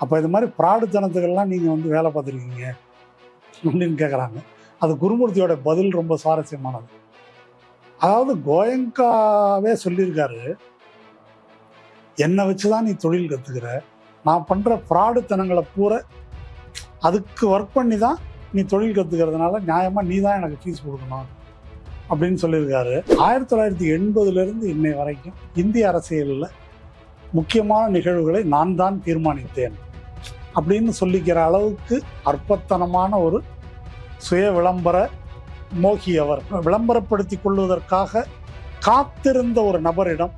அப்போ இது மாதிரி பிராடுத்தனத்துக்கெல்லாம் நீங்கள் வந்து வேலை பார்த்துருக்கீங்க அப்படின்னு கேட்குறாங்க அது குருமூர்த்தியோட பதில் ரொம்ப சுவாரஸ்யமானது. அதாவது கோயங்காவே சொல்லியிருக்காரு என்னை வச்சு தான் நீ தொழில் கற்றுக்கிற நான் பண்ணுற ஃப்ராடுத்தனங்களை பூரா அதுக்கு ஒர்க் பண்ணி தான் நீ தொழில் கற்றுக்கிறதுனால நியாயமாக நீ தான் எனக்கு ஃபீஸ் கொடுக்கணும். அப்படின்னு சொல்லியிருக்காரு. ஆயிரத்தி தொள்ளாயிரத்தி எண்பதுலேருந்து இன்னை வரைக்கும் இந்திய அரசியலில் முக்கியமான நிகழ்வுகளை நான் தான் தீர்மானித்தேன். அப்படின்னு சொல்லிக்கிற அளவுக்கு அற்பத்தனமான ஒரு சுய விளம்பர மோகி அவர். விளம்பரப்படுத்தி கொள்வதற்காக காத்திருந்த ஒரு நபரிடம்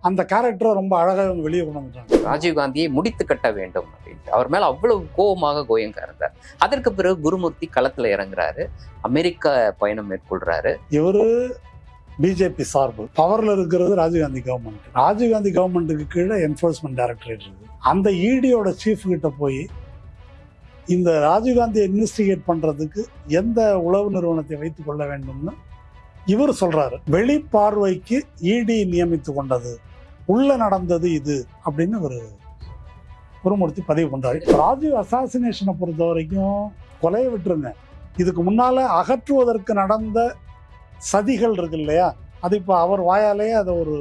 அந்த கேரக்டரை ரொம்ப அழகாக வெளியே கொண்டு வந்துட்டாங்க. ராஜீவ்காந்தியை முடித்து கட்ட வேண்டும் அப்படின்ட்டு. அவர் மேல அவ்வளவு கோபமாக கோயங்கா இருந்தார். அதற்கு பிறகு குருமூர்த்தி களத்துல இறங்குறாரு. அமெரிக்க பயணம் மேற்கொள்றாரு. இவரு பிஜேபி சார்பு. பவர்ல இருக்கிறது ராஜீவ்காந்தி கவர்மெண்ட் ராஜீவ்காந்தி கவர்மெண்ட்டுக்கு கீழே என்ஃபோர்ஸ்மெண்ட் டைரக்டரேட் இருக்கு அந்த ஈடியோட சீஃப்கிட்ட போய் இந்த ராஜீவ்காந்தியை இன்வெஸ்டிகேட் பண்ணுறதுக்கு எந்த உளவு நிறுவனத்தை வைத்து கொள்ள வேண்டும்னு இவர் சொல்கிறாரு வெளிப்பார்வைக்கு இடி நியமித்து கொண்டது. உள்ளே நடந்தது இது அப்படின்னு ஒரு குருமூர்த்தி பதிவு பண்ணுறாரு ராஜீவ் அசாசினேஷனை பொறுத்த வரைக்கும் கொலையை விட்டுருங்க. இதுக்கு முன்னால் அகற்றுவதற்கு நடந்த சதிகள் இருக்கு இல்லையா? அது இப்போ அவர் வாயாலேயே அதை ஒரு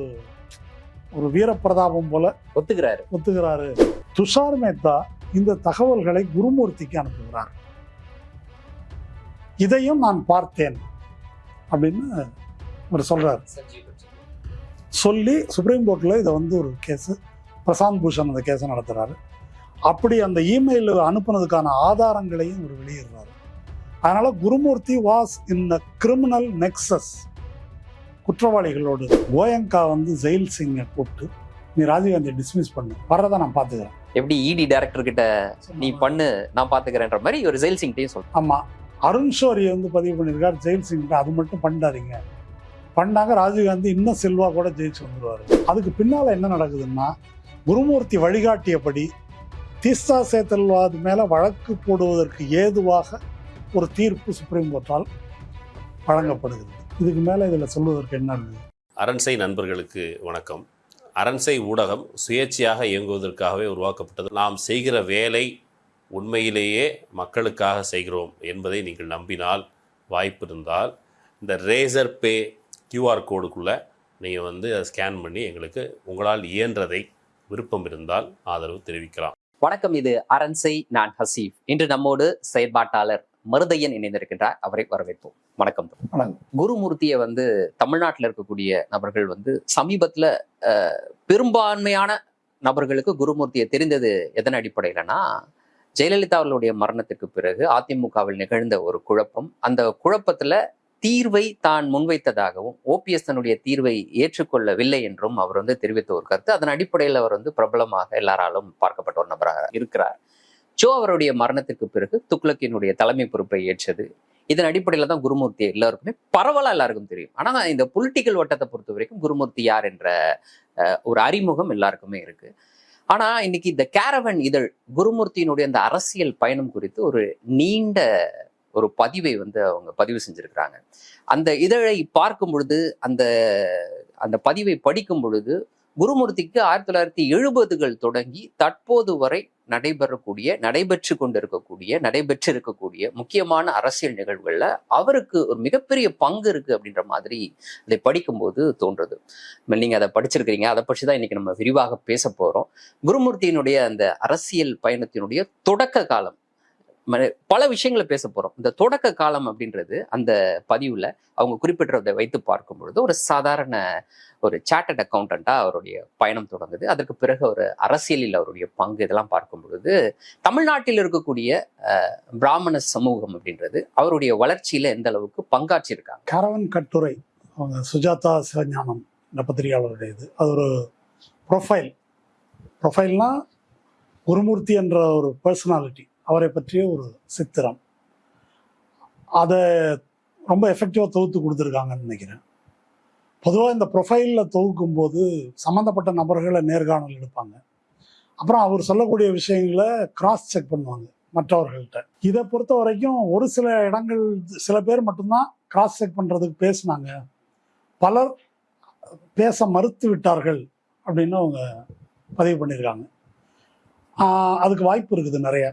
ஒரு வீரப்பிரதாபம் போல ஒத்துக்கிறாரு. ஒத்துக்கிறாரு. துஷார் மேத்தா இந்த தகவல்களை குருமூர்த்திக்கு அனுப்புகிறார். இதையும் நான் பார்த்தேன் அப்படின்னு அவர் சொல்றாரு. சொல்லி சுப்ரீம் கோர்ட்டில் இதை வந்து ஒரு கேஸு பிரசாந்த் பூஷன் அந்த கேஸை நடத்துகிறாரு அப்படி அந்த இமெயில் அனுப்புனதுக்கான ஆதாரங்களையும் அவர் வெளியிடுறாரு. அதனால Gurumurthy was in a criminal nexus. குற்றவாளிகளோடு Goenka வந்து ஜெயில் சிங்கை கூப்பிட்டு நீ ராஜீவ்காந்தியை டிஸ்மிஸ் பண்ணு. வர்றதை நான் பார்த்துக்கிறேன். எப்படி இடி டைரக்டர் கிட்ட நீ பண்ணு நான் பாத்துக்கிறேன்ற மாதிரி ஒரு ஜெயில் சிங்டையும் சொல்றாரு. ஆமாம் அருண் ஷோரி வந்து பதிவு பண்ணியிருக்கார் ஜெயில் சிங்கிட்ட அது மட்டும் பண்ணாதீங்க. பண்ணாங்க ராஜீவ்காந்தி இன்னும் செல்வா கூட ஜெயிச்சு வந்துருவாரு. அதுக்கு பின்னால் என்ன நடக்குதுன்னா குருமூர்த்தி வழிகாட்டியபடி தீஸ்தா சேத்தல்வாது மேலே வழக்கு போடுவதற்கு ஏதுவாக ஒரு தீர்ப்பு சுப்ரீம் கோர்ட்டால் வழங்கப்படுகிறது. இதுக்கு மேலே இதில் சொல்வதற்கு என்ன இருக்குது அரண்சை நண்பர்களுக்கு வணக்கம். அரண்சை ஊடகம் சுயேட்சையாக இயங்குவதற்காகவே உருவாக்கப்பட்டது. நாம் செய்கிற வேலை உண்மையிலேயே மக்களுக்காக செய்கிறோம் என்பதை நீங்கள் நம்பினால் வாய்ப்பு இருந்தால் இந்த ரேசர் பே கியூஆர் கோடுக்குள்ளே நீங்கள் வந்து அதை ஸ்கேன் பண்ணி எங்களுக்கு உங்களால் இயன்றதை விருப்பம் இருந்தால் ஆதரவு தெரிவிக்கலாம். வணக்கம் இது அரண்சை நான் ஹசீஃப் இன்று நம்மோடு செயற்பாட்டாளர் மருதையன் இணைந்திருக்கின்றார். அவரை வரவேற்போம். வணக்கம். குருமூர்த்தியை வந்து தமிழ்நாட்டில் இருக்கக்கூடிய நபர்கள் வந்து சமீபத்துல பெரும்பான்மையான நபர்களுக்கு குருமூர்த்தியை தெரிந்தது எதன் அடிப்படையிலனா ஜெயலலிதா அவர்களுடைய மரணத்திற்கு பிறகு அதிமுகவில் நிகழ்ந்த ஒரு குழப்பம். அந்த குழப்பத்துல தீர்வை தான் முன்வைத்ததாகவும் ஓபிஎஸ் தன்னுடைய தீர்வை ஏற்றுக்கொள்ளவில்லை என்றும் அவர் வந்து தெரிவித்த ஒரு கருத்து. அதன் அடிப்படையில் அவர் வந்து பிரபலமாக எல்லாராலும் பார்க்கப்பட்ட ஒரு நபராக இருக்கிறார். ஜோ அவருடைய மரணத்திற்கு பிறகு துக்ளக்கினுடைய தலைமை பொறுப்பை ஏற்றது. இதன் அடிப்படையில் தான் குருமூர்த்தி எல்லாருக்குமே பரவலாக எல்லாருக்கும் தெரியும். ஆனா இந்த பொலிட்டிக்கல் வட்டத்தை பொறுத்த வரைக்கும் குருமூர்த்தி யார் என்ற ஒரு அறிமுகம் எல்லாருக்குமே இருக்கு. ஆனா இன்னைக்கு இந்த கேரவன் இதழ் குருமூர்த்தியினுடைய அந்த அரசியல் பயணம் குறித்து ஒரு நீண்ட ஒரு பதிவை வந்து அவங்க பதிவு செஞ்சிருக்கிறாங்க. அந்த இதழை பார்க்கும் பொழுது அந்த அந்த பதிவை படிக்கும் பொழுது குருமூர்த்திக்கு ஆயிரத்தி தொள்ளாயிரத்தி எழுபதுகள் தொடங்கி தற்போது வரை நடைபெறக்கூடிய நடைபெற்று கொண்டிருக்கக்கூடிய நடைபெற்று இருக்கக்கூடிய முக்கியமான அரசியல் நிகழ்வுகளில் அவருக்கு ஒரு மிகப்பெரிய பங்கு இருக்கு அப்படின்ற மாதிரி அதை படிக்கும்போது தோன்றுது. நீங்க அதை படிச்சிருக்கிறீங்க அதை பற்றி தான் இன்னைக்கு நம்ம விரிவாக பேச போறோம். குருமூர்த்தியினுடைய அந்த அரசியல் பயணத்தினுடைய தொடக்க காலம் பல விஷயங்களை பேச போகிறோம் இந்த தொடக்க காலம் அப்படின்றது அந்த பதிவில் அவங்க குறிப்பிட்டதை வைத்து பார்க்கும் பொழுது ஒரு சாதாரண ஒரு சார்ட்டட் அக்கௌண்டண்டா அவருடைய பயணம் தொடங்குது. அதற்கு பிறகு ஒரு அரசியலில் அவருடைய பங்கு இதெல்லாம் பார்க்கும் பொழுது தமிழ்நாட்டில் இருக்கக்கூடிய பிராமண சமூகம் அப்படின்றது அவருடைய வளர்ச்சியில் எந்த அளவுக்கு பங்காற்றிருக்காங்க கரவன் கட்டுரை அவங்க சுஜாதா சிவஞானம் இந்த பத்திரிகையாளருடைய இது. அது ஒரு ப்ரொஃபைல் ப்ரொஃபைல்னால் குருமூர்த்தி என்ற ஒரு பர்சனாலிட்டி அவரை பற்றிய ஒரு சித்திரம். அதை ரொம்ப எஃபெக்டிவாக தொகுத்து கொடுத்துருக்காங்கன்னு நினைக்கிறேன். பொதுவாக இந்த ப்ரொஃபைலில் தொகுக்கும் போது சம்மந்தப்பட்ட நபர்களை நேர்காணல் எடுப்பாங்க. அப்புறம் அவர் சொல்லக்கூடிய விஷயங்களை கிராஸ் செக் பண்ணுவாங்க மற்றவர்கள்ட்ட. இதை பொறுத்த வரைக்கும் ஒரு சில இடங்கள் சில பேர் மட்டும்தான் கிராஸ் செக் பண்ணுறதுக்கு பேசினாங்க. பலர் பேச மறுத்து விட்டார்கள் அப்படின்னு அவங்க பதிவு பண்ணியிருக்காங்க அதுக்கு வாய்ப்பு இருக்குது நிறைய.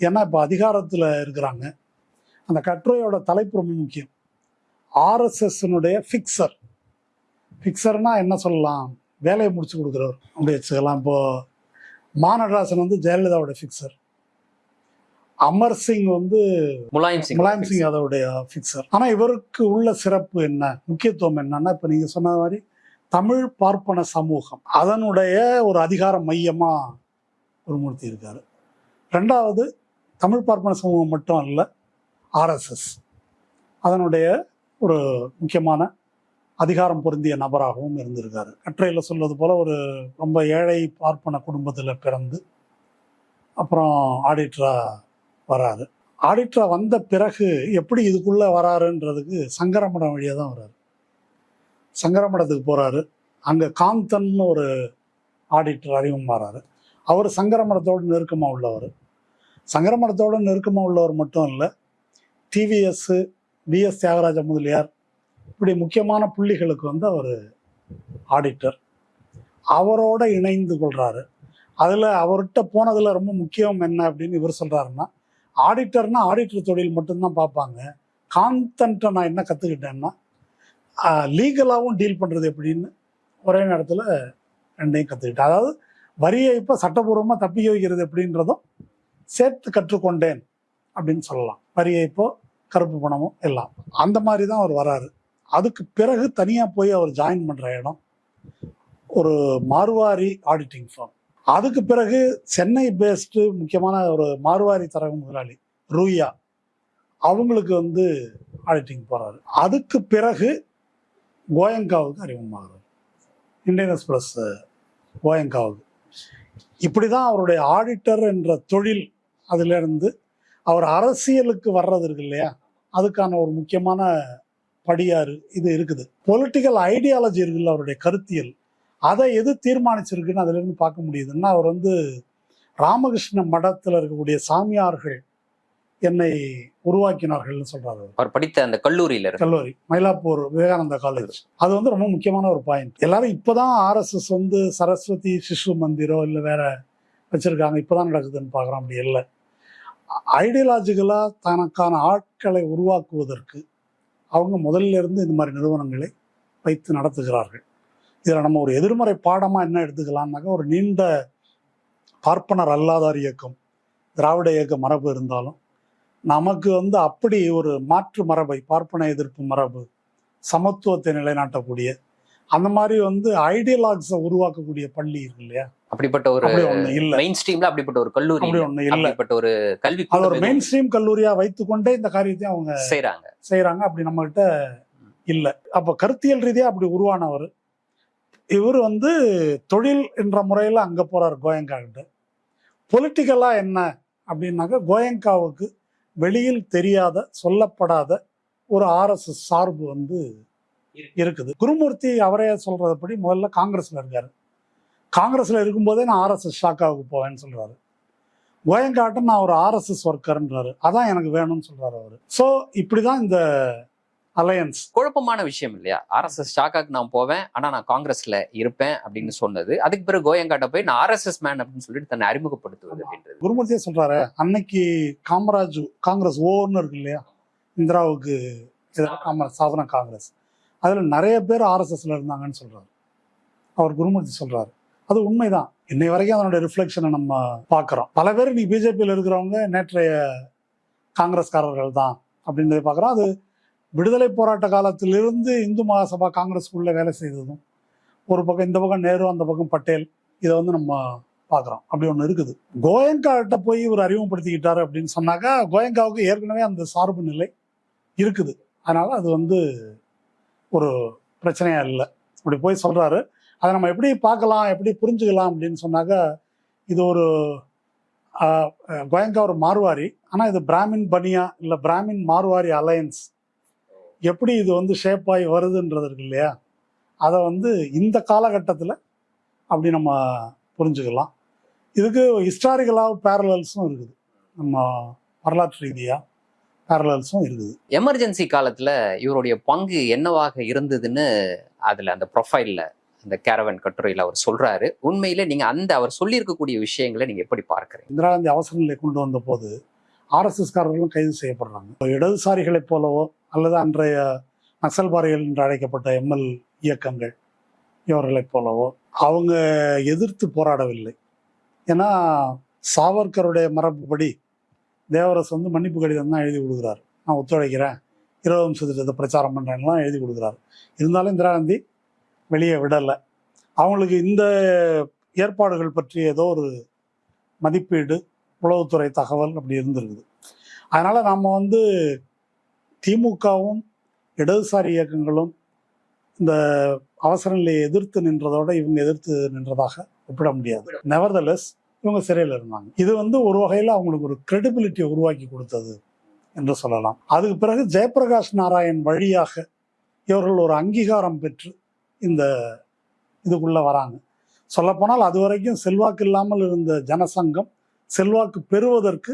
ஏன்னா இப்போ அதிகாரத்தில் இருக்கிறாங்க. அந்த கட்டுரையோட தலைப்பு ரொம்ப முக்கியம். ஆர்எஸ்எஸ்னுடைய ஃபிக்சர் ஃபிக்சர்னா என்ன சொல்லலாம்? வேலையை முடிச்சு கொடுக்குறவர். அப்படி வச்சுக்கலாம். இப்போ மாநடராசன் வந்து ஜெயலலிதாவோட ஃபிக்சர் அமர் சிங் வந்து முலாயம் சிங். முலாயம் சிங் யாதவுடைய ஃபிக்சர் ஆனா இவருக்கு உள்ள சிறப்பு என்ன? முக்கியத்துவம் என்னன்னா இப்ப நீங்க சொன்ன மாதிரி தமிழ் பார்ப்பன சமூகம். அதனுடைய ஒரு அதிகார மையமா குருமூர்த்தி இருக்காரு. ரெண்டாவது தமிழ் பார்ப்பன சமூகம் மட்டும் அல்ல ஆர்எஸ்எஸ் அதனுடைய ஒரு முக்கியமான அதிகாரம் பொருந்திய நபராகவும் இருந்திருக்காரு. கட்டுரையில் சொல்வது போல் ஒரு ரொம்ப ஏழை பார்ப்பன குடும்பத்தில் பிறந்து அப்புறம் ஆடிட்ரா வராரு. ஆடிட்ரா வந்த பிறகு எப்படி இதுக்குள்ளே வராருன்றதுக்கு சங்கரமடம் வழியாக தான் வராரு. சங்கரமடத்துக்கு போகிறாரு அங்கே காந்தன் ஒரு ஆடிட்டர் அறிமுகமாறாரு. அவர் சங்கரமடத்தோடு நெருக்கமாக உள்ளவர். சங்கரமடத்தோடு நெருக்கமாக உள்ளவர் மட்டும் இல்லை டிவிஎஸ் பிஎஸ் தியாகராஜ முதலியார் இப்படி முக்கியமான புள்ளிகளுக்கு வந்து அவர் ஆடிட்டர் அவரோட இணைந்து கொள்கிறாரு அதில் அவர்கிட்ட போனதில் ரொம்ப முக்கியம் என்ன அப்படின்னு இவர் சொல்கிறாருன்னா ஆடிட்டர்னா ஆடிட்டர் தொழில் மட்டும்தான் பார்ப்பாங்க. கான்டன்ட்டை நான் என்ன கற்றுக்கிட்டேன்னா லீகலாகவும் டீல் பண்ணுறது எப்படின்னு ஒரே நேரத்தில் ரெண்டையும் கற்றுக்கிட்டேன் அதாவது வரியை இப்போ சட்டபூர்வமாக தப்பிக்க வைக்கிறது எப்படின்றதும் சேர்த்து கற்றுக்கொண்டேன் அப்படின்னு சொல்லலாம். வரியைப்போ கருப்பு பணமும் எல்லாம். அந்த மாதிரி தான் அவர் வராரு. அதுக்கு பிறகு தனியாக போய் அவர் ஜாயின் பண்ணுற இடம் ஒரு மார்வாரி ஆடிட்டிங் ஃபார்ம் அதுக்கு பிறகு சென்னை பேஸ்டு முக்கியமான ஒரு மார்வாரி தரகு முதலாளி ரூயா அவங்களுக்கு வந்து ஆடிட்டிங் போகிறாரு அதுக்கு பிறகு கோயங்காவுக்கு அறிமுகமாகிறார். இந்தியன் எக்ஸ்பிரஸ் கோயங்காவுக்கு. இப்படி தான் அவருடைய ஆடிட்டர் என்ற தொழில் அதிலிருந்து அவர் அரசியலுக்கு வர்றது இருக்கு இல்லையா? அதுக்கான ஒரு முக்கியமான படியாறு இது இருக்குது. பொலிட்டிக்கல் ஐடியாலஜி இருக்குல்ல அவருடைய கருத்தியல். அதை எது தீர்மானிச்சிருக்குன்னு அதுல இருந்து பார்க்க முடியுதுன்னா அவர் வந்து ராமகிருஷ்ண மடத்துல இருக்கக்கூடிய சாமியார்கள் என்னை உருவாக்கினார்கள்னு சொல்றாரு அவர். படித்த அந்த கல்லூரியில கல்லூரி மயிலாப்பூர் விவேகானந்தா காலேஜ் அது வந்து ரொம்ப முக்கியமான ஒரு பாயிண்ட் எல்லாரும் இப்பதான் ஆர்எஸ்எஸ் வந்து சரஸ்வதி சிசு மந்திரோ இல்லை வேற வச்சிருக்காங்க. இப்பதான் நடக்குதுன்னு பார்க்குறோம். அப்படி இல்லை. ஐடியாலஜிக்கலாக தனக்கான ஆட்களை உருவாக்குவதற்கு அவங்க முதல்ல இருந்து இந்த மாதிரி நிறுவனங்களை வைத்து நடத்துகிறார்கள். இதில் நம்ம ஒரு எதிர்மறை பாடமாக என்ன எடுத்துக்கலாம்னாக்கா ஒரு நீண்ட பார்ப்பனர் அல்லாதார் இயக்கம் திராவிட இயக்க மரபு இருந்தாலும் நமக்கு வந்து அப்படி ஒரு மாற்று மரபை பார்ப்பன எதிர்ப்பு மரபு சமத்துவத்தை நிலைநாட்டக்கூடிய அந்த மாதிரி வந்து ஐடியலாக்ஸை உருவாக்கக்கூடிய பள்ளி இருக்கு இல்லையா? அப்படிப்பட்ட ஒரு இல்ல. மெயின் ஸ்ட்ரீம்ல அப்படிப்பட்ட ஒரு கல்லூரி ஒண்ணு இல்ல. அப்படிப்பட்ட ஒரு கல்வி அது ஒரு மெயின் ஸ்ட்ரீம் கல்லூரியா வைத்துக்கொண்டே இந்த காரியத்தையும் அவங்க செய்யறாங்க செய்யறாங்க அப்படி நம்ம கிட்ட இல்ல. அப்ப கருத்தியல் ரீதியா அப்படி உருவானவர் இவர் வந்து தொழில் என்ற முறையில அங்க போறார் கோயங்கா கிட்ட. பொலிட்டிக்கலா என்ன அப்படின்னாக்கா கோயங்காவுக்கு வெளியில் தெரியாத சொல்லப்படாத ஒரு ஆர்எஸ்எஸ் சார்பு வந்து இருக்குது. குருமூர்த்தி அவரே சொல்றதுபடி முதல்ல காங்கிரஸ்ல இருக்காரு. காங்கிரஸ்ல இருக்கும்போதே நான் ஆர்எஸ்எஸ் ஷாக்காவுக்கு போவேன்னு சொல்றாரு. கோயங்காட்டம் நான் ஒரு ஆர்எஸ்எஸ் ஒர்க்கர்ன்றாரு அதான் எனக்கு வேணும்னு சொல்றாரு அவரு. ஸோ இப்படிதான் இந்த அலையன்ஸ் குழப்பமான விஷயம் இல்லையா? ஆர்எஸ்எஸ் ஷாக்காக்கு நான் போவேன் ஆனா நான் காங்கிரஸ்ல இருப்பேன் அப்படின்னு சொன்னது. அதுக்கு பிறகு கோயங்காட்ட போய் நான் ஆர்எஸ்எஸ் மேன் அப்படின்னு சொல்லிட்டு தன்னை அறிமுகப்படுத்துவது அப்படின்றது. குருமூர்த்தியே சொல்றாரு? அன்னைக்கு காமராஜ் காங்கிரஸ் ஓன்னு இருக்கு இல்லையா? இந்திராவுக்கு காமராஜ் சாதன காங்கிரஸ். அதுல நிறைய பேர் ஆர்எஸ்எஸ்ல இருந்தாங்கன்னு சொல்றாரு. அவர் குருமூர்த்தி சொல்றாரு. அது உண்மைதான். இன்னை வரைக்கும் அதனுடைய ரிஃப்ளெக்ஷனை நம்ம பார்க்குறோம். பல பேர் நீ பிஜேபியில் இருக்கிறவங்க நேற்றைய காங்கிரஸ்காரர்கள் தான் அப்படின்றத பார்க்குறோம். அது விடுதலை போராட்ட காலத்திலிருந்து இந்து மகாசபா காங்கிரஸ்குள்ளே வேலை செய்ததும் ஒரு பக்கம் இந்த பக்கம் நேரு அந்த பக்கம் பட்டேல் இதை வந்து நம்ம பார்க்குறோம். அப்படி ஒன்று இருக்குது. கோயங்காட்ட போய் இவர் அறிமுகப்படுத்திக்கிட்டாரு அப்படின்னு சொன்னாக்கா கோயங்காவுக்கு ஏற்கனவே அந்த சார்பு நிலை இருக்குது. அதனால் அது வந்து ஒரு பிரச்சனையாக இல்லை. அப்படி போய் சொல்கிறாரு அதை நம்ம எப்படி பார்க்கலாம் எப்படி புரிஞ்சுக்கலாம் அப்படின்னு சொன்னாக்கா இது ஒரு கோயங்கா ஒரு மார்வாரி. ஆனால் இது பிராமின் பனியா இல்லை பிராமின் மார்வாரி அலையன்ஸ். எப்படி இது வந்து ஷேப் ஆகி வருதுன்றது இருக்கு இல்லையா? அதை வந்து இந்த காலகட்டத்தில் அப்படி நம்ம புரிஞ்சுக்கலாம். இதுக்கு ஹிஸ்டாரிக்கலாக பேரலல்ஸும் இருக்குது. நம்ம வரலாற்று ரீதியாக பேரலல்ஸும் இருக்குது. எமர்ஜென்சி காலத்தில் இவருடைய பங்கு என்னவாக இருந்ததுன்னு அதில் அந்த ப்ரொஃபைலில் அந்த கேரவன் கட்டுரையில் அவர் சொல்கிறாரு உண்மையிலே நீங்கள் அந்த அவர் சொல்லியிருக்கக்கூடிய விஷயங்களை நீங்கள் எப்படி பார்க்குறீங்க? இந்திரா காந்தி அவசர நிலை கொண்டு வந்த போது ஆர்எஸ்எஸ்காரர்களும் கைது செய்யப்படுறாங்க. இடதுசாரிகளைப் போலவோ அல்லது அன்றைய நக்சல்பாரிகள் என்று அழைக்கப்பட்ட எம்எல் இயக்கங்கள் இவர்களைப் போலவோ அவங்க எதிர்த்து போராடவில்லை. ஏன்னா சாவர்கருடைய மரபுப்படி தேவரஸ் வந்து மன்னிப்பு கடிதம் தான் எழுதி கொடுக்குறாரு. நான் ஒத்துழைக்கிறேன். இருபது நிமிஷ திட்டத்தை பிரச்சாரம் பண்ணுறேன்லாம் எழுதி கொடுக்குறாரு. இருந்தாலும் இந்திரா காந்தி வெளியே விடலை. அவங்களுக்கு இந்த ஏற்பாடுகள் பற்றி ஏதோ ஒரு மதிப்பீடு உளவுத்துறை தகவல் அப்படி இருந்திருக்குது. அதனால் நம்ம வந்து திமுகவும் இடதுசாரி இயக்கங்களும் இந்த அவசர நிலையை எதிர்த்து நின்றதோட இவங்க எதிர்த்து நின்றதாக ஒப்பிட முடியாது. நெவர்தலெஸ் இவங்க சிறையில் இருந்தாங்க. இது வந்து ஒரு வகையில் அவங்களுக்கு ஒரு கிரெடிபிலிட்டியை உருவாக்கி கொடுத்தது என்று சொல்லலாம். அதுக்கு பிறகு ஜெயபிரகாஷ் நாராயண் வழியாக இவர்கள் ஒரு அங்கீகாரம் பெற்று இந்த இதுக்குள்ளே வராங்க. சொல்லப்போனால் அது வரைக்கும் செல்வாக்கு இல்லாமல் இருந்த ஜனசங்கம் செல்வாக்கு பெறுவதற்கு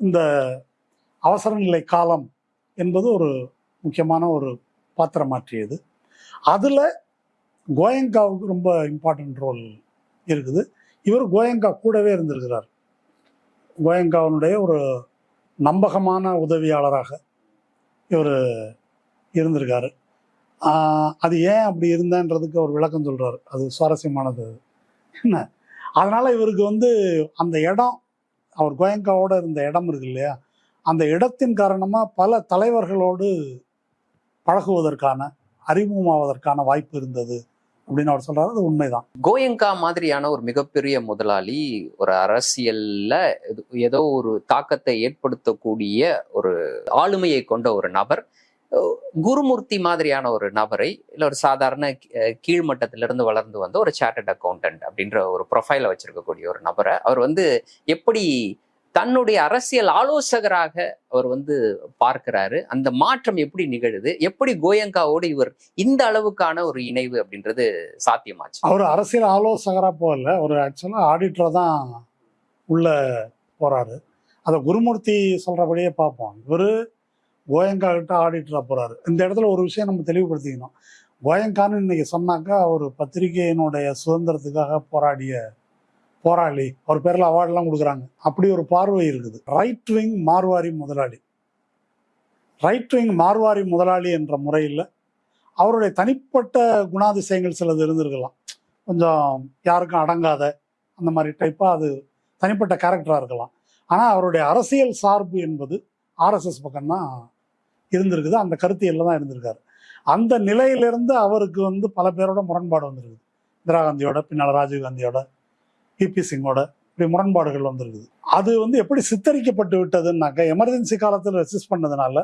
இந்த அவசர நிலை காலம் என்பது ஒரு முக்கியமான ஒரு பாத்திரமாற்றியது அதில் கோயங்காவுக்கு ரொம்ப இம்பார்ட்டன்ட் ரோல் இருக்குது. இவர் கோயங்கா கூடவே இருந்திருக்கிறார். கோயங்காவினுடைய ஒரு நம்பகமான உதவியாளராக இவர் இருந்திருக்காரு. அது ஏன் அப்படி இருந்தேன்றதுக்கு அவர் விளக்கம் சொல்றாரு. அது சுவாரஸ்யமானது. என்ன? அதனால இவருக்கு வந்து அந்த இடம் அவர் கோயங்காவோட இருந்த இடம் இருக்கு இல்லையா? அந்த இடத்தின் காரணமா பல தலைவர்களோடு பழகுவதற்கான அறிமுகமாவதற்கான வாய்ப்பு இருந்தது அப்படின்னு அவர் சொல்றாரு. அது உண்மைதான். கோயங்கா மாதிரியான ஒரு மிகப்பெரிய முதலாளி ஒரு அரசியல்ல ஏதோ- ஒரு தாக்கத்தை ஏற்படுத்தக்கூடிய ஒரு ஆளுமையை கொண்ட ஒரு நபர் குருமூர்த்தி மாதிரியான ஒரு நபரை இல்லை ஒரு சாதாரண கீழ்மட்டத்திலிருந்து வளர்ந்து வந்த ஒரு சார்ட்டட் அக்கௌண்டன்ட் அப்படின்ற ஒரு ப்ரொஃபைலை வச்சிருக்கக்கூடிய ஒரு நபரை அவர் வந்து எப்படி தன்னுடைய அரசியல் ஆலோசகராக அவர் வந்து பார்க்கிறாரு அந்த மாற்றம் எப்படி நிகழுது எப்படி கோயங்காவோடு இவர் இந்த அளவுக்கான ஒரு இணைவு அப்படின்றது சாத்தியமாச்சு. அவர் அரசியல் ஆலோசகராக போகல ஒரு ஆக்சுவலாக ஆடிட்டராக தான் உள்ள போறாரு. அதை குருமூர்த்தி சொல்றபடியே பார்ப்போம். இவர் கோயங்கா கிட்ட ஆடிட்டராக போகிறாரு இந்த இடத்துல ஒரு விஷயம் நம்ம தெளிவுபடுத்திக்கணும். கோயங்கான்னு இன்னைக்கு சொன்னாக்கா ஒரு பத்திரிகையினுடைய சுதந்திரத்துக்காக போராடிய போராளி. அவர் பேரில் அவார்டெலாம் கொடுக்குறாங்க. அப்படி ஒரு பார்வை இருக்குது. ரைட் விங் மார்வாரி முதலாளி. ரைட் விங் மார்வாரி முதலாளி என்ற முறையில் அவருடைய தனிப்பட்ட குணாதிசயங்கள் சிலது இருந்திருக்கலாம். கொஞ்சம் யாருக்கும் அடங்காத அந்த மாதிரி டைப்பாக அது தனிப்பட்ட கேரக்டராக இருக்கலாம். ஆனால் அவருடைய அரசியல் சார்பு என்பது ஆர்எஸ்எஸ் பக்கம்தான் இருந்திருக்குது. அந்த கருத்தியல்ல தான் இருந்திருக்காரு. அந்த நிலையிலிருந்து அவருக்கு வந்து பல பேரோட முரண்பாடு வந்திருக்குது. இந்திரா காந்தியோட பின்னால் ராஜீவ் காந்தியோட பிபி சிங்கோட இப்படி முரண்பாடுகள் வந்திருக்குது. அது வந்து எப்படி சித்தரிக்கப்பட்டு விட்டதுன்னாக்க எமர்ஜென்சி காலத்தில் ரெசிஸ்ட் பண்ணதுனால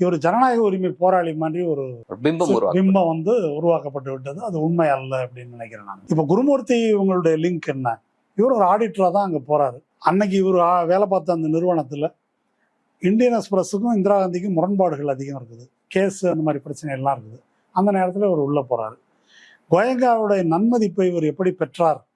இவர் ஜனநாயக உரிமை போராளி மாதிரி ஒரு பிம்பம் பிம்பம் வந்து உருவாக்கப்பட்டு விட்டது. அது உண்மை அல்ல அப்படின்னு நினைக்கிறேன் நான். இப்போ குருமூர்த்தி இவங்களுடைய லிங்க் என்ன? இவர் ஒரு ஆடிட்டராக தான் அங்கே போறாரு. அன்னைக்கு இவர் வேலை பார்த்த அந்த நிறுவனத்தில் இந்தியன் எக்ஸ்பிரஸுக்கும் இந்திரா காந்திக்கும் முரண்பாடுகள் அதிகம் இருக்குது. கேஸ் அந்த மாதிரி பிரச்சனை எல்லாம் இருக்குது. அந்த நேரத்தில் இவர் உள்ளே போறாரு. கோயங்காவுடைய நன்மதிப்பை இவர் எப்படி பெற்றார்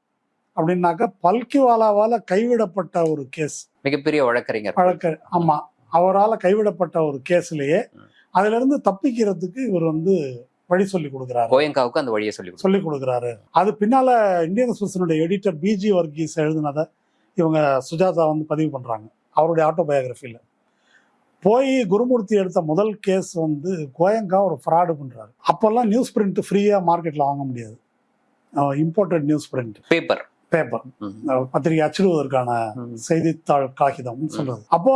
அப்படின்னாக்கா பல்கிவாலாவால் கைவிடப்பட்ட ஒரு கேஸ். மிகப்பெரிய வழக்கறிஞர். வழக்கு ஆமா. அவரால் கைவிடப்பட்ட ஒரு கேஸ்லயே ம். அதுல இருந்து தப்பிக்கிறதுக்கு இவர் வந்து வழி சொல்லி கொடுக்குறாரு. கோயங்காவுக்கு அந்த வழியை சொல்லி. சொல்லி கொடுக்குறாரு. அது பின்னால இந்தியன் எக்ஸ்பிரஸினுடைய எடிட்டர் பிஜி வர்கீஸ் எழுதினதை இவங்க சுஜாதா வந்து பதிவு பண்றாங்க. அவருடைய ஆட்டோபயோகிராஃபியில் போய் குருமூர்த்தி எடுத்த முதல் கேஸ் வந்து கோயங்கா ஒரு ஃப்ராடு பண்றாரு. அப்போல்லாம் நியூஸ் பிரிண்ட் ஃப்ரீயா மார்க்கெட்ல வாங்க முடியாது. Imported newsprint paper paper. பத்திரிகை அச்சிடுவதற்கான. செய்தித்தாள் காகிதம் சொல்றது. அப்போ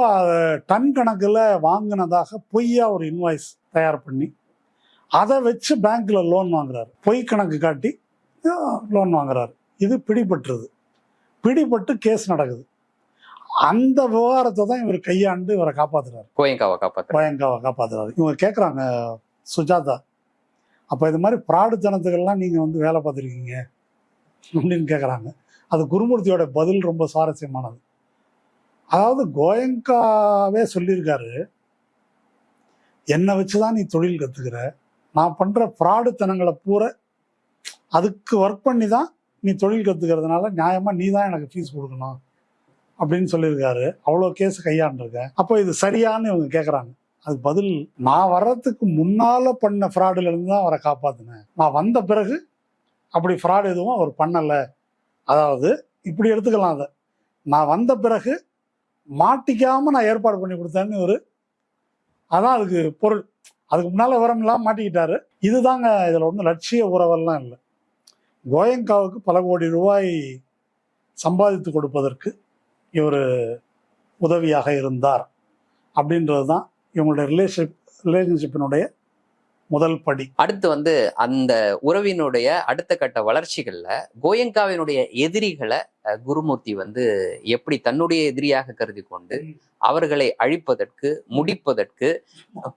டன் கணக்குல வாங்கினதாக பொய்யா ஒரு இன்வாய்ஸ் தயார் பண்ணி அதை வச்சு பேங்க்ல லோன் வாங்குறாரு. பொய் கணக்கு காட்டி லோன் வாங்குறாரு. இது பிடிபட்டுருது. பிடிபட்டு கேஸ் நடக்குது. அந்த விவகாரத்தை தான் இவர் கையாண்டு இவரை காப்பாத்துறாரு. கோயங்காவை காப்பாத்துற கோயங்காவை காப்பாத்துறாரு. இவங்க கேட்குறாங்க சுஜாதா அப்போ இது மாதிரி பிராடுத்தனத்துக்கெல்லாம் நீங்கள் வந்து வேலை பார்த்துருக்கீங்க அப்படின்னு கேட்குறாங்க அது குருமூர்த்தியோட பதில் ரொம்ப சுவாரஸ்யமானது. அதாவது கோயங்காவே சொல்லியிருக்காரு என்னை வச்சு தான் நீ தொழில் கற்றுக்கிற நான் பண்ணுற ஃப்ராடுத்தனங்களை பூரா அதுக்கு ஒர்க் பண்ணி தான் நீ தொழில் கற்றுக்கிறதுனால நியாயமாக நீ தான் எனக்கு ஃபீஸ் கொடுக்கணும். அப்படின்னு சொல்லியிருக்காரு. அவ்வளோ கேஸ் கையாண்டிருக்கேன். அப்போ இது சரியான்னு இவங்க கேட்குறாங்க அது பதில் நான் வர்றதுக்கு முன்னால் பண்ண ஃப்ராடுலேருந்து தான் அவரை காப்பாற்றினேன் நான் வந்த பிறகு அப்படி ஃப்ராடு எதுவும் அவர் பண்ணலை. அதாவது இப்படி எடுத்துக்கலாம் அதை. நான் வந்த பிறகு மாட்டிக்காமல் நான் ஏற்பாடு பண்ணி கொடுத்தேன்னு ஒரு அதான் அதுக்கு பொருள். அதுக்கு முன்னால் விவரம் இல்லாமல் மாட்டிக்கிட்டாரு. இதுதாங்க இதில் ஒன்றும் லட்சிய உறவெல்லாம் இல்லை. கோயங்காவுக்கு பல கோடி ரூபாய் சம்பாதித்து கொடுப்பதற்கு இவர் உதவியாக இருந்தார் அப்படின்றது தான் இவங்களுடைய ரிலேஷன் ரிலேஷன்ஷிப்பினுடைய முதல் படி. அடுத்து வந்து அந்த உறவினுடைய அடுத்த கட்ட வளர்ச்சிகள்ல கோயங்காவினுடைய எதிரிகளை குருமூர்த்தி வந்து எப்படி தன்னுடைய எதிரியாக கருதி கொண்டு அவர்களை அழிப்பதற்கு முடிப்பதற்கு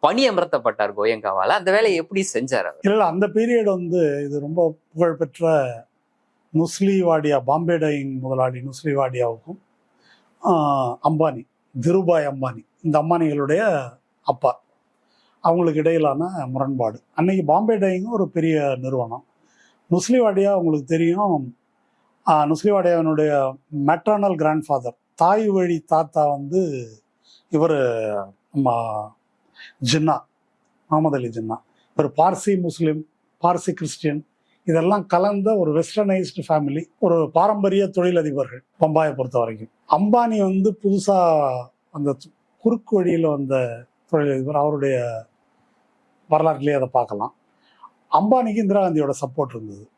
பணி அமர்த்தப்பட்டார் கோயங்காவால. அந்த வேலையை எப்படி செஞ்சார் இல்லை அந்த பீரியட் வந்து இது ரொம்ப புகழ்பெற்ற நுஸ்லி வாடியா பாம்பே டைங் முதலாளி நுஸ்லி வாடியாவுக்கும் ஆஹ், அம்பானி திருபாய் அம்பானி இந்த அம்பானிகளுடைய அப்பா. அவங்களுக்கு இடையிலான முரண்பாடு. அன்னைக்கு பாம்பே டைங்கும் ஒரு பெரிய நிறுவனம். நுஸ்லிவாடியா உங்களுக்கு தெரியும். ஆஹ், நுஸ்லி வாடியாவினுடைய கிராண்ட்ஃபாதர் தாய் வழி தாத்தா வந்து இவர் ஜின்னா முகமது அலி ஜின்னா. இவர் பார்சி முஸ்லீம் பார்சி கிறிஸ்டியன் இதெல்லாம் கலந்த ஒரு வெஸ்டர்னைஸ்டு ஃபேமிலி ஒரு பாரம்பரிய தொழிலதிபர்கள் பம்பாயை பொறுத்த வரைக்கும். அம்பானி வந்து புதுசாக அந்த குறுக்கு வழியில் வந்த தொழிலதிபர். அவருடைய வரலாற்றிலே அதை பார்க்கலாம். அம்பானிக்கு இந்திரா காந்தியோட சப்போர்ட் இருந்தது.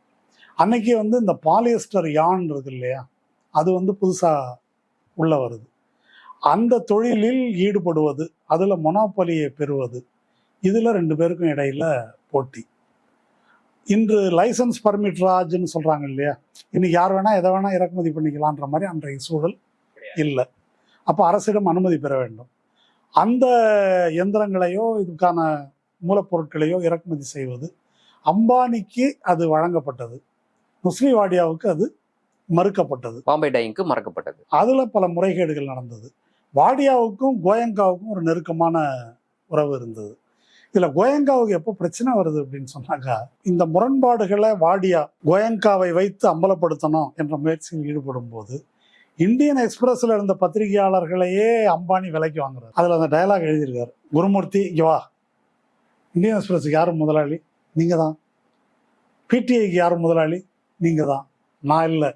அன்னைக்கு வந்து இந்த பாலியஸ்டர் யான் இருக்கு இல்லையா அது வந்து புதுசாக உள்ள வருது. அந்த தொழிலில் ஈடுபடுவது அதில் மொனோபலியை பெறுவது இதில் ரெண்டு பேருக்கும் இடையில் போட்டி. இன்று லைசன்ஸ் பர்மிட் ராஜ்னு சொல்றாங்க இல்லையா? இன்னைக்கு யார் வேணா எதை வேணா இறக்குமதி பண்ணிக்கலான்ற மாதிரி அன்றைய சூழல் இல்லை. அப்போ அரசிடம் அனுமதி பெற வேண்டும். அந்த எந்திரங்களையோ இதுக்கான மூலப்பொருட்களையோ இறக்குமதி செய்வது அம்பானிக்கு அது வழங்கப்பட்டது. முஸ்லீம் வாடியாவுக்கு அது மறுக்கப்பட்டது. பாம்பே டைங்க்கு மறக்கப்பட்டது. அதுல பல முறைகேடுகள் நடந்தது. வாடியாவுக்கும் கோயங்காவுக்கும் ஒரு நெருக்கமான உறவு இருந்தது. இதுல கோயங்காவுக்கு எப்போ பிரச்சனை வருது அப்படின்னு சொன்னாங்க இந்த முரண்பாடுகளை வாடியா கோயங்காவை வைத்து அம்பலப்படுத்தணும் என்ற முயற்சியில் ஈடுபடும் போது இந்தியன் எக்ஸ்பிரஸ்ல இருந்த பத்திரிகையாளர்களையே அம்பானி விலைக்கு வாங்குறாரு. அதுல அந்த டயலாக் எழுதியிருக்காரு. குருமூர்த்தி இங்க வா. இந்தியன் எக்ஸ்பிரஸுக்கு யாரும் முதலாளி? நீங்க தான். பிடிஐக்கு யாரும் முதலாளி? நீங்க தான். நான் இல்லை.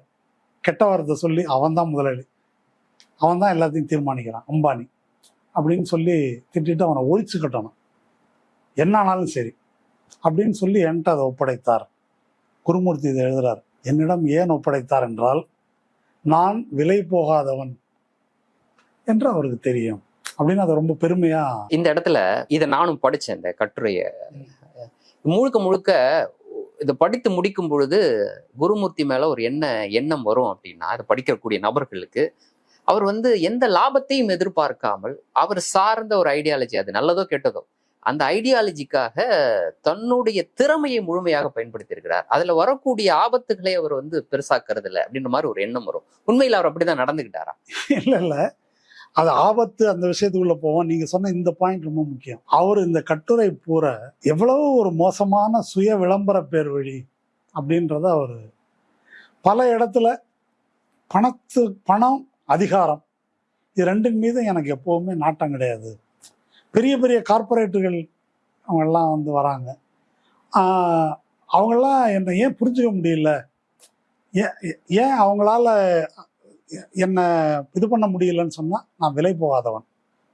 கெட்ட வார்த்தை சொல்லி அவன் தான் முதலாளி. அவன் தான் எல்லாத்தையும் தீர்மானிக்கிறான் அம்பானி. அப்படின்னு சொல்லி திட்டிட்டு அவனை ஒழிச்சு கட்டணும். என்ன ஆனாலும் சரி. அப்படின்னு சொல்லி என்கிட்ட அதை ஒப்படைத்தார். குருமூர்த்தி இதை எழுதுறார். என்னிடம் ஏன் ஒப்படைத்தார் என்றால் நான் விலை போகாதவன் என்று அவருக்கு தெரியும். அப்படின்னு அதை ரொம்ப பெருமையா இந்த இடத்துல இதை நானும் படிச்சேன் இந்த கட்டுரைய. முழுக்க முழுக்க இதை படித்து முடிக்கும் பொழுது குருமூர்த்தி மேல ஒரு என்ன எண்ணம் வரும் அப்படின்னா இதை படிக்கக்கூடிய நபர்களுக்கு அவர் வந்து எந்த லாபத்தையும் எதிர்பார்க்காமல் அவர் சார்ந்த ஒரு ஐடியாலஜி அது நல்லதோ கெட்டதோ அந்த ஐடியாலஜிக்காக தன்னுடைய திறமையை முழுமையாக பயன்படுத்தியிருக்கிறார். அதுல வரக்கூடிய ஆபத்துகளை அவர் வந்து பெருசாக்குறது இல்லை அப்படின்ற மாதிரி ஒரு எண்ணம் வரும். உண்மையில் அவர் அப்படிதான் நடந்துகிட்டாரா? இல்ல இல்ல. அது ஆபத்து அந்த விஷயத்துக்குள்ள போவோம். நீங்க சொன்ன இந்த பாயிண்ட் ரொம்ப முக்கியம். அவர் இந்த கட்டுரை பூர எவ்வளவு ஒரு மோசமான சுய விளம்பர பேர் வழி அப்படின்றத அவர் பல இடத்துல பணத்து பணம் அதிகாரம் இது ரெண்டின் மீது எனக்கு எப்பவுமே நாட்டம் கிடையாது. பெரிய பெரிய கார்ப்பரேட்டுகள் அவங்கெல்லாம் வந்து வராங்க. அவங்களாம் என்னை ஏன் புரிஞ்சுக்க முடியல? ஏன் ஏன் அவங்களால என்னை இது பண்ண முடியலன்னு சொன்னால் நான் விலை போகாதவன்.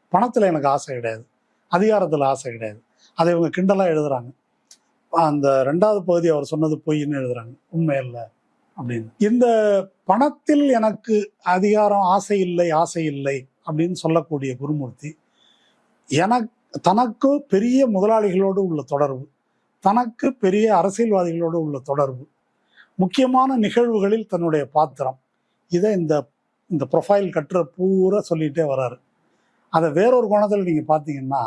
பணத்தில் எனக்கு ஆசை கிடையாது. அதிகாரத்தில் ஆசை கிடையாது. அதை இவங்க கிண்டலாக எழுதுறாங்க. அந்த ரெண்டாவது பகுதி அவர் சொன்னது பொய்ன்னு எழுதுறாங்க. உண்மை இல்லை அப்படின்னு. இந்த பணத்தில் எனக்கு அதிகாரம் ஆசை இல்லை ஆசை இல்லை அப்படின்னு சொல்லக்கூடிய குருமூர்த்தி எனக்கு தனக்கு பெரிய முதலாளிகளோடு உள்ள தொடர்பு தனக்கு பெரிய அரசியல்வாதிகளோடு உள்ள தொடர்பு முக்கியமான நிகழ்வுகளில் தன்னுடைய பாத்திரம். இதை இந்த இந்த ப்ரொஃபைல் கட்டுற பூரா சொல்லிகிட்டே வராரு. அதை வேறொரு கோணத்தில் நீங்கள் பார்த்தீங்கன்னா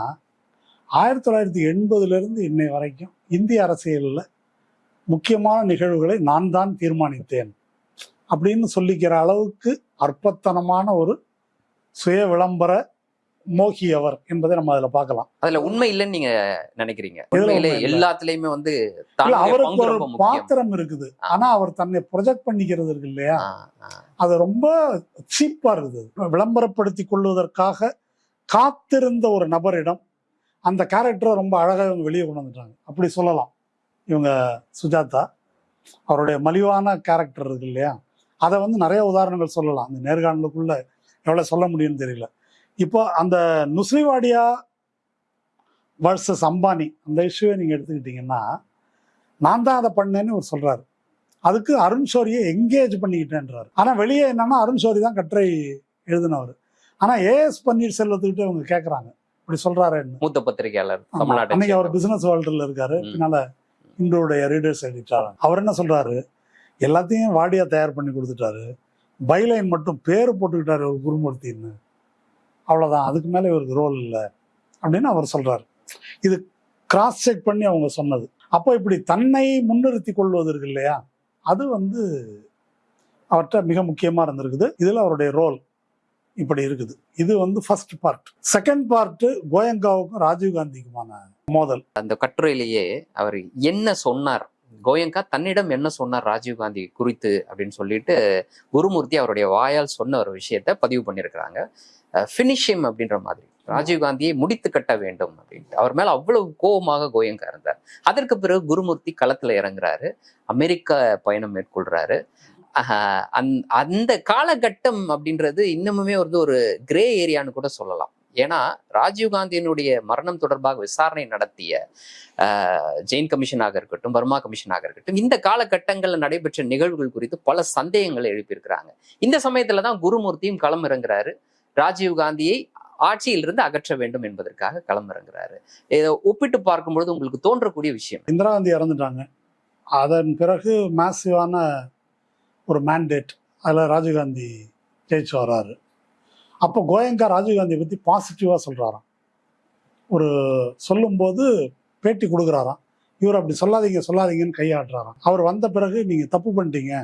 ஆயிரத்தி தொள்ளாயிரத்தி எண்பதுலேருந்து இன்னை வரைக்கும் இந்திய அரசியலில் முக்கியமான நிகழ்வுகளை நான் தான் தீர்மானித்தேன் அப்படின்னு சொல்லிக்கிற அளவுக்கு அற்பத்தனமான ஒரு சுய விளம்பர மோகி அவர் என்பதை நம்ம அதில் பார்க்கலாம். அதுல உண்மை இல்லைன்னு நீங்க நினைக்கிறீங்க. உண்மையிலே. எல்லாத்துலயுமே வந்து அவருக்கு ஒரு பாத்திரம் இருக்குது. ஆனா அவர் தன்னை ப்ரொஜெக்ட் பண்ணிக்கிறது இருக்கு இல்லையா. அது ரொம்ப சீப்பா இருக்குது. விளம்பரப்படுத்தி கொள்வதற்காக காத்திருந்த ஒரு நபரிடம் அந்த கேரக்டரை ரொம்ப அழகாக இவங்க வெளியே கொண்டு வந்துட்டாங்க. அப்படி சொல்லலாம். இவங்க சுஜாதா அவருடைய மலிவான கேரக்டர் இருக்கு இல்லையா? அதை வந்து நிறைய உதாரணங்கள் சொல்லலாம். அந்த நேர்காணலுக்குள்ள எவ்வளோ சொல்ல முடியும்னு தெரியல. இப்போ அந்த நுஸ்லிவாடியா வர்சஸ் அம்பானி அந்த இஷ்யூவை நீங்கள் எடுத்துக்கிட்டிங்கன்னா நான் தான் அதை பண்ணேன்னு அவர் சொல்கிறாரு அதுக்கு அருண் ஷோரியை எங்கேஜ் பண்ணிக்கிட்டேன்றாரு. ஆனால் வெளியே என்னன்னா அருண் ஷோரி தான் கட்டுரை எழுதினவர். ஆனால் ஏஎஸ் பன்னீர்செல்வத்துக்கிட்ட அவங்க கேட்குறாங்க இப்படி சொல்கிறாருன்னு மூத்த பத்திரிகையாளர் அன்னைக்கு அவர். பிசினஸ் வேர்ல்டுல இருக்காரு. பின்னால இன்றைய ரீடர்ஸ் எடிட்டார் அவர் என்ன சொல்றாரு? எல்லாத்தையும் வாடியா தயார் பண்ணி கொடுத்துட்டாரு. பைலைன் மட்டும் பேர் போட்டுக்கிட்டாரு ஒரு குருமூர்த்தின்னு. அவ்வளோதான் அதுக்கு மேலே இவருக்கு ரோல் இல்லை. அப்படின்னு அவர் சொல்கிறார் இது கிராஸ் செக் பண்ணி அவங்க சொன்னது. அப்போ இப்படி தன்னை முன்னிறுத்தி கொள்வது இருக்கு இல்லையா? அது வந்து அவர்கிட்ட மிக முக்கியமாக இருந்திருக்குது. இதில் அவருடைய ரோல் இப்படி இருக்குது. இது வந்து ஃபர்ஸ்ட் பார்ட் செகண்ட் பார்ட் கோயங்காவுக்கும் ராஜீவ்காந்திக்குமான மோதல். அந்த கட்டுரையிலேயே அவர் என்ன சொன்னார்? கோயங்கா தன்னிடம் என்ன சொன்னார் ராஜீவ்காந்தி குறித்து அப்படின்னு சொல்லிட்டு குருமூர்த்தி அவருடைய வாயால் சொன்ன ஒரு விஷயத்த பதிவு பண்ணியிருக்கிறாங்க. ஃபினிஷிம் அப்படின்ற மாதிரி. ராஜீவ்காந்தியை முடித்து கட்ட வேண்டும் அப்படின்ட்டு. அவர் மேல அவ்வளவு கோபமாக கோயங்கா இருந்தார். அதற்கு பிறகு குருமூர்த்தி களத்துல இறங்குறாரு. அமெரிக்க பயணம் மேற்கொள்றாரு. அந் அந்த காலகட்டம் அப்படின்றது இன்னமுமே வந்து ஒரு கிரே ஏரியான்னு கூட சொல்லலாம். ஏன்னா ராஜீவ்காந்தியினுடைய மரணம் தொடர்பாக விசாரணை நடத்திய ஜெயின் கமிஷனாக இருக்கட்டும் பர்மா கமிஷனாக இருக்கட்டும் இந்த காலகட்டங்களில் நடைபெற்ற நிகழ்வுகள் குறித்து பல சந்தேகங்களை எழுப்பியிருக்கிறாங்க. இந்த சமயத்துல தான் குருமூர்த்தியும் களம் இறங்குறாரு ராஜீவ்காந்தியை ஆட்சியிலிருந்து அகற்ற வேண்டும் என்பதற்காக களமிறங்குறாரு. இதை ஒப்பிட்டு பார்க்கும்பொழுது உங்களுக்கு தோன்றக்கூடிய விஷயம் இந்திரா காந்தி இறந்துட்டாங்க. அதன் பிறகு மேசிவான ஒரு மேண்டேட் அதில் ராஜீவ்காந்தி ஜெயிச்சு வர்றாரு. அப்போ கோயங்கா ராஜீவ்காந்தியை பற்றி பாசிட்டிவாக சொல்கிறாராம் ஒரு சொல்லும்போது பேட்டி கொடுக்குறாராம். இவர் அப்படி சொல்லாதீங்க சொல்லாதீங்கன்னு கையாட்டுறாராம் அவர் வந்த பிறகு நீங்கள் தப்பு பண்ணிட்டீங்க.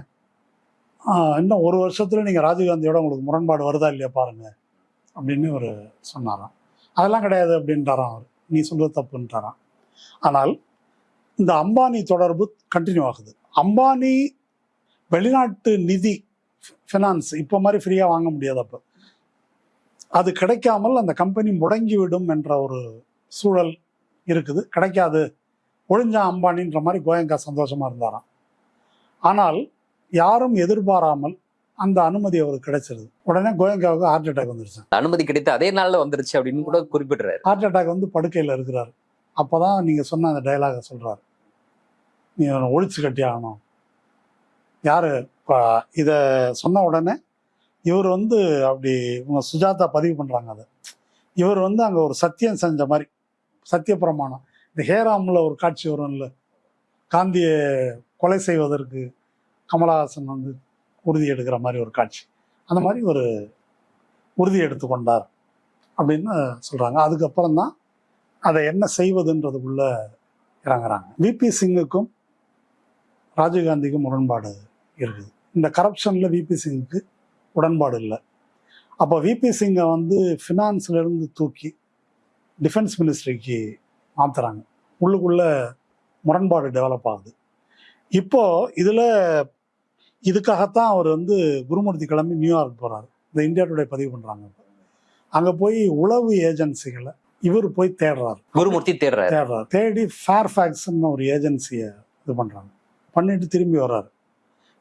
இன்னும் ஒரு வருஷத்தில் நீங்கள் ராஜீவ்காந்தியோட உங்களுக்கு முரண்பாடு வருதா இல்லையா பாருங்கள் அப்படின்னு ஒரு சொன்னாராம். அதெல்லாம் கிடையாது அப்படின்ட்டாராம் அவர். நீ சொல்றது தப்புன்ட்டாராம் ஆனால் இந்த அம்பானி தொடர்பு கண்டினியூ ஆகுது. அம்பானி வெளிநாட்டு நிதி ஃபினான்ஸ் இப்போ மாதிரி ஃப்ரீயாக வாங்க முடியாது அப்போ. அது கிடைக்காமல் அந்த கம்பெனி முடங்கிவிடும் என்ற ஒரு சூழல் இருக்குது. கிடைக்காது. ஒழிஞ்சா அம்பானின்ற மாதிரி கோயங்கா சந்தோஷமாக இருந்தாராம். ஆனால் யாரும் எதிர்பாராமல் அந்த அனுமதி அவருக்கு கிடைச்சிருது. உடனே கோயங்காவுக்கு ஹார்ட் அட்டாக் வந்துருச்சு. அனுமதி கிடைத்து அதே நாள்ல வந்துருச்சு அப்படின்னு கூட குறிப்பிடுறாரு. ஹார்ட் அட்டாக் வந்து படுக்கையில் இருக்கிறார். அப்பதான் நீங்க சொன்ன அந்த டைலாக சொல்றாரு. நீ ஒழிச்சு கட்டி ஆகணும். யாரு? இதை சொன்ன உடனே இவர் வந்து அப்படி இவங்க சுஜாதா பதிவு பண்றாங்க அதை. இவர் வந்து அங்க ஒரு சத்தியம் செஞ்ச மாதிரி சத்திய பிரமாணம். இந்த ஹேராம்ல ஒரு காட்சி வரும்ல. காந்தியை கொலை செய்வதற்கு கமலஹாசன் வந்து உறுதி எடுக்கிற மாதிரி ஒரு காட்சி. அந்த மாதிரி ஒரு உறுதி எடுத்துக்கொண்டார் அப்படின்னு சொல்கிறாங்க அதுக்கப்புறம் தான் அதை என்ன செய்வதுன்றதுக்குள்ள இறங்குறாங்க. விபி சிங்குக்கும் ராஜீவ்காந்திக்கும் முரண்பாடு இருக்குது. இந்த கரப்ஷனில் விபி சிங்குக்கு உடன்பாடு இல்லை. அப்போ விபி சிங்கை வந்து ஃபினான்ஸ்லேருந்து தூக்கி டிஃபென்ஸ் மினிஸ்ட்ரிக்கு மாற்றுறாங்க உள்ளுக்குள்ளே முரண்பாடு டெவலப் ஆகுது. இப்போது இதில் இதுக்காகத்தான் அவர் வந்து குருமூர்த்தி கிளம்பி நியூயார்க் போறாரு. இந்த இந்தியா டுடே பதிவு பண்றாங்க. அங்க போய் உளவு ஏஜென்சிகளை இவர் போய் தேடுறாரு. குருமூர்த்தி தேடுறாரு. தேடுறாரு. தேடி ஃபேர்ஃபேக்ஸ்னு ஒரு ஏஜென்சியை இது பண்றாங்க. பண்ணிட்டு திரும்பி வர்றாரு.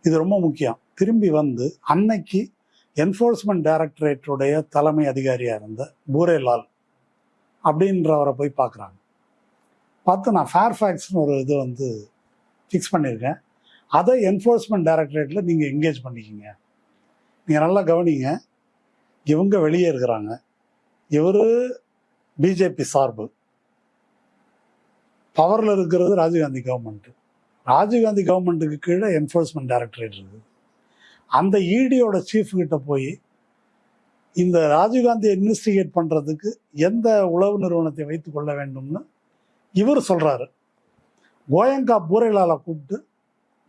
இது ரொம்ப முக்கியம். திரும்பி வந்து அன்னைக்கு என்ஃபோர்ஸ்மெண்ட் டைரக்டரேட்டுடைய தலைமை அதிகாரியா இருந்த பூரேலால் அப்படின்றவரை போய் பார்க்குறாங்க. பார்த்து நான் ஃபேர்ஃபேக்ஸ்னு ஒரு இது வந்து ஃபிக்ஸ் பண்ணியிருக்கேன். அதை என்ஃபோர்ஸ்மெண்ட் டைரக்டரேட்டில் நீங்கள் என்கேஜ் பண்ணிக்கிங்க. நீங்கள் நல்லா கவனிங்க. இவங்க வெளியே இருக்கிறாங்க. இவர் பிஜேபி சார்பு. பவரில் இருக்கிறது ராஜீவ்காந்தி கவர்மெண்ட்டு ராஜீவ்காந்தி கவர்மெண்ட்டுக்கு கீழே என்ஃபோர்ஸ்மெண்ட் டைரக்டரேட் இருக்குது. அந்த இடியோட சீஃப்கிட்ட போய் இந்த ராஜீவ்காந்தியை இன்வெஸ்டிகேட் பண்ணுறதுக்கு எந்த உளவு நிறுவனத்தை வைத்து கொள்ள வேண்டும்னு இவர் சொல்கிறாரு கோயங்கா பூரைலால கூப்பிட்டு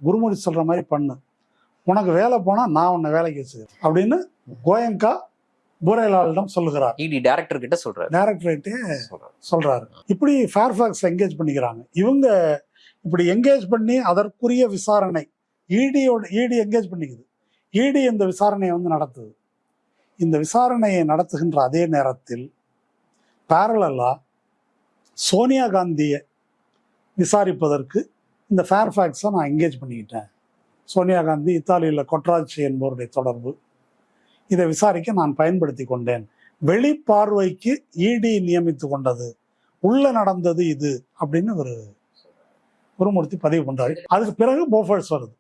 குருமூர்த்தி சொல்ற மாதிரி பண்ணு. உனக்கு வேலை போனா நான் உன்னை வேலைக்கு வச்சுக்கிறேன். அப்படின்னு கோயங்கா பூரைலாலிடம் சொல்லுகிறார். இடி டைரக்டர் கிட்ட சொல்றாரு. டைரக்டரேட்டே சொல்றாரு. இப்படி ஃபேர்ஃபாக்ஸ் என்கேஜ் பண்ணிக்கிறாங்க. இவங்க இப்படி என்கேஜ் பண்ணி அதற்குரிய விசாரணை இடியோட இடி என்கேஜ் பண்ணிக்குது. இடி இந்த விசாரணையை வந்து நடத்துது. இந்த விசாரணையை நடத்துகின்ற அதே நேரத்தில் பேரலா சோனியா காந்தியை விசாரிப்பதற்கு இந்த ஃபேர்ஃபேக்ஸை நான் என்கேஜ் பண்ணிக்கிட்டேன். சோனியா காந்தி இத்தாலியில் கொட்ராச்சி என்பவருடைய தொடர்பு. இதை விசாரிக்க நான் பயன்படுத்தி கொண்டேன். வெளிப்பார்வைக்கு இடி நியமித்து கொண்டது. உள்ள நடந்தது இது அப்படின்னு ஒரு குருமூர்த்தி பதிவு பண்ணுறாரு அதுக்கு பிறகு போஃபர்ஸ் வருது.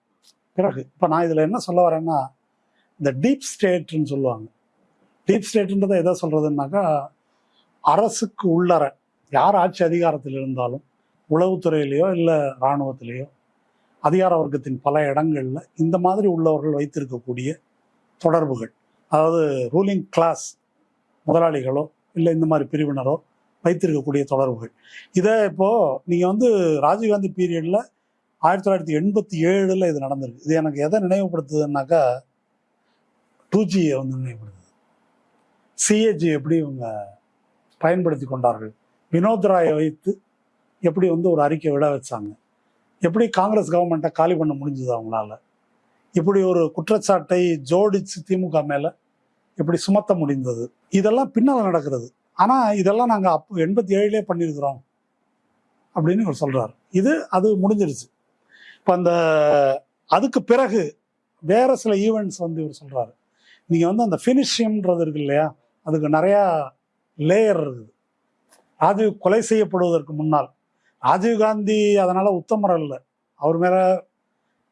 பிறகு இப்போ நான் இதில் என்ன சொல்ல வரேன்னா இந்த டீப் ஸ்டேட்னு சொல்லுவாங்க. டீப் ஸ்டேட்ன்றதை எதை சொல்கிறதுனாக்கா அரசுக்கு உள்ளற யார் ஆட்சி அதிகாரத்தில் இருந்தாலும் உளவுத்துறையிலையோ இல்லை இராணுவத்திலேயோ அதிகார வர்க்கத்தின் பல இடங்களில் இந்த மாதிரி உள்ளவர்கள் வைத்திருக்கக்கூடிய தொடர்புகள். அதாவது ரூலிங் கிளாஸ் முதலாளிகளோ இல்லை இந்த மாதிரி பிரிவினரோ வைத்திருக்கக்கூடிய தொடர்புகள். இதை இப்போது நீங்கள் வந்து ராஜீவ்காந்தி பீரியடில் ஆயிரத்தி தொள்ளாயிரத்தி எண்பத்தி ஏழில் இது நடந்திருக்கு. இது எனக்கு எதை நினைவுபடுத்துதுன்னாக்கா டூ ஜியை வந்து நினைவுபடுத்துது. சிஏஜி எப்படி இவங்க பயன்படுத்தி கொண்டார்கள்? வினோத் ராயை வைத்து எப்படி வந்து ஒரு அறிக்கை விட வச்சாங்க? எப்படி காங்கிரஸ் கவர்மெண்ட்டை காலி பண்ண முடிஞ்சது அவங்களால? இப்படி ஒரு குற்றச்சாட்டை ஜோடிச்சு திமுக மேலே இப்படி சுமத்த முடிந்தது? இதெல்லாம் பின்னால நடக்கிறது. ஆனால் இதெல்லாம் நாங்கள் அப்போ எண்பத்தி ஏழுலேயே பண்ணியிருக்கிறோம் அப்படின்னு இவர் சொல்கிறார் இது அது முடிஞ்சிருச்சு. இப்போ அந்த அதுக்கு பிறகு வேற சில ஈவெண்ட்ஸ் வந்து இவர் சொல்கிறாரு நீங்கள் வந்து அந்த ஃபினிஷியம்ன்றது இருக்கு இல்லையா? அதுக்கு நிறையா லேயர் இருக்குது. ராஜீவ் கொலை செய்யப்படுவதற்கு முன்னால் ராஜீவ் காந்தி அதனால உத்தமர் அல்ல. அவர் மேல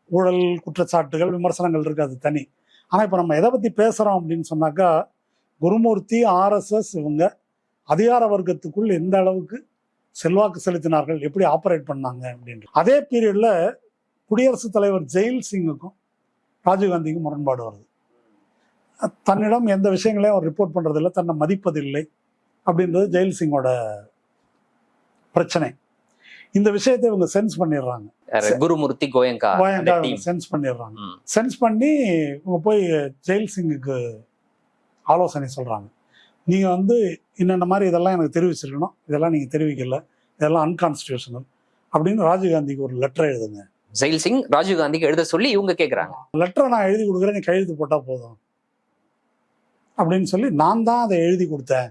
ஊழல் குற்றச்சாட்டுகள் விமர்சனங்கள் இருக்கு அது தனி. ஆனா இப்ப நம்ம எதை பத்தி பேசுறோம் அப்படின்னு சொன்னாக்கா குருமூர்த்தி ஆர்எஸ்எஸ் இவங்க அதிகார வர்க்கத்துக்குள் எந்த அளவுக்கு செல்வாக்கு செலுத்தினார்கள் எப்படி ஆப்ரேட் பண்ணாங்க அப்படின்ட்டு அதே பீரியட்ல குடியரசுத் தலைவர் ஜெயில் சிங்குக்கும் ராஜீவ்காந்திக்கும் முரண்பாடு வருது. தன்னிடம் எந்த விஷயங்களையும் அவர் ரிப்போர்ட் பண்றதில்லை தன்னை மதிப்பதில்லை அப்படின்றது ஜெயில் சிங்கோட பிரச்சனை. இந்த விஷயத்தை இவங்க சென்ஸ் பண்ணிடுறாங்க? குருமூர்த்தி கோயங்கா டீம் சென்ஸ் பண்ணிடுறாங்க. சென்ஸ் பண்ணி இவங்க போய் ஜெயில் சிங்குக்கு ஆலோசனை சொல்றாங்க. நீங்க வந்து இன்னென்ன மாதிரி இதெல்லாம் எனக்கு தெரிவிச்சிருக்கணும் இதெல்லாம் நீங்க தெரிவிக்கல இதெல்லாம் அன்கான்ஸ்டியூஷனல் அப்படின்னு ராஜீவ்காந்திக்கு ஒரு லெட்டர் எழுதுங்க. ஜெயில் சிங் ராஜீவ் காந்திக்கு எழுத சொல்லி இவங்க கேக்குறாங்க. லெட்டரை நான் எழுதி கொடுக்குறேன் நீ கையெழுத்து போட்டா போதும். அப்படின்னு சொல்லி நான் தான் அதை எழுதி கொடுத்தேன்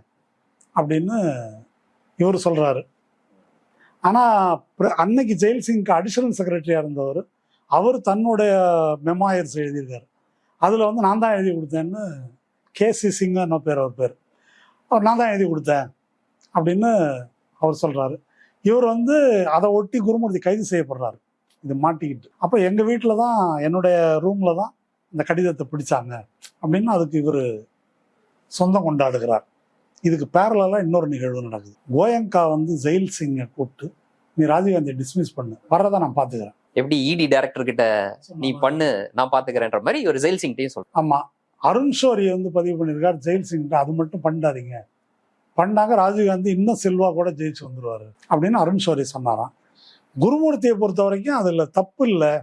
அப்படின்னு இவர் சொல்றாரு. ஆனா அன்னைக்கு ஜெயில் சிங்க்கு அடிஷனல் செக்ரட்டரியா இருந்தவர். அவர் தன்னுடைய மெமாயர்ஸ் எழுதியிருக்காரு. அதுல வந்து நான் தான் எழுதி கொடுத்தேன்னு கேசி சிங்கா பேர் அவர் பேர். அவர் நான் தான் எழுதி கொடுத்தேன் அப்படின்னு அவர் சொல்றாரு. இவர் வந்து அதை ஒட்டி குருமூர்த்தி கைது செய்யப்படுறாரு. இது மாட்டிக்கிட்டு. அப்போ எங்கள் வீட்டில் தான் என்னுடைய ரூமில் தான் இந்த கடிதத்தை பிடிச்சாங்க அப்படின்னு அதுக்கு இவர் சொந்தம் கொண்டாடுகிறார். இதுக்கு பேரலாக இன்னொரு நிகழ்வு நடக்குது. கோயங்கா வந்து ஜெயில் சிங்கை கூப்பிட்டு நீ ராஜீவ்காந்தியை டிஸ்மிஸ் பண்ணு. வர்றதை நான் பார்த்துக்கிறேன். எப்படி இடி டைரக்டர் கிட்ட நீ பண்ணு நான் பாத்துக்கிறேன்ற மாதிரி ஒரு ஜெயில் சிங்டையும் சொல்றேன் ஆமா. அருண் ஷோரி வந்து பதிவு பண்ணியிருக்கார் ஜெயில் சிங்கிட்ட அது மட்டும் பண்ணாதீங்க. பண்ணாங்க ராஜீவ்காந்தி இன்னும் செல்வா கூட ஜெயிச்சு வந்துருவாரு. அப்படின்னு அருண் ஷோரி சொன்னாராம். குருமூர்த்தியை பொறுத்த வரைக்கும் அதுல தப்பு இல்லை.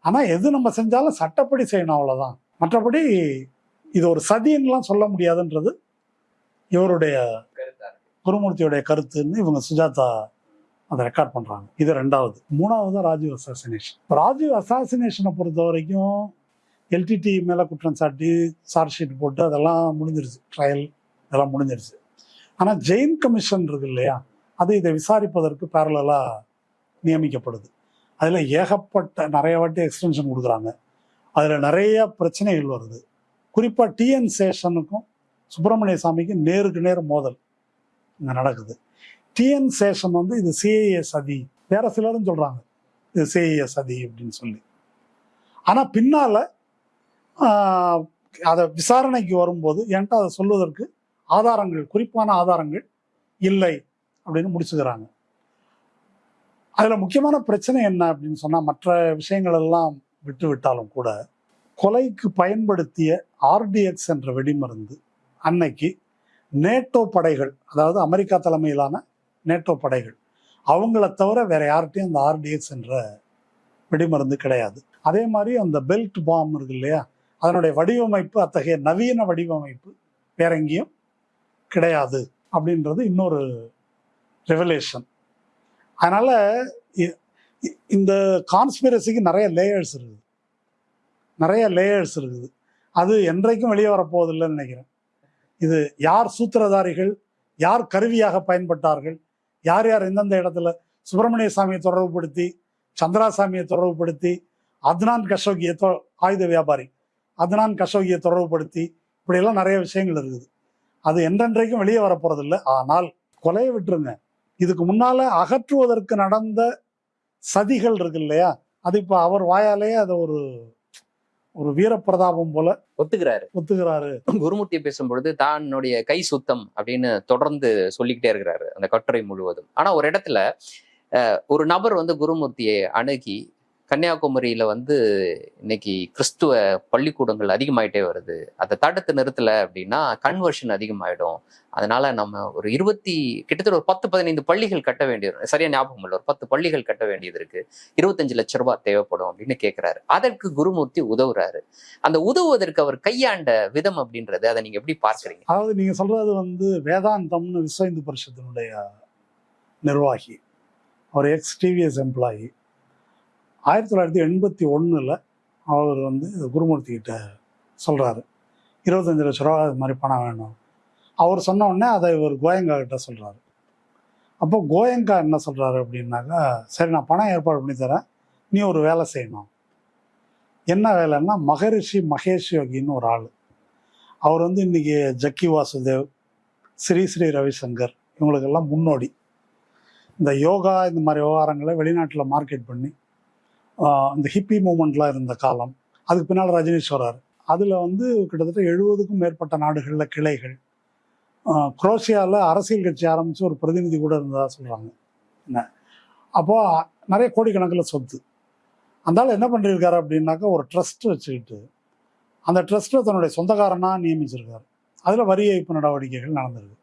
ஆனா எது நம்ம செஞ்சாலும் சட்டப்படி செய்யணும் அவ்வளவுதான். மற்றபடி இது ஒரு சதின்னுலாம் சொல்ல முடியாதுன்றது இவருடைய குருமூர்த்தியுடைய கருத்துன்னு இவங்க சுஜாதா அதை ரெக்கார்ட் பண்றாங்க. இது ரெண்டாவது. மூணாவது ராஜீவ் அசாசினேஷன் ராஜீவ் அசாசினேஷனை பொறுத்த வரைக்கும் எல்டிடி மேல குற்றம் சாட்டி சார்ஜ் ஷீட் போட்டு அதெல்லாம் முடிஞ்சிருச்சு. ட்ரையல் இதெல்லாம் முடிஞ்சிருச்சு. ஆனா ஜெயின் கமிஷன் இருக்கு இல்லையா? அது இதை விசாரிப்பதற்கு பேரலா நியமிக்கப்படுது. அதுல ஏகப்பட்ட நிறைய வாட்டி எக்ஸ்டென்ஷன் கொடுக்குறாங்க. அதுல நிறைய பிரச்சனைகள் வருது. குறிப்பா டிஎன் சேஷனுக்கும் சுப்பிரமணிய சாமிக்கு நேருக்கு நேர் மோதல் இங்கே நடக்குது. டிஎன் சேஷன் வந்து இது சிஏஏ சதி. வேற சிலரும் சொல்கிறாங்க இது சிஏஏ சதி அப்படின்னு சொல்லி. ஆனால் பின்னால் அதை விசாரணைக்கு வரும்போது என்கிட்ட அதை சொல்வதற்கு ஆதாரங்கள் குறிப்பான ஆதாரங்கள் இல்லை அப்படின்னு முடிச்சுக்கிறாங்க. அதில் முக்கியமான பிரச்சனை என்ன அப்படின்னு சொன்னால் மற்ற விஷயங்கள் எல்லாம் விட்டு விட்டாலும் கூட கொலைக்கு பயன்படுத்திய ஆர்டிஎக்ஸ் என்ற வெடிமருந்து அன்னைக்கு நேட்டோ படைகள் அதாவது அமெரிக்கா தலைமையிலான நேட்டோ படைகள் அவங்கள தவிர வேற யார்கிட்டையும் அந்த ஆர்டிஎக்ஸ் என்ற வெடிமருந்து கிடையாது. அதே மாதிரி அந்த பெல்ட் பாம் இருக்கு இல்லையா அதனுடைய வடிவமைப்பு அத்தகைய நவீன வடிவமைப்பு வேற எங்கேயும் கிடையாது அப்படின்றது இன்னொரு ரெவலேஷன் அதனால இந்த கான்ஸ்பிரசிக்கு நிறைய லேயர்ஸ் இருக்குது. நிறைய லேயர்ஸ் இருக்குது. அது என்றைக்கும் வெளியே வரப்போவதில்லைன்னு நினைக்கிறேன். இது யார் சூத்திரதாரிகள் யார் கருவியாக பயன்பட்டார்கள் யார் யார் எந்தெந்த இடத்துல சுப்பிரமணிய சாமியை தொடர்புபடுத்தி சந்திராசாமியை தொடர்புபடுத்தி அத்னான் கஷோகியை தொ ஆயுத வியாபாரி அத்னான் கஷோகியை தொடர்புபடுத்தி இப்படியெல்லாம் நிறைய விஷயங்கள் இருக்குது. அது என்றென்றைக்கும் வெளியே வரப்போறதில்லை. ஆனால் கொலையை விட்டுருங்க. இதுக்கு முன்னால அகற்றுவதற்கு நடந்த சதிகள் இருக்கு இல்லையா? அது இப்போ அவர் வாயாலேயே அதை ஒரு ஒரு வீரப்பிரதாபம் போல ஒத்துக்கிறாரு. ஒத்துக்கிறாரு. குருமூர்த்தி பேசும்பொழுது தன்னுடைய கை சுத்தம் அப்படின்னு தொடர்ந்து சொல்லிக்கிட்டே இருக்கிறாரு அந்த கட்டுரை முழுவதும். ஆனா ஒரு இடத்துல அஹ், ஒரு நபர் வந்து குருமூர்த்தியை அணுகி கன்னியாகுமரியில வந்து இன்னைக்கு கிறிஸ்துவ பள்ளிக்கூடங்கள் அதிகமாயிட்டே வருது. அதை தடுத்து நிறுத்தல அப்படின்னா கன்வர்ஷன் அதிகமாயிடும். அதனால நம்ம ஒரு இருபத்தி கிட்டத்தட்ட ஒரு பத்து பதினைந்து பள்ளிகள் கட்ட வேண்டியது சரியா ஞாபகம் இல்லை ஒரு பத்து பள்ளிகள் கட்ட வேண்டியது இருக்கு. இருபத்தஞ்சு லட்ச ரூபாய் தேவைப்படும் அப்படின்னு கேட்கிறாரு அதற்கு குருமூர்த்தி உதவுறாரு. அந்த உதவுவதற்கு அவர் கையாண்ட விதம் அப்படின்றது அதை நீங்க எப்படி பார்க்கறீங்க? அதாவது நீங்க சொல்றது வந்து வேதாந்தம்னு விஸ்வ இந்து பரிஷத்தினுடைய நிர்வாகி. அவர் எக்ஸ் டிவிஎஸ் எம்ப்ளாயி ஆயிரத்தி தொள்ளாயிரத்தி எண்பத்தி ஒன்றில் அவர் வந்து குருமூர்த்தி கிட்ட சொல்கிறாரு இருபத்தஞ்சு லட்ச ரூபா இது மாதிரி பணம் வேணும். அவர் சொன்ன உடனே அதை இவர் கோயங்கா கிட்ட சொல்கிறாரு அப்போ கோயங்கா என்ன சொல்கிறாரு அப்படின்னாக்கா சரி நான் பணம் ஏற்பாடு பண்ணி தரேன். நீ ஒரு வேலை செய்யணும். என்ன வேலைன்னா மகரிஷி மகேஷ் யோகின்னு ஒரு ஆள். அவர் வந்து இன்னைக்கு ஜக்கி வாசுதேவ் ஸ்ரீ ஸ்ரீ ரவிசங்கர் இவங்களுக்கெல்லாம் முன்னோடி. இந்த யோகா இந்த மாதிரி விவகாரங்களை வெளிநாட்டில் மார்க்கெட் பண்ணி இந்த ஹிப்பி மூமெண்ட்லாம் இருந்த காலம். அதுக்கு பின்னால் ரஜினிஷ் வராரு அதில் வந்து கிட்டத்தட்ட எழுபதுக்கும் மேற்பட்ட நாடுகளில் கிளைகள். குரோஷியாவில் அரசியல் கட்சி ஆரம்பித்து ஒரு பிரதிநிதி கூட இருந்ததாக சொல்கிறாங்க என்ன? அப்போது நிறைய கோடிக்கணக்கில் சொத்து. அந்தாலும் என்ன பண்ணியிருக்காரு அப்படின்னாக்கா ஒரு ட்ரஸ்ட் வச்சுக்கிட்டு அந்த ட்ரஸ்ட்டை தன்னுடைய சொந்தக்காரனாக நியமிச்சிருக்காரு. அதில் வரி ஏய்ப்பு நடவடிக்கைகள் நடந்திருக்கு.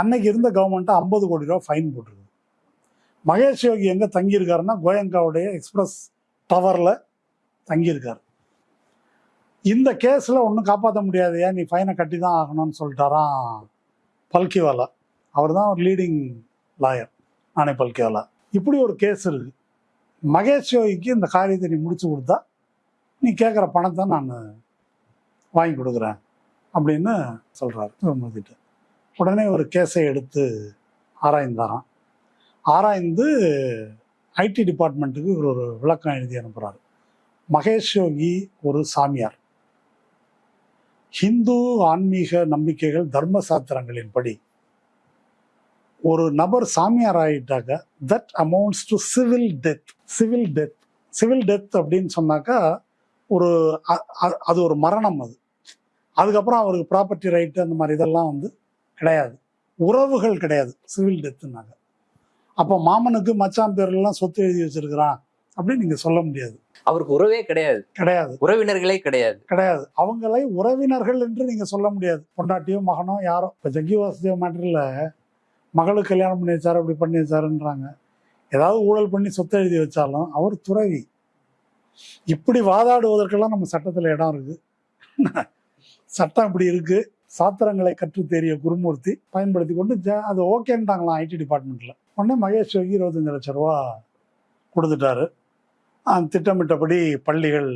அன்னைக்கு இருந்த கவர்மெண்ட்டை ஐம்பது கோடி ரூபா ஃபைன் போட்டிருக்கு. மகேஷ் யோகி எங்கே தங்கியிருக்காருன்னா கோயங்காவுடைய எக்ஸ்பிரஸ் டவரில் தங்கியிருக்கார். இந்த கேஸில் ஒன்றும் காப்பாற்ற முடியாது. ஏன் நீ ஃபைனை கட்டி தான் ஆகணும்னு சொல்லிட்டாராம் பல்கிவாலா. அவர் தான் ஒரு லீடிங் லாயர் நானே பல்கிவாலா. இப்படி ஒரு கேஸ் இருக்கு. மகேஷ் யோகிக்கு இந்த காரியத்தை நீ முடிச்சு கொடுத்தா நீ கேட்குற பணத்தை நான் வாங்கி கொடுக்குறேன் அப்படின்னு சொல்கிறார் குருமூர்த்திட்ட உடனே ஒரு கேஸை எடுத்து ஆராய்ந்தாராம். ஆராய்ந்து ஐடி டிபார்ட்மெண்ட்டுக்கு இவர் ஒரு விளக்கம் எழுதி அனுப்புகிறாரு மகேஷ் யோகி ஒரு சாமியார். ஹிந்து ஆன்மீக நம்பிக்கைகள் தர்ம சாஸ்திரங்களின்படி ஒரு நபர் சாமியார் ஆகிட்டாக்க that amounts to civil death civil death civil death அப்படின்னு சொன்னாக்கா ஒரு அ- அது ஒரு மரணம் அது. அதுக்கப்புறம் அவருக்கு ப்ராப்பர்ட்டி ரைட்டு அந்த மாதிரி இதெல்லாம் வந்து கிடையாது. உறவுகள் கிடையாது. சிவில் டெத்துனாக்க அப்போ மாமனுக்கு மச்சான் பேர்லாம் சொத்து எழுதி வச்சிருக்கிறான் அப்படின்னு நீங்க சொல்ல முடியாது. அவருக்கு உறவே கிடையாது. கிடையாது. உறவினர்களே கிடையாது. கிடையாது. அவங்களை உறவினர்கள் என்று நீங்க சொல்ல முடியாது. பொண்டாட்டியோ மகனோ யாரோ. இப்போ ஜக்கி வாசுதேவ் மேட்டரில் மகளுக்கு கல்யாணம் பண்ணி வச்சாரு அப்படி பண்ணி வச்சாருன்றாங்க. ஏதாவது ஊழல் பண்ணி சொத்து எழுதி வச்சாலும் அவர் துறவி. இப்படி வாதாடுவதற்கெல்லாம் நம்ம சட்டத்தில் இடம் இருக்கு. சட்டம் இப்படி இருக்கு. சாத்திரங்களை கற்று தெரிய குருமூர்த்தி பயன்படுத்தி கொண்டு அது ஓகேன்ட்டாங்களாம் ஐடி டிபார்ட்மெண்ட்ல. உடனே மகேஷ் இருபத்தஞ்சு லட்ச ரூபா கொடுத்துட்டாரு. அந்த திட்டமிட்டபடி பள்ளிகள்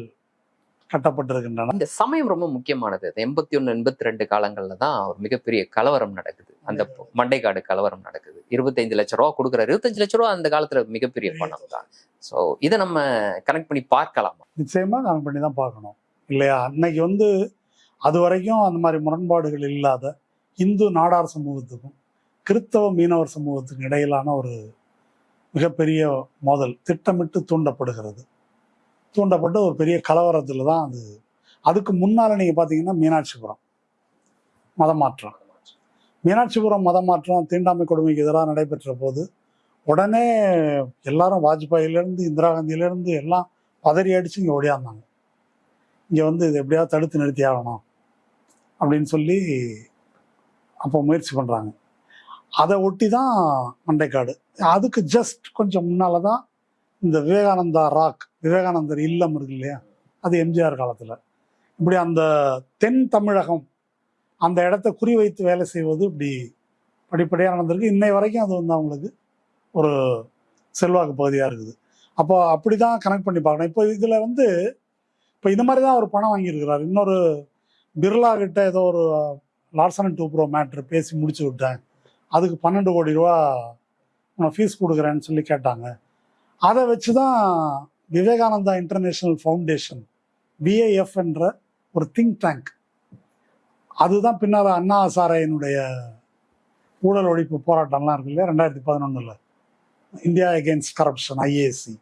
கட்டப்பட்டிருக்கின்றன. இந்த சமயம் ரொம்ப முக்கியமானது. எண்பத்தி ஒண்ணு எண்பத்தி ரெண்டு காலங்கள்ல தான் ஒரு மிகப்பெரிய கலவரம் நடக்குது. அந்த மண்டைக்காடு கலவரம் நடக்குது. இருபத்தைந்து லட்ச ரூபா கொடுக்குறாரு. இருபத்தஞ்சு லட்ச ரூபா அந்த காலத்துல மிகப்பெரிய பணம் தான். சோ இதை நம்ம கனெக்ட் பண்ணி பார்க்கலாமா? நிச்சயமா கணக்கு பண்ணி தான் பார்க்கணும். இல்லையா? அன்னைக்கு வந்து அது வரைக்கும் அந்த மாதிரி முரண்பாடுகள் இல்லாத இந்து நாடார் சமூகத்துக்கும் கிறித்தவ மீனவர் சமூகத்துக்கு இடையிலான ஒரு மிகப்பெரிய மோதல் திட்டமிட்டு தூண்டப்படுகிறது. தூண்டப்பட்டு ஒரு பெரிய கலவரத்தில் தான் அது. அதுக்கு முன்னால் நீங்கள் பார்த்தீங்கன்னா மீனாட்சிபுரம் மதமாற்றம் மீனாட்சிபுரம் மதமாற்றம் தீண்டாமை கொடுமைக்கு எதிராக நடைபெற்ற போது உடனே எல்லாரும் வாஜ்பாயிலேருந்து இந்திரா காந்தியிலேருந்து எல்லாம் பதறி அடித்து இங்கே ஓடியாந்தாங்க. இங்கே வந்து இது எப்படியாவது தடுத்து நிறுத்தி ஆகணும் அப்படின்னு சொல்லி அப்போ முயற்சி பண்ணுறாங்க அதை ஒட்டி தான் மண்டைக்காடு. அதுக்கு ஜஸ்ட் கொஞ்சம் முன்னால தான் இந்த விவேகானந்தா ராக் விவேகானந்தர் இல்லம் இருக்கு இல்லையா? அது எம்ஜிஆர் காலத்தில். இப்படி அந்த தென் தமிழகம் அந்த இடத்த குறிவைத்து வேலை செய்வது இப்படி படிப்படியாக நடந்திருக்கு. இன்னை வரைக்கும் அது வந்து அவங்களுக்கு ஒரு செல்வாக்கு பகுதியாக இருக்குது. அப்போ அப்படி தான் கனெக்ட் பண்ணி பார்க்கணும். இப்போ இதில் வந்து இப்போ இந்த மாதிரி தான் அவர் பணம் வாங்கியிருக்கிறார். இன்னொரு பிர்லா கிட்ட ஏதோ ஒரு லார்சன் டூ ப்ரோ மேட்ரு பேசி முடிச்சு விட்டேன். அதுக்கு பன்னெண்டு கோடி ரூபா நான் ஃபீஸ் கொடுக்குறேன்னு சொல்லி கேட்டாங்க. அதை வச்சு தான் விவேகானந்தா இன்டர்நேஷ்னல் ஃபவுண்டேஷன் பிஏஎஃப் என்ற ஒரு திங்க் டேங்க் அதுதான் பின்னால் அண்ணா ஹசாரையினுடைய ஊழல் ஒழிப்பு போராட்டம்லாம் இருக்கு இல்லையா? ரெண்டாயிரத்தி பதினொன்றில் இந்தியா அகேன்ஸ்ட் கரப்ஷன் ஐஏசி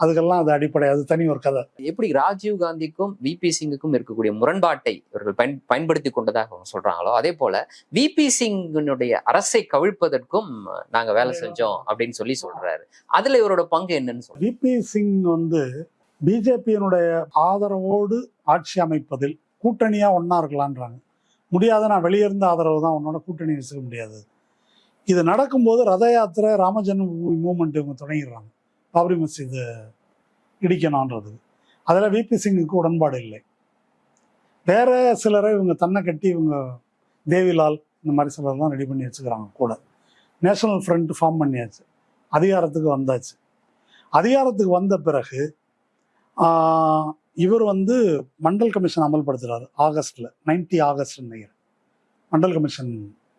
அதுக்கெல்லாம் அது அடிப்படை அது தனி ஒரு கதை. எப்படி ராஜீவ் காந்திக்கும் விபி சிங்குக்கும் இருக்கக்கூடிய முரண்பாட்டை இவர்கள் பயன் பயன்படுத்தி கொண்டதாக அவங்க சொல்றாங்களோ அதே போல விபி சிங்கினுடைய அரசை கவிழ்ப்பதற்கும் நாங்க வேலை செஞ்சோம் அப்படின்னு சொல்லி சொல்றாரு. அதுல இவரோட பங்கு என்னன்னு சொல்றாரு விபி சிங் வந்து பிஜேபியினுடைய ஆதரவோடு ஆட்சி அமைப்பதில் கூட்டணியா ஒண்ணா இருக்கலான்றாங்க. முடியாத நான் வெளியே இருந்த ஆதரவு தான் உன்னோட கூட்டணி வச்சுக்க முடியாது. இது நடக்கும்போது ரத யாத்திரை ராமஜன்மபூமி மூமெண்ட் இவங்க தொடங்கிடுறாங்க. பாபரி மசீது இடிக்கணுன்றது. அதில் விபி சிங்குக்கு உடன்பாடு இல்லை. வேற சிலரை இவங்க தன்னை கட்டி இவங்க தேவிலால் இந்த மாதிரி சிலர் தான் ரெடி பண்ணி வச்சுக்கிறாங்க கூட. நேஷனல் ஃப்ரண்ட் ஃபார்ம் பண்ணியாச்சு. அதிகாரத்துக்கு வந்தாச்சு. அதிகாரத்துக்கு வந்த பிறகு இவர் வந்து மண்டல் கமிஷன் அமல்படுத்துகிறார் ஆகஸ்டில் நைன்டி ஆகஸ்ட் நினைக்கிறேன். மண்டல் கமிஷன்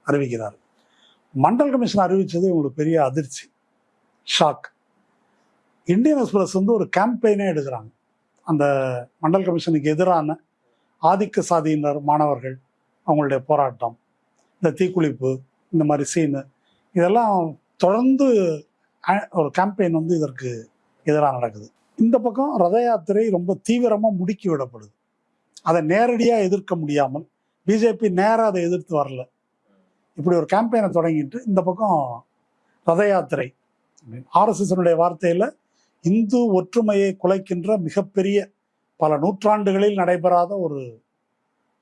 அறிவிக்கிறார். மண்டல் கமிஷன் அறிவித்தது இவங்களுக்கு பெரிய அதிர்ச்சி. ஷாக் இந்தியன் எக்ஸ்பிரஸ் வந்து ஒரு கேம்பெயினே எடுக்கிறாங்க. அந்த மண்டல் கமிஷனுக்கு எதிரான ஆதிக்க சாதியினர் மாணவர்கள் அவங்களுடைய போராட்டம் இந்த தீக்குளிப்பு இந்த மாதிரி சீனு இதெல்லாம் தொடர்ந்து ஒரு கேம்பெயின் வந்து இதற்கு எதிராக நடக்குது. இந்த பக்கம் ரத யாத்திரை ரொம்ப தீவிரமாக முடுக்கி விடப்படுது. அதை நேரடியாக எதிர்க்க முடியாமல் பிஜேபி நேராக அதை எதிர்த்து வரல. இப்படி ஒரு கேம்பெயினை தொடங்கிட்டு இந்த பக்கம் ரத யாத்திரை ஆர்எஸ்எஸ்னுடைய வார்த்தையில் இந்து ஒற்றுமையை குலைக்கின்ற மிகப்பெரிய பல நூற்றாண்டுகளில் நடைபெறாத ஒரு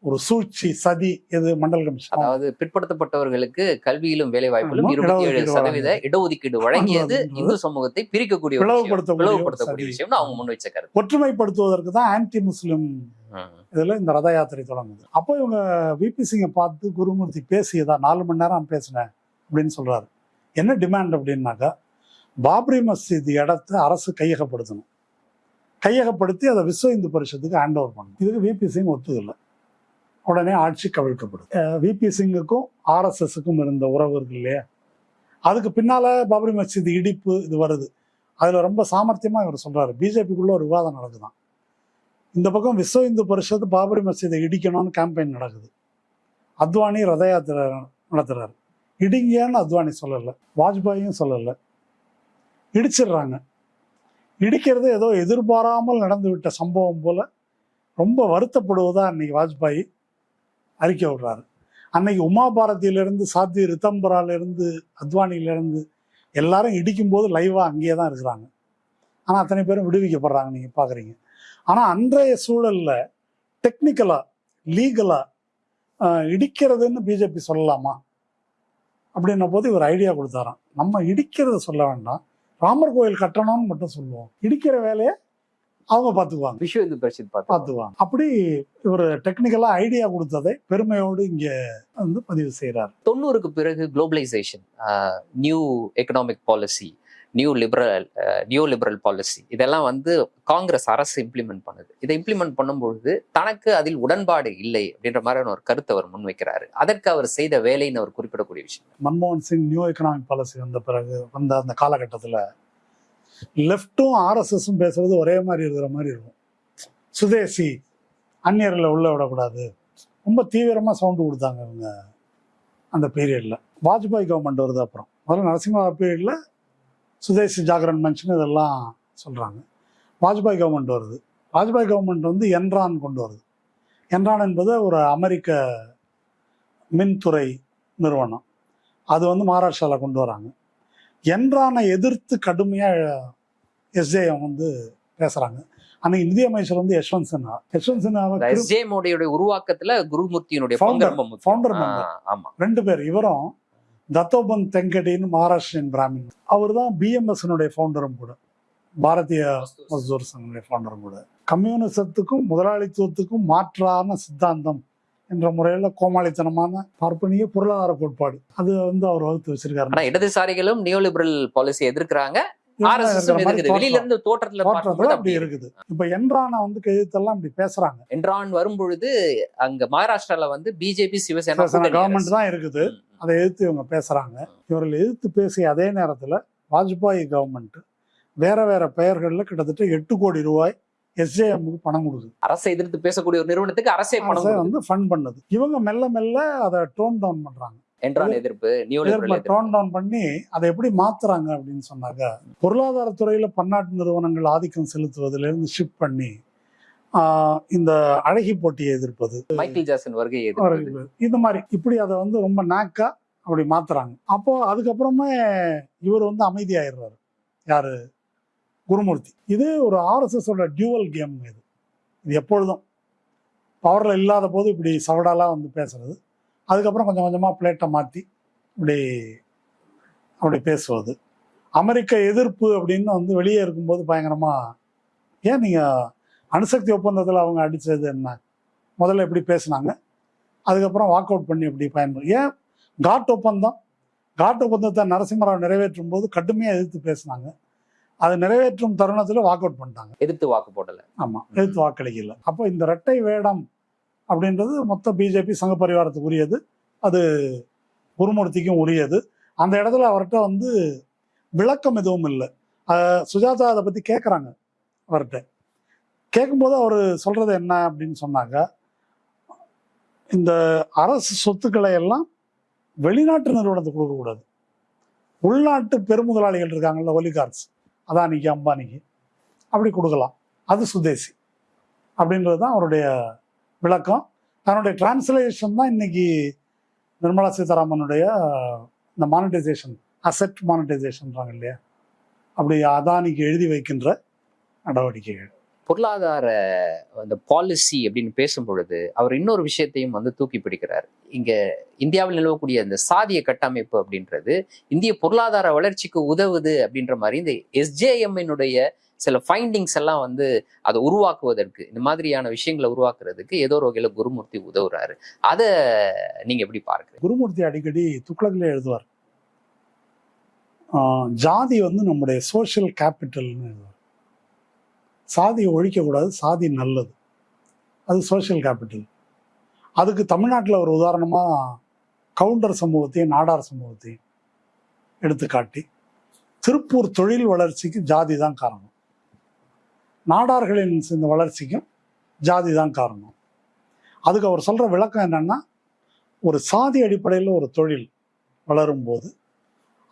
ஒரு சூழ்ச்சி சதி எது மண்டல் கமிஷன். அதாவது பிற்படுத்தப்பட்டவர்களுக்கு கல்வியிலும் வேலை வாய்ப்பிலும் இருபத்தி ஏழு சதவீத இடஒதுக்கீடு வழங்கியது இந்து சமூகத்தை பிரிக்கக்கூடிய விஷயம். பிளவுபடுத்தக்கூடிய. விஷயம்னு அவங்க முன் வச்ச கருத்து. ஒற்றுமைப்படுத்துவதற்கு தான் ஆன்டி முஸ்லிம். இதுல இந்த ரத யாத்திரை தொடங்குது. அப்போ இவங்க விபி சிங்கை பார்த்து குருமூர்த்தி பேசியதா நாலு மணி நேரம் பேசினேன் அப்படின்னு சொல்றாரு. என்ன டிமாண்ட் அப்படின்னாக்கா பாப்ரி மஸ்ஜித் இடத்த அரசு கையகப்படுத்தணும். கையகப்படுத்தி அதை விஸ்வ இந்து பரிஷத்துக்கு ஹேண்ட் ஓவர் பண்ணணும். இதுக்கு விபி சிங் ஒத்துக்கல உடனே ஆட்சி கவிழ்க்கப்படும் விபி சிங்குக்கும் ஆர்எஸ்எஸுக்கும் இருந்த உறவு இருக்கு இல்லையா? அதுக்கு பின்னால் பாபரி மஸ்ஜித் இடிப்பு இது வருது. அதில் ரொம்ப சாமர்த்தியமாக இவர் சொல்கிறாரு பிஜேபிக்குள்ளே ஒரு விவாதம் நடக்குதான். இந்த பக்கம் விஸ்வ இந்து பரிஷத்து பாபரி மசீதை இடிக்கணும்னு கேம்பெயின் நடக்குது. அத்வானி ரத யாத்திரை நடத்துறாரு. இடிங்கன்னு அத்வானி சொல்லலை. வாஜ்பாயும் சொல்லலை. இடிச்சிடுறாங்க. இடிக்கிறது ஏதோ எதிர்பாராமல் நடந்துவிட்ட சம்பவம் போல் ரொம்ப வருத்தப்படுவதாக அன்னைக்கு வாஜ்பாய் அறிக்கை விடுறாரு. அன்னைக்கு உமா பாரதியிலிருந்து சாத்தி ரித்தம்பராலேருந்து அத்வானியிலேருந்து எல்லாரும் இடிக்கும்போது லைவாக அங்கேயே தான் இருக்கிறாங்க. ஆனால் அத்தனை பேரும் விடுவிக்கப்படுறாங்க நீங்கள் பார்க்குறீங்க ஆனால் அன்றைய சூழலில் டெக்னிக்கலாக லீகலாக இடிக்கிறதுன்னு பிஜேபி சொல்லலாமா? அப்படின்ன போது இவர் ஐடியா கொடுத்தாராம். நம்ம இடிக்கிறத சொல்ல வேண்டாம். ராமர் கோயில் கட்டணும்னு மட்டும் சொல்லுவோம். இடிக்கிற வேலையை அவங்க பார்த்துக்குவாங்க. விஸ்வ இந்து பார்த்து பார்த்துக்குவாங்க. அப்படி இவர் டெக்னிக்கலாக ஐடியா கொடுத்ததை பெருமையோடு இங்கே வந்து பதிவு செய்கிறார் தொண்ணூறுக்கு பிறகு globalisation new economic policy new liberal new liberal policy இதெல்லாம் வந்து காங்கிரஸ் அரசு இம்ப்ளிமெண்ட் பண்ணுது. இதை இம்ப்ளிமெண்ட் பண்ணும்பொழுது தனக்கு அதில் உடன்பாடு இல்லை அப்படின்ற மாதிரியான ஒரு கருத்தை அவர் முன்வைக்கிறாரு. அதற்கு அவர் செய்த வேலைன்னு அவர் குறிப்பிடக்கூடிய விஷயம். மன்மோகன் சிங் நியூ எக்கனாமிக் பாலிசி வந்த பிறகு வந்த அந்த காலகட்டத்தில் லெஃப்ட்டும் ஆர்எஸ்எஸும் பேசுறது ஒரே மாதிரி இருக்கிற மாதிரி இருக்கும். சுதேசி அந்நியர்களை உள்ள விடக்கூடாது. ரொம்ப தீவிரமாக சவுண்டு கொடுத்தாங்க இவங்க அந்த பீரியடில் வாஜ்பாய் கவர்மெண்ட் வருது அப்புறம். முதல்ல நரசிம்ம பீரியடில் சுதேசி ஜாகரன் மன்ச்னு இதெல்லாம் சொல்கிறாங்க வாஜ்பாய் கவர்மெண்ட் வருது. வாஜ்பாய் கவர்மெண்ட் வந்து என்ரான் கொண்டு வருது. என்ரான் என்பது ஒரு அமெரிக்க மின்துறை நிறுவனம். அது வந்து மகாராஷ்டிராவில் கொண்டு வராங்க. என்ரானை எதிர்த்து கடுமையாக எஸ்ஜேஎம் வந்து பேசுகிறாங்க அன்னைக்கு நிதியமைச்சர் வந்து யஷ்வந்த் சின்ஹா. யஷ்வந்த் சின்ஹாவை எஸ்ஜே மோடியுடைய உருவாக்கத்துல குருமூர்த்தியினுடைய பங்கு Founder- ரொம்ப முக்கியம். founder ஆ, member. ஆமா. ரெண்டு பேர். இவரும் தத்தோபந்த் தெங்கடின்னு மகாராஷ்டிரியன் பிராமின். அவர் தான் பிஎம்எஸ்னுடைய ஃபவுண்டரும் கூட. பாரதிய மஸ்தூர் சங்கனுடைய ஃபவுண்டரும் கூட. கம்யூனிசத்துக்கும் முதலாளித்துவத்துக்கும் மாற்றான சித்தாந்தம் என்ற முறையில் கோமாளித்தனமான பார்ப்பனிய பொருளாதார கோட்பாடு. அது வந்து அவர் வகுத்து வச்சிருக்காரு. இடதுசாரிகளும் நியூலிபரல் பாலிசி எதிர்க்கிறாங்க. வெளியில. இருந்து தோற்றத்துல அப்படி இருக்குது. இப்ப என்ரான வந்து கையெழுத்தெல்லாம் இப்படி பேசுறாங்க. என்றான் வரும்பொழுது அங்க மகாராஷ்டிரால வந்து பிஜேபி சிவசேனா கவர்மெண்ட். தான் இருக்குது. அதை எதிர்த்து இவங்க பேசுறாங்க. இவர்கள் எதிர்த்து பேசிய அதே நேரத்துல வாஜ்பாய் கவர்மெண்ட் வேற வேற பெயர்களில் கிட்டத்தட்ட எட்டு கோடி ரூபாய் எஸ்ஜேஎம்முக்கு பணம் கொடுக்குது. அரசை எதிர்த்து பேசக்கூடிய ஒரு நிறுவனத்துக்கு அரசே பணம். வந்து ஃபண்ட் பண்ணுது. இவங்க மெல்ல மெல்ல அதை டோன் டவுன் பண்றாங்க. என்றால் எதிர்ப்பு டோன் டவுன் பண்ணி அதை எப்படி மாத்துறாங்க அப்படின்னு சொன்னாக்க பொருளாதாரத்துறையில பன்னாட்டு நிறுவனங்கள் ஆதிக்கம் செலுத்துவதிலிருந்து ஷிஃப்ட் பண்ணி இந்த அழகி போட்டியை எதிர்ப்பது. மைக்கேல் ஜாக்சன் வருகை இந்த மாதிரி இப்படி அதை வந்து ரொம்ப நாக்கா அப்படி மாத்துறாங்க. அப்போ அதுக்கப்புறமே இவர் வந்து அமைதியாயிடுறாரு. யாரு? குருமூர்த்தி. இது ஒரு ஆர்எஸ்எஸ் ஓட டியூவல் கேம் இது. இது எப்பொழுதும். பவர்ல இல்லாத போது இப்படி சவடாலா வந்து பேசுறது. அதுக்கப்புறம் கொஞ்சம் கொஞ்சமா பிளேட்டை மாத்தி இப்படி அப்படி பேசுவது. அமெரிக்க எதிர்ப்பு அப்படின்னு வந்து வெளியே இருக்கும்போது பயங்கரமா ஏன் நீங்க அணுசக்தி ஒப்பந்தத்தில் அவங்க அடிச்சது என்ன? முதல்ல எப்படி பேசுனாங்க? அதுக்கப்புறம் வாக் அவுட் பண்ணி எப்படி பயன்படு ஏன் காட் ஒப்பந்தம்? காட் ஒப்பந்தத்தை நரசிம்மராவ் நிறைவேற்றும் போது கடுமையாக எதிர்த்து பேசினாங்க. அது நிறைவேற்றும் தருணத்தில் வாக் அவுட் பண்ணிட்டாங்க. எதிர்த்து வாக்கு போடல. ஆமாம் எதிர்த்து வாக்களிக்கல அப்போ இந்த இரட்டை வேடம் அப்படின்றது மொத்த பிஜேபி சங்க பரிவாரத்துக்கு உரியது அது குருமூர்த்திக்கும் உரியது. அந்த இடத்துல அவர்கிட்ட வந்து விளக்கம் எதுவும் இல்லை. சுஜாதா அதை பற்றி கேட்குறாங்க அவர்கிட்ட. கேட்கும்போது அவர் சொல்கிறது என்ன அப்படின்னு சொன்னாங்க இந்த அரசு சொத்துக்களை எல்லாம் வெளிநாட்டு நிறுவனத்துக்கு கொடுக்கக்கூடாது உள்நாட்டு பெருமுதலாளிகள் இருக்காங்கல்ல ஒலிகார்ட்ஸ். அதானிக்கு அம்பானிக்கு. அப்படி கொடுக்கலாம். அது சுதேசி. அப்படின்றது தான் அவருடைய விளக்கம். தன்னுடைய டிரான்ஸ்லேஷன் தான் இன்னைக்கு நிர்மலா சீதாராமனுடைய இந்த மானிட்டைசேஷன் அசெட் மானிட்டைசேஷன்றாங்க இல்லையா? அப்படி அதானிக்கு எழுதி வைக்கின்ற நடவடிக்கைகள். பொருளாதார அந்த பாலிசி அப்படின்னு பேசும் பொழுது அவர் இன்னொரு விஷயத்தையும் வந்து தூக்கி பிடிக்கிறார். இங்க இந்தியாவில் நிலவக்கூடிய இந்த சாதிய கட்டமைப்பு அப்படின்றது இந்திய பொருளாதார வளர்ச்சிக்கு உதவுது அப்படின்ற மாதிரி இந்த எஸ்ஜேஎம்னுடைய சில ஃபைண்டிங்ஸ் எல்லாம் வந்து அதை உருவாக்குவதற்கு இந்த மாதிரியான விஷயங்களை உருவாக்குறதுக்கு ஏதோ ஒரு வகையில் குருமூர்த்தி உதவுறாரு. அதை நீங்க எப்படி பார்க்குறீங்க? குருமூர்த்தி அடிக்கடி துக்ளக்ல எழுதுவார். ஜாதி வந்து நம்முடைய சோஷியல் கேபிட்டல்னு எழுதுவார். சாதியை ஒழிக்கக்கூடாது சாதி நல்லது. அது சோஷியல் கேபிட்டல் அதுக்கு தமிழ்நாட்டில் ஒரு உதாரணமாக கவுண்டர் சமூகத்தையும் நாடார் சமூகத்தையும் எடுத்துக்காட்டி திருப்பூர் தொழில் வளர்ச்சிக்கு ஜாதி தான் காரணம். நாடார்களின் இந்த வளர்ச்சிக்கும் ஜாதி தான் காரணம். அதுக்கு அவர் சொல்கிற விளக்கம் என்னன்னா ஒரு சாதி அடிப்படையில் ஒரு தொழில் வளரும்போது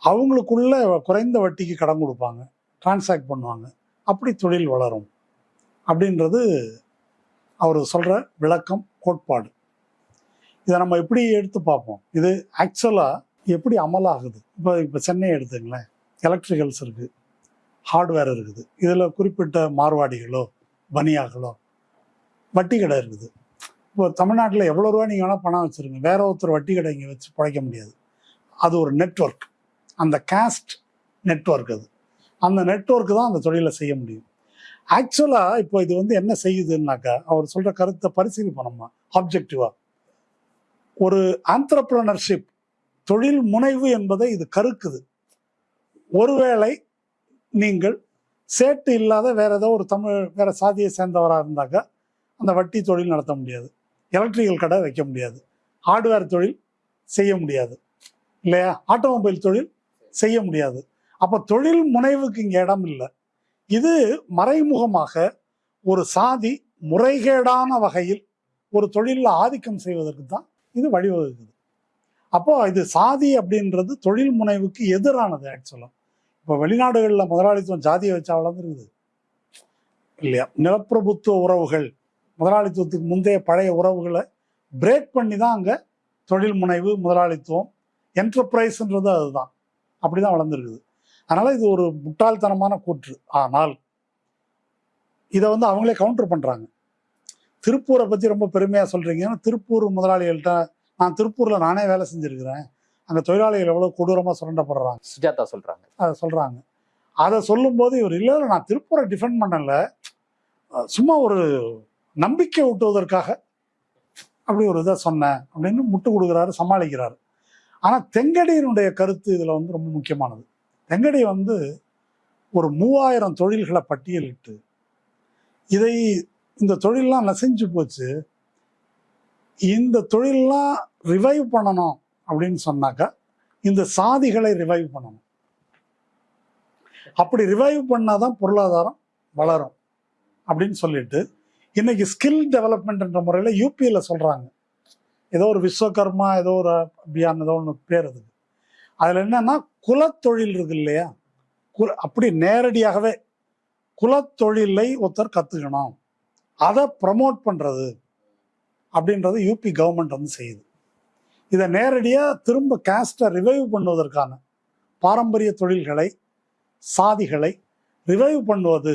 அவங்களுக்குள்ள குறைந்த வட்டிக்கு கடன் கொடுப்பாங்க டிரான்சாக்ட் பண்ணுவாங்க அப்படி தொழில் வளரும் அப்படின்றது அவர் சொல்கிற விளக்கம் கோட்பாடு. இதை நம்ம எப்படி எடுத்து பார்ப்போம்? இது ஆக்சுவலாக எப்படி அமலாகுது? இப்போ இப்போ சென்னை எடுத்துங்களேன் எலக்ட்ரிகல்ஸ் இருக்குது ஹார்ட்வேர் இருக்குது. இதில் குறிப்பிட்ட மார்வாடிகளோ பனியாக்களோ வட்டி கடை இருக்குது. இப்போ தமிழ்நாட்டில் எவ்வளோ ரூபா நீங்கள் வேணால் பணம் வச்சுருங்க. வேற ஒருத்தர் வட்டி கடை இங்கே வச்சு பிழைக்க முடியாது. அது ஒரு நெட்வொர்க் அந்த காஸ்ட் நெட்வொர்க் அது. அந்த நெட்ஒர்க்கு தான் அந்த தொழிலை செய்ய முடியும். ஆக்சுவலாக இப்போ இது வந்து என்ன செய்யுதுன்னாக்கா அவர் சொல்கிற கருத்தை பரிசீலிப்போம் நம்ம ஆப்ஜெக்டிவாக ஒரு ஆண்டர்பிரனர்ஷிப் தொழில் முனைவு என்பதை இது கருக்குது. ஒருவேளை நீங்கள் சேட்டு இல்லாத வேற ஏதோ ஒரு தமிழ் வேற சாதியை சேர்ந்தவராக இருந்தாக்கா அந்த வட்டி தொழில் நடத்த முடியாது. எலக்ட்ரிக்கல் கடை வைக்க முடியாது. ஹார்ட்வேர் தொழில் செய்ய முடியாது. இல்லையா? ஆட்டோமொபைல் தொழில் செய்ய முடியாது. அப்போ தொழில் முனைவுக்கு இங்கே இடம் இல்லை. இது மறைமுகமாக ஒரு சாதி முறைகேடான வகையில் ஒரு தொழிலில் ஆதிக்கம் செய்வதற்கு தான் இது வழிவகுக்குது. அப்போ இது சாதி அப்படின்றது தொழில் முனைவுக்கு எதிரானது ஆக்சுவலாக இப்போ வெளிநாடுகளில் முதலாளித்துவம் ஜாதியை வச்சா வளர்ந்துருக்குது இல்லையா? நிலப்பிரபுத்துவ உறவுகள். முதலாளித்துவத்துக்கு முந்தைய பழைய உறவுகளை பிரேக் பண்ணி தான் அங்கே தொழில் முனைவு முதலாளித்துவம் என்டர்பிரைஸ்ன்றது அதுதான். அப்படி தான் வளர்ந்துருக்குது. அதனால் இது ஒரு முட்டாள்தனமான கூற்று. ஆனால் இதை வந்து அவங்களே கவுண்டர் பண்ணுறாங்க திருப்பூரை பற்றி ரொம்ப பெருமையாக சொல்கிறீங்கன்னா ஏன்னா திருப்பூர் முதலாளிகள்கிட்ட நான் திருப்பூரில் நானே வேலை செஞ்சுருக்கிறேன். அங்க தொழிலாளிகள் எவ்வளவு கொடூரமா சுரண்டப்படுறாங்க. சுஜாதா சொல்றாங்க. அதை சொல்றாங்க. அதை சொல்லும்போது இவர் இல்லை நான் திருப்பூரை டிஃபெண்ட் பண்ணல. சும்மா ஒரு நம்பிக்கை ஊட்டுவதற்காக அப்படி ஒரு இதை சொன்னேன் அப்படின்னு முட்டு கொடுக்குறாரு சமாளிக்கிறாரு. ஆனா தெங்கடியினுடைய கருத்து இதுல வந்து ரொம்ப முக்கியமானது. தெங்கடி வந்து ஒரு மூவாயிரம் தொழில்களை பட்டியலிட்டு இதை இந்த தொழிலெலாம் நசிஞ்சு போச்சு. இந்த தொழிலெலாம் ரிவைவ் பண்ணணும். அப்படின்னு சொன்னாக்கா இந்த சாதிகளை ரிவைவ் பண்ணணும். அப்படி ரிவைவ் பண்ணாதான் பொருளாதாரம் வளரும் அப்படின்னு சொல்லிட்டு இன்னைக்கு ஸ்கில் டெவலப்மெண்ட்ன்ற முறையில் யூபியில் சொல்கிறாங்க ஏதோ ஒரு விஸ்வகர்மா ஏதோ ஒரு அபியான் ஏதோ ஒன்று பேர் அதுக்கு. அதில் என்னன்னா குலத்தொழில் இருக்கு இல்லையா? குல அப்படி நேரடியாகவே குலத்தொழிலை ஒருத்தர் கற்றுக்கணும் அதை ப்ரமோட் பண்ணுறது அப்படின்றது யூபி கவர்மெண்ட் வந்து செய்யுது. இதை நேரடியாக திரும்ப கேஸ்ட்டை ரிவைவ் பண்ணுவதற்கான பாரம்பரிய தொழில்களை சாதிகளை ரிவைவ் பண்ணுவது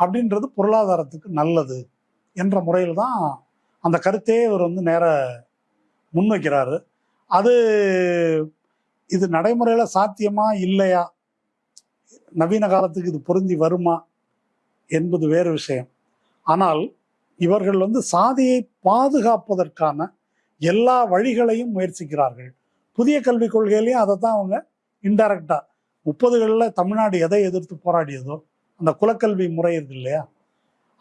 அப்படின்றது பொருளாதாரத்துக்கு நல்லது என்ற முறையில் தான் அந்த கருத்தையே இவர் வந்து நேர முன்வைக்கிறாரு. அது இது நடைமுறையில் சாத்தியமா இல்லையா? நவீன காலத்துக்கு இது பொருந்தி வருமா என்பது வேறு விஷயம். ஆனால் இவர்கள் வந்து சாதியை பாதுகாப்பதற்கான எல்லா வழிகளையும் முயற்சிக்கிறார்கள். புதிய கல்விக் கொள்கையிலையும் அதை தான் அவங்க இன்டைரக்டா முப்பதுகளில் தமிழ்நாடு எதை எதிர்த்து போராடியதோ அந்த குலக்கல்வி முறை இருக்கு இல்லையா?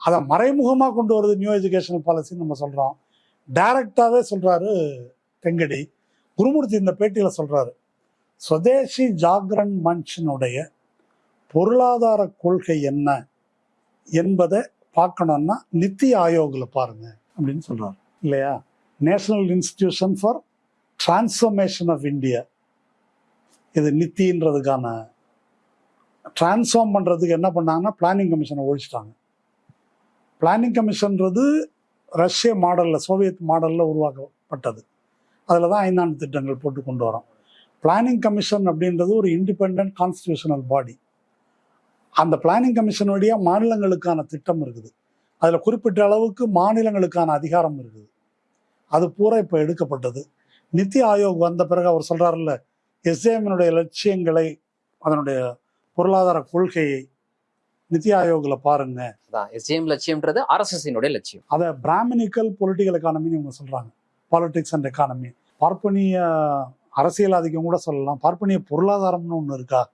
அதை மறைமுகமாக கொண்டு வருது நியூ எஜுகேஷனல் பாலிசின்னு நம்ம சொல்கிறோம் டைரக்டாகவே சொல்கிறாரு தெங்கடி குருமூர்த்தி இந்த பேட்டியில் சொல்கிறாரு சுதேசி ஜாகரன் மன்ஷனுடைய பொருளாதார கொள்கை என்ன என்பதை பார்க்கணும்னா நித்தி ஆயோகில் பாருங்க அப்படின்னு சொல்கிறார் இல்லையா? National institution for transformation of India இது நித்தின்றதுக்கான டிரான்ஸ்ஃபார்ம் பண்ணுறதுக்கு என்ன பண்ணாங்கன்னா பிளானிங் கமிஷனை ஒழிச்சிட்டாங்க. பிளானிங் கமிஷன்றது ரஷ்ய மாடலில் சோவியத் மாடலில் உருவாக்கப்பட்டது. அதில் தான் ஐந்தாண்டு திட்டங்கள் போட்டு கொண்டு வரோம். பிளானிங் கமிஷன் அப்படின்றது ஒரு இண்டிபெண்ட் கான்ஸ்டியூஷனல் பாடி அந்த பிளானிங் கமிஷன் வழியாக மாநிலங்களுக்கான திட்டம் இருக்குது. அதில் குறிப்பிட்ட அளவுக்கு மாநிலங்களுக்கான அதிகாரம் இருக்குது. அது பூரா இப்போ எடுக்கப்பட்டது. நித்தி ஆயோக் வந்த பிறகு அவர் சொல்கிறாருல்ல எஸ்ஏஎம்னுடைய லட்சியங்களை அதனுடைய பொருளாதார கொள்கையை நித்தி ஆயோகில் பாருங்க. அதான் எஸ்ஜிஎம் லட்சியம்ன்றது ஆர்எஸ்எஸ்னுடைய லட்சியம். அதை பிராமணிக்கல் பொலிட்டிக்கல் எக்கானமின்னு இவங்க சொல்கிறாங்க பாலிடிக்ஸ் அண்ட் எக்கானமி பார்ப்பனிய அரசியல் ஆதிக்கம் கூட சொல்லலாம். பார்ப்பனிய பொருளாதாரம்னு ஒன்று இருக்கா?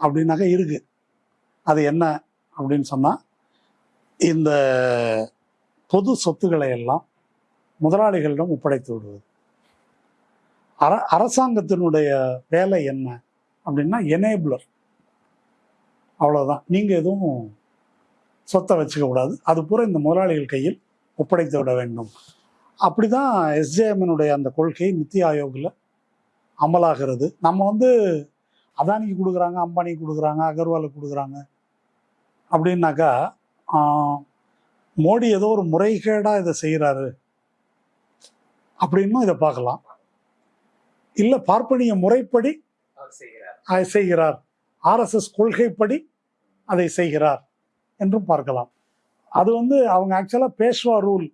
அப்படின்னாக்கா இருக்கு. அது என்ன அப்படின்னு சொன்னால் இந்த பொது சொத்துக்களை எல்லாம் முதலாளிகளிடம் ஒப்படைத்து விடுவது. அர அரசாங்கத்தினுடைய வேலை என்ன அப்படின்னா எனேபிளர் அவ்வளோதான் நீங்கள் எதுவும் சொத்தை வச்சுக்க கூடாது. அது பூரா இந்த முதலாளிகள் கையில் ஒப்படைத்து விட வேண்டும். அப்படி தான் எஸ்ஜேஎம்னுடைய அந்த கொள்கை நித்தி ஆயோகில் அமலாகிறது. நம்ம வந்து அதானிக்கு கொடுக்குறாங்க அம்பானிக்கு கொடுக்குறாங்க அகர்வாலுக்கு கொடுக்குறாங்க. அப்படின்னாக்கா மோடி ஏதோ ஒரு முறைகேடாக இதை செய்கிறாரு அப்படின்னும் இதை பார்க்கலாம். இல்லை பார்ப்பனிய முறைப்படி அதை செய்கிறார். ஆர்எஸ்எஸ் கொள்கைப்படி அதை செய்கிறார் என்றும் பார்க்கலாம். அது வந்து அவங்க ஆக்சுவலாக பேஷ்வா ரூல்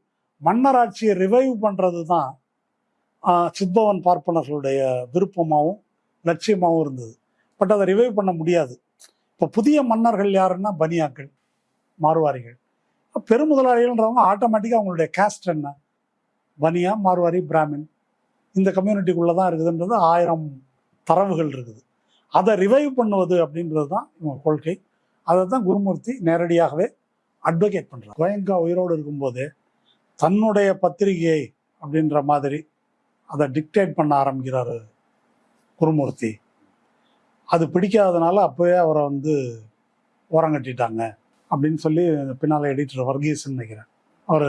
மன்னராட்சியை ரிவைவ் பண்ணுறது தான் ஆஹ், சித்பவன் பார்ப்பனர்களுடைய விருப்பமாகவும் லட்சியமாகவும் இருந்தது. பட் அதை ரிவைவ் பண்ண முடியாது. இப்போ புதிய மன்னர்கள் யாருன்னா பனியாக்கள் மார்வாரிகள் பெருமுதலாளிகள்ன்றவங்க ஆட்டோமேட்டிக்காக அவங்களுடைய கேஸ்ட் என்ன? பனியா மார்வாரி பிராமின் இந்த கம்யூனிட்டிக்குள்ளே தான் இருக்குதுன்றது ஆயிரம் தரவுகள் இருக்குது. அதை ரிவைவ் பண்ணுவது அப்படின்றது தான் இவங்க கொள்கை. அதை தான் குருமூர்த்தி நேரடியாகவே அட்வொகேட் பண்ணுறார் கோயங்கா உயிரோடு இருக்கும்போதே தன்னுடைய பத்திரிகையை அப்படின்ற மாதிரி அதை டிக்டேட் பண்ண ஆரம்பிக்கிறாரு குருமூர்த்தி. அது பிடிக்காதனால அப்போவே அவரை வந்து ஓரங்கட்டிட்டாங்க அப்படின்னு சொல்லி பின்னால் எடிட்டர் வர்கீஸ் நினைக்கிறேன். அவர்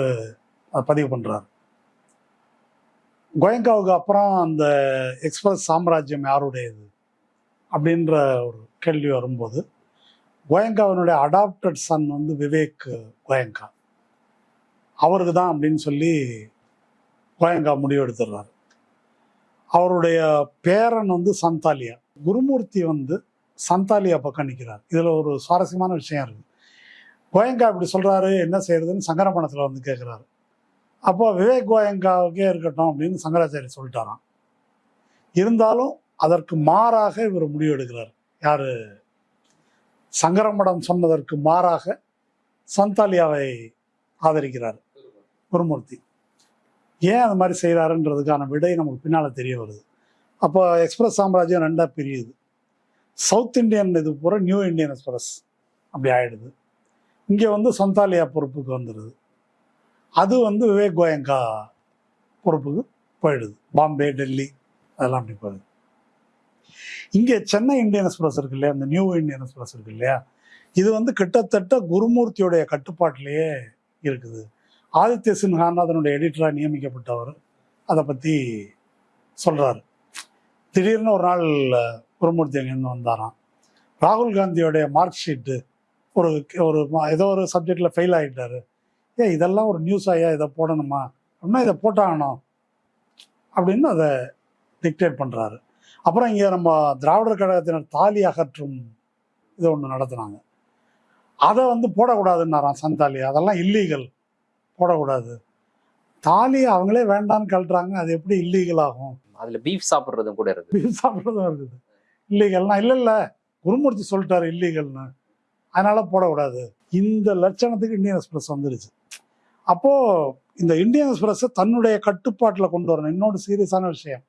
அதை பதிவு பண்ணுறாரு கோயங்காவுக்கு அப்புறம் அந்த எக்ஸ்பிரஸ் சாம்ராஜ்யம் யாருடையது அப்படின்ற ஒரு கேள்வி வரும்போது கோயங்காவினுடைய அடாப்டட் சன் வந்து விவேக் கோயங்கா. அவருக்கு தான் அப்படின்னு சொல்லி கோயங்கா முடிவெடுத்துடுறாரு அவருடைய பேரன் வந்து சந்தாலியா. குருமூர்த்தி வந்து சந்தாலியா பக்கம் நிற்கிறார் இதில் ஒரு சுவாரஸ்யமான விஷயம் இருக்குது கோயங்கா இப்படி சொல்கிறாரு என்ன செய்யறதுன்னு சங்கரமணத்தில் வந்து கேட்குறாரு அப்போ விவேக் கோயங்காவுக்கே இருக்கட்டும் அப்படின்னு சங்கராச்சாரிய சொல்லிட்டாராம். இருந்தாலும் அதற்கு மாறாக இவர் முடிவெடுக்கிறார். யார்? யாரு சங்கரமடம் சொன்னதற்கு மாறாக சந்தாலியாவை ஆதரிக்கிறார் குருமூர்த்தி. ஏன் அது மாதிரி செய்கிறாருன்றதுக்கான விடை நமக்கு பின்னால் தெரிய வருது. அப்போ எக்ஸ்பிரஸ் சாம்ராஜ்யம் ரெண்டாக பிரியுது. சவுத் இந்தியன் இது பூரா நியூ இந்தியன் எக்ஸ்பிரஸ் அப்படி ஆகிடுது இங்கே வந்து சந்தாலியா பொறுப்புக்கு வந்துடுது அது வந்து விவேக் கோயங்கா பொறுப்புக்கு போயிடுது. பாம்பே டெல்லி அதெல்லாம் அப்படி போயிடுது இங்கே சென்னை இந்தியன் எக்ஸ்பிரஸ் இருக்கு இல்லையா? இந்த நியூ இந்தியன் எக்ஸ்பிரஸ் இருக்கு இல்லையா? இது வந்து கிட்டத்தட்ட குருமூர்த்தியுடைய கட்டுப்பாட்டிலேயே இருக்குது. ஆதித்ய சின்ஹான் அதனுடைய எடிட்டராக நியமிக்கப்பட்டவர் அதை பற்றி சொல்கிறாரு திடீர்னு ஒரு நாள் குருமூர்த்தி அங்கேருந்து வந்தாராம். ராகுல் காந்தியோடைய மார்க் ஷீட்டு ஒரு ஒரு ஏதோ ஒரு சப்ஜெக்டில் ஃபெயில் ஆகிட்டாரு ஏ இதெல்லாம் ஒரு நியூஸ் ஆயா இதை போடணுமா? அப்படின்னா இதை போட்டாகணும். அப்படின்னு அதை டிக்டேட் பண்ணுறாரு அப்புறம் இங்கே நம்ம திராவிடர் கழகத்தினர் தாலி அகற்றும் இது ஒன்று நடத்துனாங்க. அதை வந்து போடக்கூடாதுன்னாராம் சந்தாலி. அதெல்லாம் இல்லீகல் போடக்கூடாது. தாலி அவங்களே வேண்டான்னு கழட்டுறாங்க. அது எப்படி இல்லீகல் ஆகும்? அதுல பீஃப் சாப்பிடுறதும் கூட இருக்கு பீஃப் சாப்பிட்றதும் இருக்குது. இல்லீகல்னா இல்லை இல்லை. குருமூர்த்தி சொல்லிட்டாரு இல்லீகல்னு அதனால போடக்கூடாது. இந்த லட்சணத்துக்கு இந்தியன் எக்ஸ்பிரஸ் வந்துருச்சு. அப்போ இந்த இந்தியன் எக்ஸ்பிரஸை தன்னுடைய கட்டுப்பாட்டில் கொண்டு வரணும். இன்னொரு சீரியஸான விஷயம்.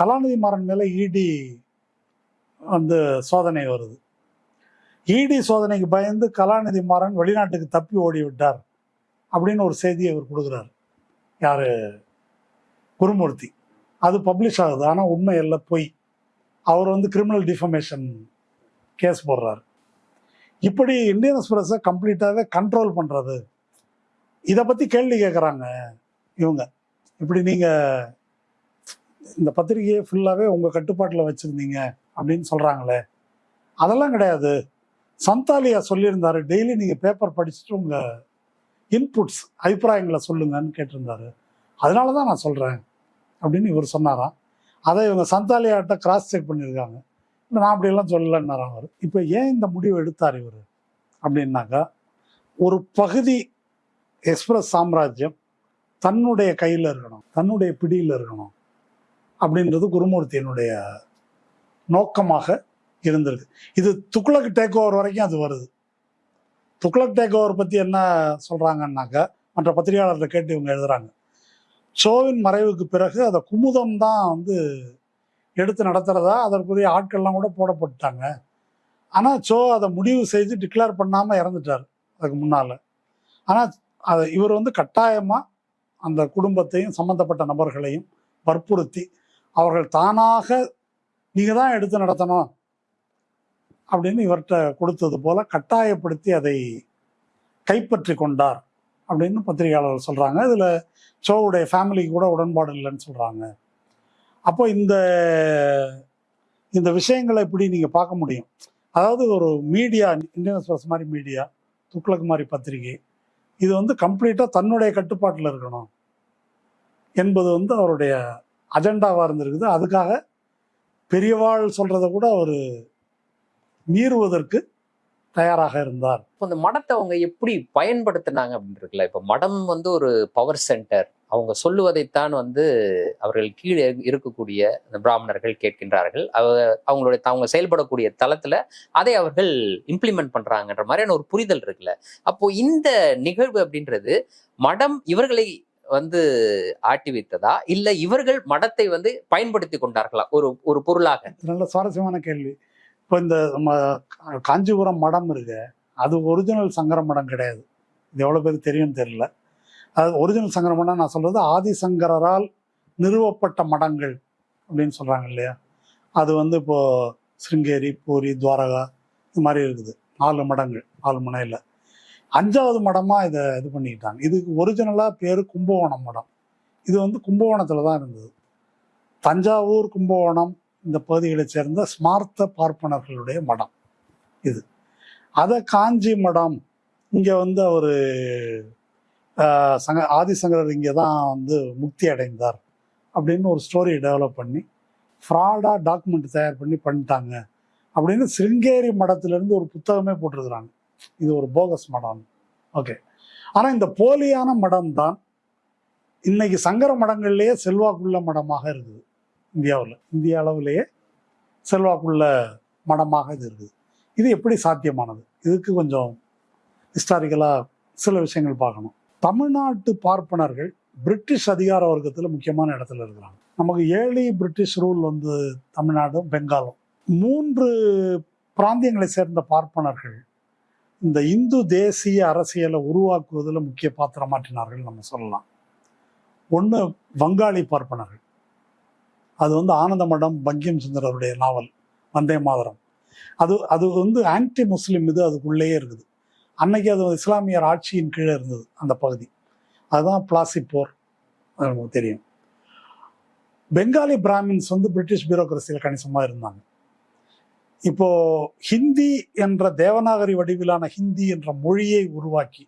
கலாநிதி மாறன் மேலே இடி வந்து சோதனை வருது. இடி சோதனைக்கு பயந்து கலாநிதி மாறன் வெளிநாட்டுக்கு தப்பி ஓடி விட்டார் அப்படின்னு ஒரு செய்தியை அவர் கொடுக்குறாரு. யார்? குருமூர்த்தி. அது பப்ளிஷ் ஆகுது. ஆனால் உண்மை இல்லை பொய். அவர் வந்து கிரிமினல் டிஃபமேஷன் கேஸ் போடுறாரு. இப்படி இந்தியன் எக்ஸ்பிரஸை கம்ப்ளீட்டாகவே கண்ட்ரோல் பண்ணுறது இதை பற்றி கேள்வி கேட்குறாங்க இவங்க. இப்படி நீங்கள் இந்த பத்திரிகையை ஃபுல்லாகவே உங்கள் கட்டுப்பாட்டில் வச்சுருந்தீங்க அப்படின்னு சொல்கிறாங்களே அதெல்லாம் கிடையாது. சந்தாலியா சொல்லியிருந்தாரு. டெய்லி நீங்கள் பேப்பர் படிச்சுட்டு உங்கள் இன்புட்ஸ் அபிப்பிராயங்களை சொல்லுங்கன்னு கேட்டிருந்தாரு. அதனால தான் நான் சொல்கிறேன் அப்படின்னு இவர் சொன்னாராம். அதை இவங்க சந்தாலியாட்ட கிராஸ் செக் பண்ணியிருக்காங்க. இல்லை நான் அப்படியெல்லாம் சொல்லலைன்னாராம் அவர். இப்போ ஏன் இந்த முடிவு எடுத்தார் இவர்? அப்படின்னாக்கா ஒரு பகுதி எக்ஸ்பிரஸ் சாம்ராஜ்யம் தன்னுடைய கையில் இருக்கணும் தன்னுடைய பிடியில் இருக்கணும் அப்படின்றது குருமூர்த்தியினுடைய நோக்கமாக இருந்திருக்கு இது துக்ளக் டேக் ஓவர் வரைக்கும் அது வருது. துக்ளக் டேக் ஓவர் பற்றி என்ன சொல்கிறாங்கன்னாக்கா மற்ற பத்திரிகையாளர்களை கேட்டு இவங்க எழுதுகிறாங்க ஷோவின் மறைவுக்கு பிறகு அதை குமுதம் தான் வந்து எடுத்து நடத்துகிறதா அதற்குரிய ஆட்கள்லாம் கூட போடப்பட்டாங்க ஆனால் ஷோ அதை முடிவு செய்து டிக்ளேர் பண்ணாமல் இறந்துட்டார் அதுக்கு முன்னால். ஆனால் அதை இவர் வந்து கட்டாயமாக அந்த குடும்பத்தையும் சம்மந்தப்பட்ட நபர்களையும் வற்புறுத்தி அவர்கள் தானாக நீங்கள் தான் எடுத்து நடத்தணும் அப்படின்னு இவர்கிட்ட கொடுத்தது போல கட்டாயப்படுத்தி அதை கைப்பற்றி கொண்டார் அப்படின்னு பத்திரிகையாளர்கள் சொல்கிறாங்க இதில் ஷோவுடைய ஃபேமிலிக்கு கூட உடன்பாடு இல்லைன்னு சொல்கிறாங்க அப்போ இந்த இந்த விஷயங்களை இப்படி நீங்கள் பார்க்க முடியும்? அதாவது ஒரு மீடியா இந்தியன் எக்ஸ்பிரஸ் மாதிரி மீடியா துக்ளக் மாதிரி பத்திரிகை இது வந்து கம்ப்ளீட்டாக தன்னுடைய கட்டுப்பாட்டில் இருக்கணும் என்பது வந்து அவருடைய அஜெண்டாவாக இருந்திருக்குது. அதுக்காக பெரியவாள் சொல்கிறத கூட அவர் மீறுவதற்கு தயாராக இருந்தார். இப்போ இந்த மடத்தை அவங்க எப்படி பயன்படுத்தினாங்க அப்படின்னு இருக்குல்ல இப்போ மடம் வந்து ஒரு பவர் சென்டர் அவங்க சொல்லுவதைத்தான் வந்து அவர்கள் கீழே இருக்கக்கூடிய அந்த பிராமணர்கள் கேட்கின்றார்கள். அவ- அவங்களுடைய அவங்க செயல்படக்கூடிய தளத்துல அதை அவர்கள் இம்ப்ளிமெண்ட் பண்றாங்கன்ற மாதிரியான ஒரு புரிதல் இருக்குல்ல. அப்போ இந்த நிகழ்வு அப்படின்றது மடம் இவர்களை வந்து ஆட்டி வைத்ததா? இல்ல இவர்கள் மடத்தை வந்து பயன்படுத்தி கொண்டார்களா? ஒரு ஒரு பொருளாக. நல்ல சுவாரஸ்யமான கேள்வி. இப்போ இந்த நம்ம காஞ்சிபுரம் மடம் இருக்கு. அது ஒரிஜினல் சங்கர மடம் கிடையாது. இது எவ்வளோ பேருக்கு தெரியும்னு தெரியல. அது ஒரிஜினல் சங்கரம்னா நான் சொல்றது ஆதிசங்கரால் நிறுவப்பட்ட மடங்கள் அப்படின்னு சொல்றாங்க இல்லையா? அது வந்து இப்போ சிருங்கேரி பூரி துவாரகா இது மாதிரி இருக்குது. நாலு மடங்கள் நாலு முனையில் அஞ்சாவது மடமாக இதை இது பண்ணிக்கிட்டாங்க. இதுக்கு ஒரிஜினலாக பேர் கும்பகோணம் மடம். இது வந்து கும்பகோணத்தில் தான் இருந்தது. தஞ்சாவூர் கும்பகோணம் இந்த பகுதிகளைச் சேர்ந்த ஸ்மார்த்த பார்ப்பனர்களுடைய மடம் இது. அதை காஞ்சி மடம் இங்கே வந்து அவர் சங்க ஆதிசங்கரர் இங்கே தான் வந்து முக்தி அடைந்தார் அப்படின்னு ஒரு ஸ்டோரி டெவலப் பண்ணி ஃப்ராடாக டாக்குமெண்ட் தயார் பண்ணி பண்ணிட்டாங்க அப்படின்னு சிருங்கேரி மடத்துலேருந்து ஒரு புத்தகமே போட்டிருக்கிறாங்க. இது ஒரு போகஸ் மடம் ஓகே ஆனால் இந்த போலியான மடம் தான் இன்னைக்கு சங்கர மடங்கள்லேயே செல்வாக்குள்ள மடமாக இருக்குது. இந்தியாவில். இந்திய அளவிலேயே செல்வாக்குள்ள மடமாக இது இருக்குது. இது எப்படி சாத்தியமானது? இதுக்கு கொஞ்சம் ஹிஸ்டாரிக்கலாக சில விஷயங்கள் பார்க்கணும். தமிழ்நாட்டு பார்ப்பனர்கள் பிரிட்டிஷ் அதிகார வர்க்கத்தில் முக்கியமான இடத்துல இருக்கிறாங்க. நமக்கு ஏழி பிரிட்டிஷ் ரூல் வந்து தமிழ்நாடும் பெங்காலும். மூன்று பிராந்தியங்களை சேர்ந்த பார்ப்பனர்கள் இந்த இந்து தேசிய அரசியலை உருவாக்குவதில் முக்கிய பாத்திரம் மாற்றினார்கள் நம்ம சொல்லலாம். ஒன்று வங்காளி பார்ப்பனர்கள். அது வந்து ஆனந்த மடம் பங்கிம் சுந்தரருடைய நாவல் வந்தே மாதரம். அது அது வந்து ஆன்டி முஸ்லீம் இது அதுக்குள்ளேயே இருக்குது. அன்னைக்கு அது இஸ்லாமியர் ஆட்சியின் கீழே இருந்தது அந்த பகுதி. அதுதான் பிளாசி போர் நமக்கு தெரியும். பெங்காலி பிராமின்ஸ் வந்து பிரிட்டிஷ் பியூரோக்ரஸியில் கணிசமாக இருந்தாங்க. இப்போ ஹிந்தி என்ற தேவநாகரி வடிவிலான ஹிந்தி என்ற மொழியை உருவாக்கி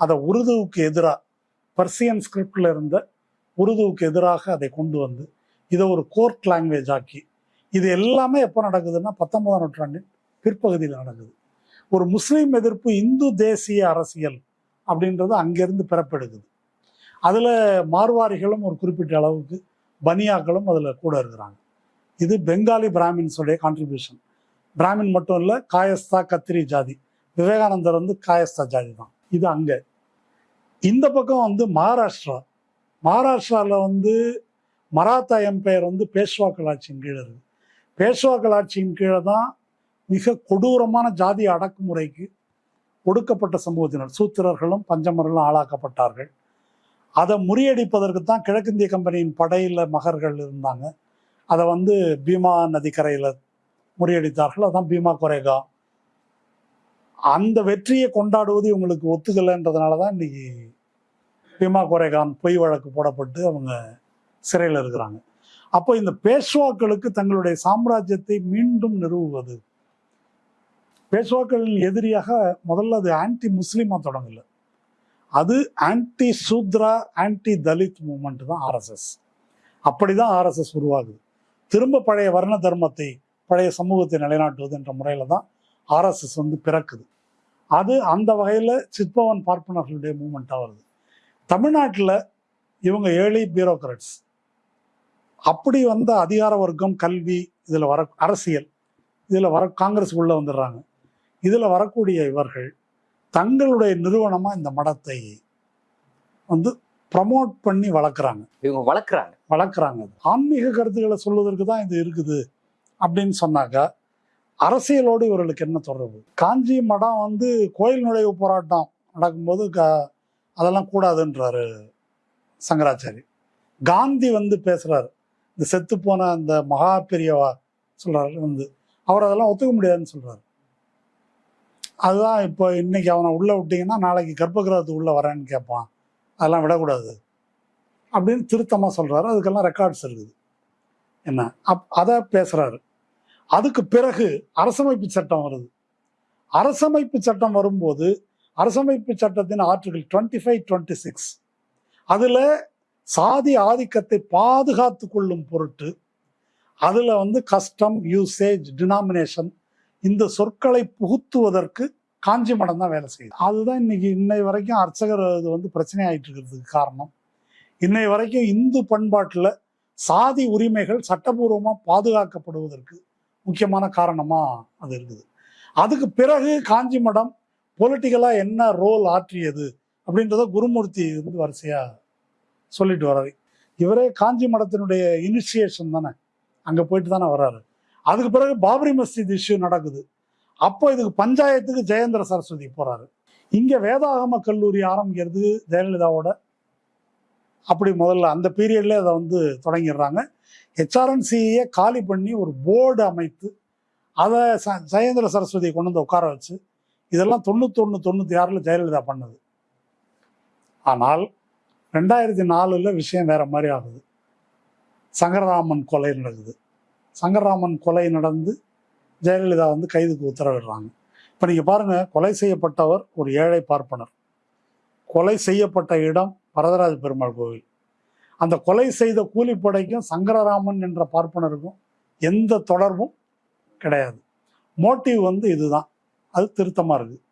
அதை உருதுவுக்கு எதிராக பர்சியன் ஸ்கிரிப்டில் இருந்த உருதுவுக்கு எதிராக அதை கொண்டு வந்து இதை ஒரு கோர்ட் லாங்குவேஜ் ஆக்கி இது எல்லாமே எப்போ நடக்குதுன்னா பத்தொன்பதாம் நூற்றாண்டின் பிற்பகுதியில் நடக்குது. ஒரு முஸ்லீம் எதிர்ப்பு இந்து தேசிய அரசியல் அப்படின்றது அங்கேருந்து பிறப்பெடுக்குது அதில் மார்வாரிகளும் ஒரு குறிப்பிட்ட அளவுக்கு பனியாக்களும் அதில் கூட இருக்கிறாங்க. இது பெங்காலி பிராமின்ஸுடைய கான்ட்ரிபியூஷன் பிராமின் மட்டும் இல்லை காயஸ்தா கத்திரி ஜாதி. விவேகானந்தர் வந்து காயஸ்தா ஜாதி தான். இது அங்கே. இந்த பக்கம் வந்து மகாராஷ்டிரா. மகாராஷ்டிராவில் வந்து மராத்தா எம்பையர் வந்து பேஷ்வாக்கள் ஆட்சியின் கீழே இருக்குது பேஷ்வாக்கள் ஆட்சியின் கீழே தான் மிக கொடூரமான ஜாதி அடக்குமுறைக்கு ஒடுக்கப்பட்ட சமூகத்தினர். சூத்திரர்களும் பஞ்சமர்களும் ஆளாக்கப்பட்டார்கள். அதை முறியடிப்பதற்கு தான் கிழக்கிந்திய கம்பெனியின் படையில் மகர்கள் இருந்தாங்க. அதை வந்து பீமா நதிக்கரையில் முறியடித்தார்கள். அதான் பீமா கொரேகா. அந்த வெற்றியை கொண்டாடுவது இவங்களுக்கு ஒத்துக்கலைன்றதுனால தான் இன்னைக்கு பீமா கொரேகான் பொய் வழக்கு போடப்பட்டு அவங்க சிறையில் இருக்கிறாங்க. அப்போ இந்த பேஷ்வாக்களுக்கு தங்களுடைய சாம்ராஜ்யத்தை மீண்டும் நிறுவுவது பேஷ்வாக்கள் எதிரியாக முதல்ல அது ஆன்டி முஸ்லீமாக தொடங்கல. அது anti Shudra anti Dalit movement தான் ஆர்எஸ்எஸ் அப்படி தான் ஆர்எஸ்எஸ் உருவாகுது. திரும்ப பழைய வர்ண தர்மத்தை பழைய சமூகத்தை நிலைநாட்டுவது என்ற முறையில் தான் ஆர்எஸ்எஸ் வந்து பிறக்குது. அது அந்த வகையில் சித்பவன் பார்ப்பனர்களுடைய மூமெண்ட்டாக வருது. தமிழ்நாட்டில் இவங்க ஏழை பியூரோக்ராட்ஸ் அப்படி வந்த அதிகார வர்க்கம் கல்வி இதில் வர அரசியல் இதில் வர காங்கிரஸ் உள்ளே வந்துடுறாங்க. இதில் வரக்கூடிய இவர்கள் தங்களுடைய நிறுவனமாக இந்த மடத்தை வந்து ப்ரமோட் பண்ணி வளர்க்குறாங்க. இவங்க வளர்க்குறாங்க. வளர்க்குறாங்க ஆன்மீக கருத்துக்களை சொல்வதற்கு தான் இது இருக்குது அப்படின்னு சொன்னாக்கா அரசியலோடு இவர்களுக்கு என்ன தொடர்பு? காஞ்சி மடம் வந்து கோயில் நுழைவு போராட்டம் நடக்கும்போது க அதெல்லாம் கூடாதுன்றாரு சங்கராச்சாரி. காந்தி வந்து பேசுறாரு. இந்த செத்து போன அந்த மகா பெரியவா சொல்றாரு வந்து. அவர் அதெல்லாம் ஒத்துக்க முடியாதுன்னு சொல்றாரு. அதுதான் இப்போ இன்னைக்கு அவனை உள்ளே விட்டிங்கன்னா நாளைக்கு கர்ப்பகிரகத்துக்கு உள்ளே வரேன்னு கேட்பான். அதெல்லாம் விடக்கூடாது. அப்படின்னு திருத்தமாக சொல்கிறாரு அதுக்கெல்லாம் ரெக்கார்ட்ஸ் இருக்குது. என்ன? அப் அதை பேசுகிறாரு அதுக்கு பிறகு அரசமைப்பு சட்டம் வருது. அரசமைப்பு சட்டம் வரும்போது அரசமைப்பு சட்டத்தின் article twenty five twenty six அதில் சாதி ஆதிக்கத்தை பாதுகாத்து கொள்ளும் பொருட்டு அதில் வந்து கஸ்டம் யூசேஜ் டினாமினேஷன் இந்த சொற்களை புகுத்துவதற்கு காஞ்சி மடம் தான் வேலை செய்யுது. அதுதான் இன்னைக்கு இன்னை வரைக்கும் அர்ச்சகர் இது வந்து பிரச்சனை ஆயிட்டு இருக்கிறதுக்கு காரணம். இன்னை வரைக்கும் இந்து பண்பாட்டில் சாதி உரிமைகள் சட்டபூர்வமாக பாதுகாக்கப்படுவதற்கு முக்கியமான காரணமாக அது இருக்குது. அதுக்கு பிறகு காஞ்சி மடம் பொலிட்டிக்கலாக என்ன ரோல் ஆற்றியது அப்படின்றத குருமூர்த்தி வந்து வரிசையாக சொல்லிட்டு வர்றாரு. இவரே காஞ்சி மடத்தினுடைய இனிஷியேஷன் தானே. அங்கே போயிட்டு தானே வர்றாரு. அதுக்கு பிறகு பாபரி மஸ்ஜித் இஷ்யூ நடக்குது. அப்போ இதுக்கு பஞ்சாயத்துக்கு ஜெயேந்திர சரஸ்வதி போறாரு. இங்கே வேதாகம கல்லூரி ஆரம்பிக்கிறது ஜெயலலிதாவோட. அப்படி முதல்ல அந்த பீரியட்ல அதை வந்து தொடங்கிடுறாங்க. ஹெச்ஆர்என்சியை காலி பண்ணி ஒரு போர்டு அமைத்து அதை ச ஜெயேந்திர சரஸ்வதியை கொண்டு வந்து உட்கார வச்சு இதெல்லாம் தொண்ணூத்தொன்று தொண்ணூற்றி ஆறில் ஜெயலலிதா பண்ணது. ஆனால் ரெண்டாயிரத்தி நாலில் விஷயம் வேற மாதிரி ஆகுது. சங்கரராமன் கொலை நடக்குது. சங்கரராமன் கொலை நடந்து ஜெயலலிதா வந்து கைதுக்கு உத்தரவிடுறாங்க. இப்போ நீங்கள் பாருங்கள் கொலை செய்யப்பட்டவர் ஒரு ஏழை பார்ப்பனர். கொலை செய்யப்பட்ட இடம் வரதராஜ பெருமாள் கோவில். அந்த கொலை செய்த கூலிப்படைக்கும் சங்கரராமன் என்ற பார்ப்பனருக்கும் எந்த தொடர்பும் கிடையாது. மோட்டிவ் வந்து இதுதான். அது திருத்தமாக இருக்குது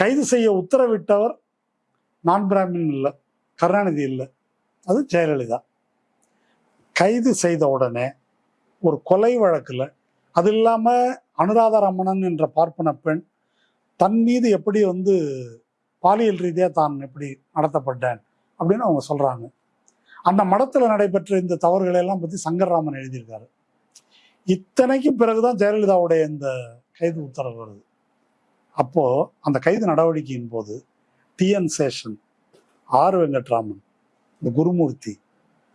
கைது செய்ய உத்தரவிட்டவர் நான் பிராமின் இல்லை கருணாநிதி இல்லை அது ஜெயலலிதா. கைது செய்த உடனே ஒரு கொலை வழக்கில் அது இல்லாமல் அனுராதா ரமணன் என்ற பார்ப்பன பெண் தன் மீது எப்படி வந்து பாலியல் ரீதியாக தான் எப்படி நடத்தப்பட்டேன் அப்படின்னு அவங்க சொல்கிறாங்க அந்த மடத்தில் நடைபெற்ற இந்த தவறுகளை எல்லாம் பற்றி சங்கர்ராமன் எழுதியிருக்காரு. இத்தனைக்கும் பிறகுதான் ஜெயலலிதாவுடைய இந்த கைது உத்தரவு வருது. அப்போது அந்த கைது நடவடிக்கையின் போது டிஎன் சேஷன் ஆர் வெங்கட்ராமன் இந்த குருமூர்த்தி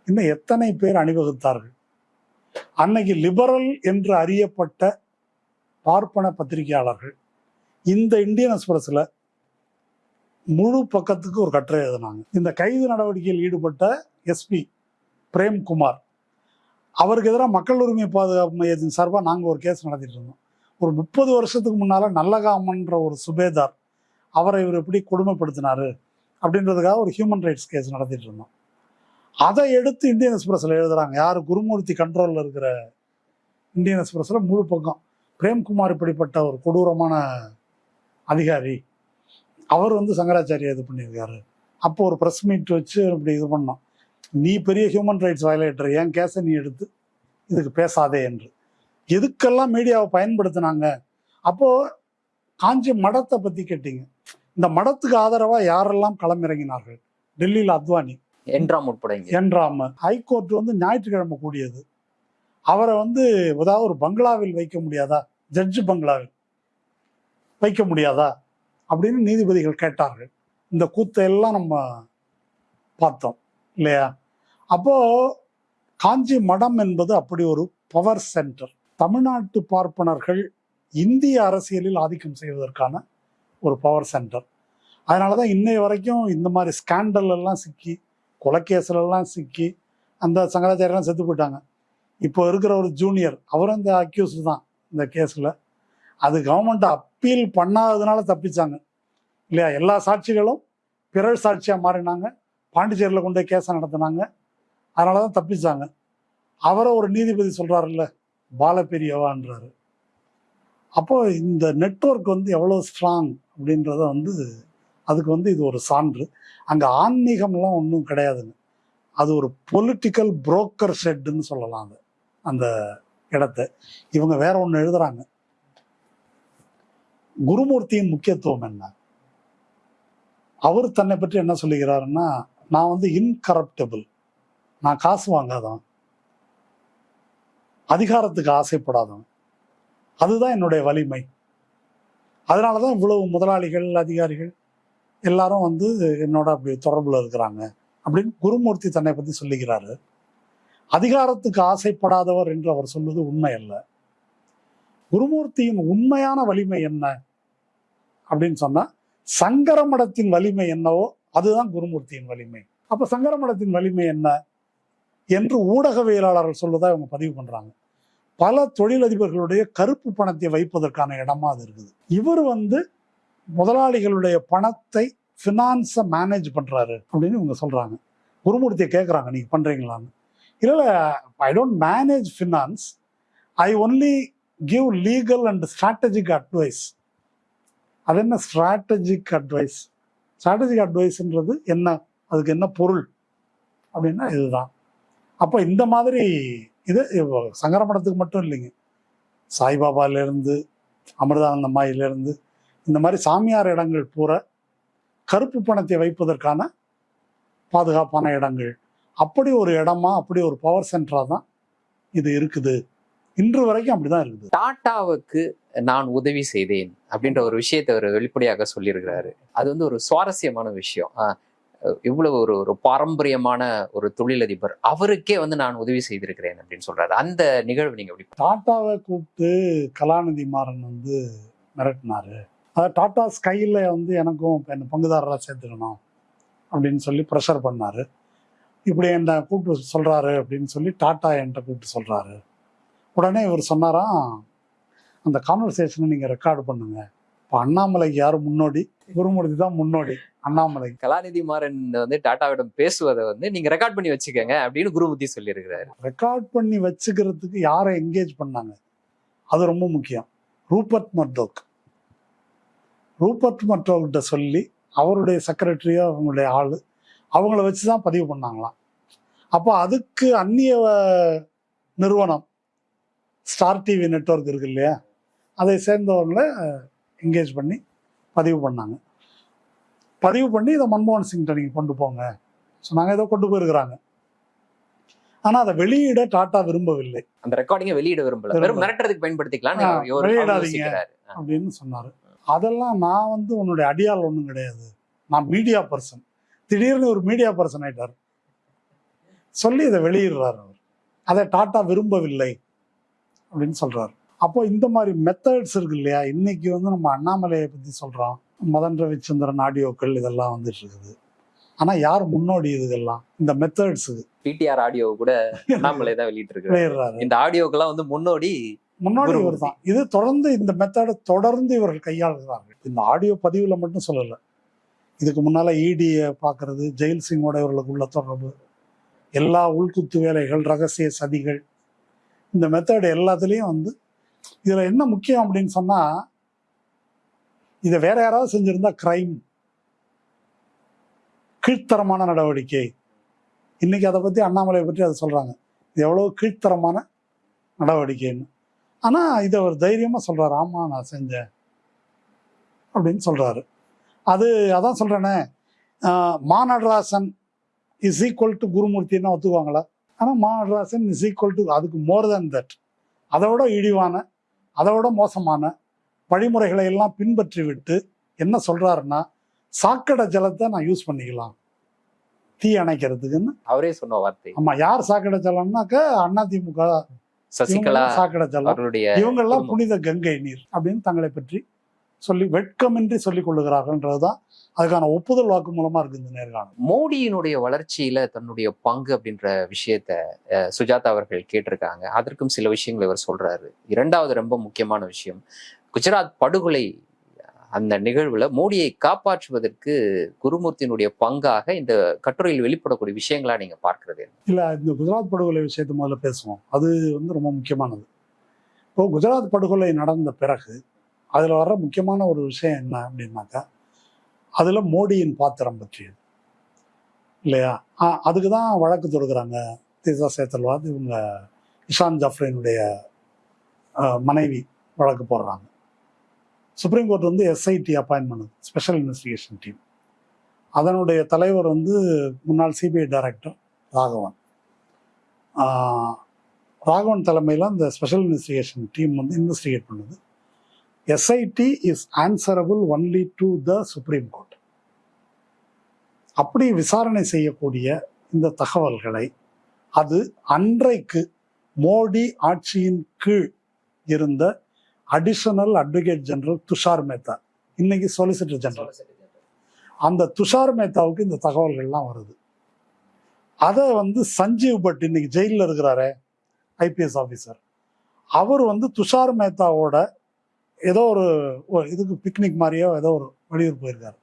இன்னும் எத்தனை பேர் அணிவகுத்தார்கள்? அன்னைக்கு லிபரல் என்று அறியப்பட்ட பார்ப்பன பத்திரிகையாளர்கள் இந்த இந்தியன் எக்ஸ்பிரஸில் முழு பக்கத்துக்கு ஒரு கட்டுரை எழுதினாங்க. இந்த கைது நடவடிக்கையில் ஈடுபட்ட எஸ்பி பிரேம்குமார் அவருக்கு எதிராக மக்கள் உரிமை பாதுகாப்பு மையத்தின் சார்பாக நாங்கள் ஒரு கேஸ் நடத்திட்டு இருந்தோம். ஒரு முப்பது வருஷத்துக்கு முன்னால் நல்லகாமன்ற ஒரு சுபேதார் அவரை இவர் எப்படி கொடுமைப்படுத்தினார் அப்படின்றதுக்காக ஒரு ஹியூமன் ரைட்ஸ் கேஸ் நடத்திட்டு இருந்தோம். அதை எடுத்து இந்தியன் எக்ஸ்பிரஸில் எழுதுறாங்க. யார்? குருமூர்த்தி கண்ட்ரோலில் இருக்கிற இந்தியன் எக்ஸ்பிரஸில் முழு பக்கம். பிரேம்குமார் இப்படிப்பட்ட ஒரு கொடூரமான அதிகாரி அவர் வந்து சங்கராச்சாரியா இது பண்ணியிருக்காரு. அப்போ ஒரு ப்ரெஸ் மீட் வச்சு இப்படி இது பண்ணோம். நீ பெரிய ஹியூமன் ரைட்ஸ் வயலேட்டர் என் கேஸை நீ எடுத்து இதுக்கு பேசாதே என்று. எதுக்கெல்லாம் மீடியாவை பயன்படுத்தினாங்க? அப்போ காஞ்சி மடத்தை பத்தி கேட்டீங்க. இந்த மடத்துக்கு ஆதரவா யாரெல்லாம் களமிறங்கினார்கள்? டெல்லியில் அத்வானி. என்றாம் உட்பட என்றாம் ஹைகோர்ட் வந்து ஞாயிற்றுக்கிழமை கூடியது. அவரை வந்து ஏதாவது ஒரு பங்களாவில் வைக்க முடியாதா? ஜட்ஜு பங்களாவில் வைக்க முடியாதா? அப்படின்னு நீதிபதிகள் கேட்டார்கள். இந்த கூத்தை எல்லாம் நம்ம பார்த்தோம் இல்லையா? அப்போ காஞ்சி மடம் என்பது அப்படி ஒரு பவர் சென்டர் தமிழ்நாட்டு பார்ப்பனர்கள் இந்திய அரசியலில் ஆதிக்கம் செய்வதற்கான ஒரு பவர் சென்டர் அதனால தான் இன்னை வரைக்கும் இந்த மாதிரி ஸ்கேண்டல் எல்லாம் சிக்கி கொலைகேஸ்லெல்லாம் சிக்கி அந்த சங்கராச்சாரியெல்லாம் செத்து போயிட்டாங்க. இப்போ இருக்கிற ஒரு ஜூனியர் அவரும் இந்த அக்யூஸ் தான் இந்த கேஸில். அது கவர்மெண்ட் அப்பீல் பண்ணாததுனால தப்பிச்சாங்க. இல்லையா? எல்லா சாட்சிகளும் பிறர் சாட்சியாக மாறினாங்க. பாண்டிச்சேரியில் கொண்டு போய் கேஸை நடத்தினாங்க. அதனால தான் தப்பிச்சாங்க. அவரை ஒரு நீதிபதி சொல்கிறாருல்ல பாலபெரியவான்றாரு. அப்போ இந்த நெட்வொர்க் வந்து எவ்வளோ ஸ்ட்ராங் அப்படின்றத வந்து அதுக்கு வந்து இது ஒரு சான்று. அங்கே ஆன்மீகம்லாம் ஒன்றும் கிடையாதுங்க. அது ஒரு பொலிட்டிக்கல் புரோக்கர் ஷெட்டுன்னு சொல்லலாம் அது அந்த இடத்த. இவங்க வேற ஒன்று எழுதுறாங்க. குருமூர்த்தியின் முக்கியத்துவம் என்ன? அவர் தன்னை பற்றி என்ன சொல்லுகிறாருன்னா நான் வந்து இன்கரப்டபிள் நான் காசு வாங்காதான் அதிகாரத்துக்கு ஆசைப்படாதவன். அதுதான் என்னுடைய வலிமை. அதனால தான் இவ்வளவு முதலாளிகள் அதிகாரிகள் எல்லாரும் வந்து என்னோட அப்படி தொடர்புல இருக்கிறாங்க அப்படின்னு குருமூர்த்தி தன்னை பத்தி சொல்லுகிறாரு அதிகாரத்துக்கு ஆசைப்படாதவர் என்று அவர் சொல்வது உண்மை அல்ல. குருமூர்த்தியின் உண்மையான வலிமை என்ன? அப்படின்னு சொன்னா சங்கர மடத்தின் வலிமை என்னவோ அதுதான் குருமூர்த்தியின் வலிமை. அப்ப சங்கர மடத்தின் வலிமை என்ன? என்று ஊடகவியலாளர்கள் சொல்வதா இவங்க பதிவு பண்றாங்க. பல தொழிலதிபர்களுடைய கருப்பு பணத்தை வைப்பதற்கான இடமா அது இருக்குது. இவர் வந்து முதலாளிகளுடைய பணத்தை ஃபினான்ஸை மேனேஜ் பண்ணுறாரு அப்படின்னு இவங்க சொல்கிறாங்க குருமூர்த்தியை கேட்குறாங்க நீங்கள் பண்ணுறீங்களான்னு இல்லை I don't manage finance I only give legal and strategic advice அது என்ன ஸ்ட்ராட்டஜிக் அட்வைஸ் ஸ்ட்ராட்டஜிக் அட்வைஸ்ன்றது என்ன? அதுக்கு என்ன பொருள்? அப்படின்னா இதுதான். அப்போ இந்த மாதிரி இது சங்கர மடத்துக்கு மட்டும் இல்லைங்க. சாய்பாபாலேருந்து அமிர்தானந்தமாயிலிருந்து இந்த மாதிரி சாமியார் இடங்கள் பூரா கருப்பு பணத்தை வைப்பதற்கான பாதுகாப்பான இடங்கள். அப்படி ஒரு இடமா அப்படி ஒரு பவர் சென்டரா தான் இது இருக்குது. இன்று வரைக்கும் அப்படிதான் இருக்குது. டாட்டாவுக்கு நான் உதவி செய்தேன் அப்படின்ற ஒரு விஷயத்தை அவர் வெளிப்படையாக சொல்லியிருக்கிறாரு. அது வந்து ஒரு சுவாரஸ்யமான விஷயம். இவ்வளவு ஒரு ஒரு பாரம்பரியமான ஒரு தொழிலதிபர் அவருக்கே வந்து நான் உதவி செய்திருக்கிறேன் அப்படின்னு சொல்றாரு. அந்த நிகழ்வு நீங்க எப்படி டாட்டாவை கூப்பிட்டு கலாநிதி மாறன் வந்து மிரட்டினாரு. அதாவது டாடா ஸ்கையில் வந்து எனக்கும் என்ன பங்குதாரராக சேர்த்துக்கணும் அப்படின்னு சொல்லி ப்ரெஷர் பண்ணாரு. இப்படி என்னை கூப்பிட்டு சொல்றாரு அப்படின்னு சொல்லி டாட்டா என்கிட்ட கூப்பிட்டு சொல்றாரு. உடனே இவர் சொன்னாராம் அந்த கான்வர்சேஷனை நீங்கள் ரெக்கார்டு பண்ணுங்க. இப்போ அண்ணாமலைக்கு யார் முன்னோடி? குருமூர்த்தி தான் முன்னோடி அண்ணாமலை. கலாநிதி மாறன் வந்து டாட்டாவிடம் பேசுவதை வந்து நீங்க ரெக்கார்ட் பண்ணி வச்சுக்கோங்க அப்படின்னு குருமூர்த்தி சொல்லியிருக்கிறாரு. ரெக்கார்ட் பண்ணி வச்சுக்கிறதுக்கு யாரை என்கேஜ் பண்ணாங்க? அது ரொம்ப முக்கியம். ரூபர்ட் மர்டோக். ரூபர்ட் மர்டோக்கிட்ட சொல்லி அவருடைய செக்ரட்டரியோ அவங்களுடைய ஆள் அவங்கள வச்சு தான் பதிவு பண்ணாங்களாம். அப்போ அதுக்கு அந்நிய நிறுவனம் ஸ்டார் டிவி நெட்வொர்க் இருக்கு இல்லையா? அதை சேர்ந்தவங்கள என்கேஜ் பண்ணி பதிவு பண்ணாங்க. பதிவு பண்ணி இதை மன்மோகன் சிங்கிட்ட நீங்கள் கொண்டு போங்க. சொன்னாங்க ஏதோ கொண்டு போயிருக்கிறாங்க. ஆனால் அதை வெளியிட டாட்டா விரும்பவில்லை. அந்த ரெக்கார்டிங்கை வெளியிட விரும்பல. வெறும் மிரட்டுறதுக்கு பயன்படுத்திக்கலாம் வெளியிடாதீங்க. அப்படின்னு சொன்னார். அதெல்லாம் நான் வந்து உன்னுடைய அடியாள் ஒன்றும் கிடையாது. நான் மீடியா பர்சன் திடீர்னு ஒரு மீடியா பர்சன் ஆயிட்டார். சொல்லி இதை வெளியிடுறாரு அவர். அதை டாட்டா விரும்பவில்லை அப்படின்னு சொல்றாரு. அப்போ இந்த மாதிரி மெத்தட்ஸ் இருக்கு இல்லையா? இன்னைக்கு வந்து நம்ம அண்ணாமலையை பத்தி சொல்றோம். மதன் ரவிச்சந்திரன் ஆடியோக்கள் இதெல்லாம் வந்துட்டு இருக்குது. ஆனா யார் முன்னோடி இதுக்கெல்லாம் இந்த மெத்தட்ஸுக்கு பிடிஆர் ஆடியோ கூட அண்ணாமலை தான் வெளியிட்டு இருக்கு இந்த ஆடியோக்கெல்லாம் வந்து முன்னோடி முன்னாடி. இவர் தான் இது தொடர்ந்து இந்த மெத்தடை தொடர்ந்து இவர்கள் கையாளுகிறார்கள். இந்த ஆடியோ பதிவுல மட்டும் சொல்லல. இதுக்கு முன்னால இடியை பார்க்கறது ஜெயில் சிங்கோட இவர்களுக்கு உள்ள தொடர்பு எல்லா உள்குத்து வேலைகள் ரகசிய சதிகள் இந்த மெத்தட் எல்லாத்துலேயும் வந்து இதுல என்ன முக்கியம் அப்படின்னு சொன்னா இதை வேற யாராவது செஞ்சிருந்தா கிரைம் கீழ்த்தரமான நடவடிக்கை. இன்னைக்கு அதை பத்தி அண்ணாமலையை பற்றி அதை சொல்றாங்க. இது எவ்வளவு கீழ்த்தரமான நடவடிக்கைன்னு. ஆனா இதை அவர் தைரியமா சொல்றாரு ஆமா நான் செஞ்சேன். அப்படின்னு சொல்றாரு. அது அதான் சொல்றேனே ஆஹ் Ma Natarajan is equal to குருமூர்த்தின்னு ஒத்துக்குவாங்களா? ஆனா Ma Natarajan is equal to அதுக்கு மோர் தேன் தட் அதை விட இழிவான அதை விட மோசமான வழிமுறைகளை எல்லாம் பின்பற்றி விட்டு என்ன சொல்றாருன்னா சாக்கடை ஜலத்தை நான் யூஸ் பண்ணிக்கலாம். தீ அணைக்கிறதுக்குன்னு. அவரே சொன்ன வார்த்தை. ஆமா யார் சாக்கடை ஜலம்னாக்க அதிமுக சசிகலா சாக்கடை ஜலம் அவர்களுடைய இவங்கெல்லாம். புனித கங்கை நீர் அப்படின்னு தங்களை பற்றி சொல்லி வெட்கமின்றி சொல்லிக் கொள்ளுகிறார்கள்ன்றதுதான் அதுக்கான ஒப்புதல் வாக்கு மூலமா இருக்கு இந்த நேர்காணல். மோடியினுடைய வளர்ச்சியில தன்னுடைய பங்கு அப்படின்ற விஷயத்த சுஜாதா அவர்கள் கேட்டிருக்காங்க. அதற்கும் சில விஷயங்களை இவர் சொல்றாரு. இரண்டாவது ரொம்ப முக்கியமான விஷயம் குஜராத் படுகொலை அந்த நிகழ்வுல மோடியை காப்பாற்றுவதற்கு குருமூர்த்தியினுடைய பங்காக இந்த கட்டுரையில் வெளிப்படக்கூடிய விஷயங்களா நீங்க பார்க்கறது இல்ல இந்த குஜராத் படுகொலை விஷயத்த முதல்ல பேசுவோம். அது வந்து ரொம்ப முக்கியமானது. இப்போ குஜராத் படுகொலை நடந்த பிறகு அதுல வர்ற முக்கியமான ஒரு விஷயம் என்ன அப்படின்னாக்கா அதுல மோடியின் பாத்திரம் பற்றியது. இல்லையா? அதுக்கு தான் வழக்கு தொடுக்கிறாங்க. தீசா சேத்தல்வாத் இவங்க இஷான் ஜாஃப்ரினுடைய மனைவி வழக்கு போடுறாங்க. சுப்ரீம் கோர்ட் வந்து எஸ்ஐடி அப்பாயின்ட் பண்ணுது ஸ்பெஷல் இன்வெஸ்டிகேஷன் டீம் அதனுடைய தலைவர் வந்து முன்னாள் சிபிஐ டைரக்டர் ராகவன். ராகவன் தலைமையில் அந்த ஸ்பெஷல் இன்வெஸ்டிகேஷன் டீம் வந்து இன்வெஸ்டிகேட் பண்ணுது. SIT is answerable only to the supreme court அப்படி விசாரணை செய்யக்கூடிய இந்த தகவல்களை அது அன்றைக்கு மோடி ஆட்சியின் கீழ் இருந்த additional advocate general Tushar Mehta இன்னைக்கு சொலிசிட்டர் ஜெனரல் அந்த துஷார் மேத்தாவுக்கு இந்த தகவல்கள்லாம் வருது. அதை வந்து சஞ்சீவ் பட் இன்னைக்கு ஜெயிலில் இருக்கிறாரே ஐபிஎஸ் ஆஃபீஸர் அவர் வந்து துஷார் மேத்தாவோட ஏதோ ஒரு இதுக்கு பிக்னிக் மாதிரியோ ஏதோ ஒரு வெளியூர் போயிருக்காரு.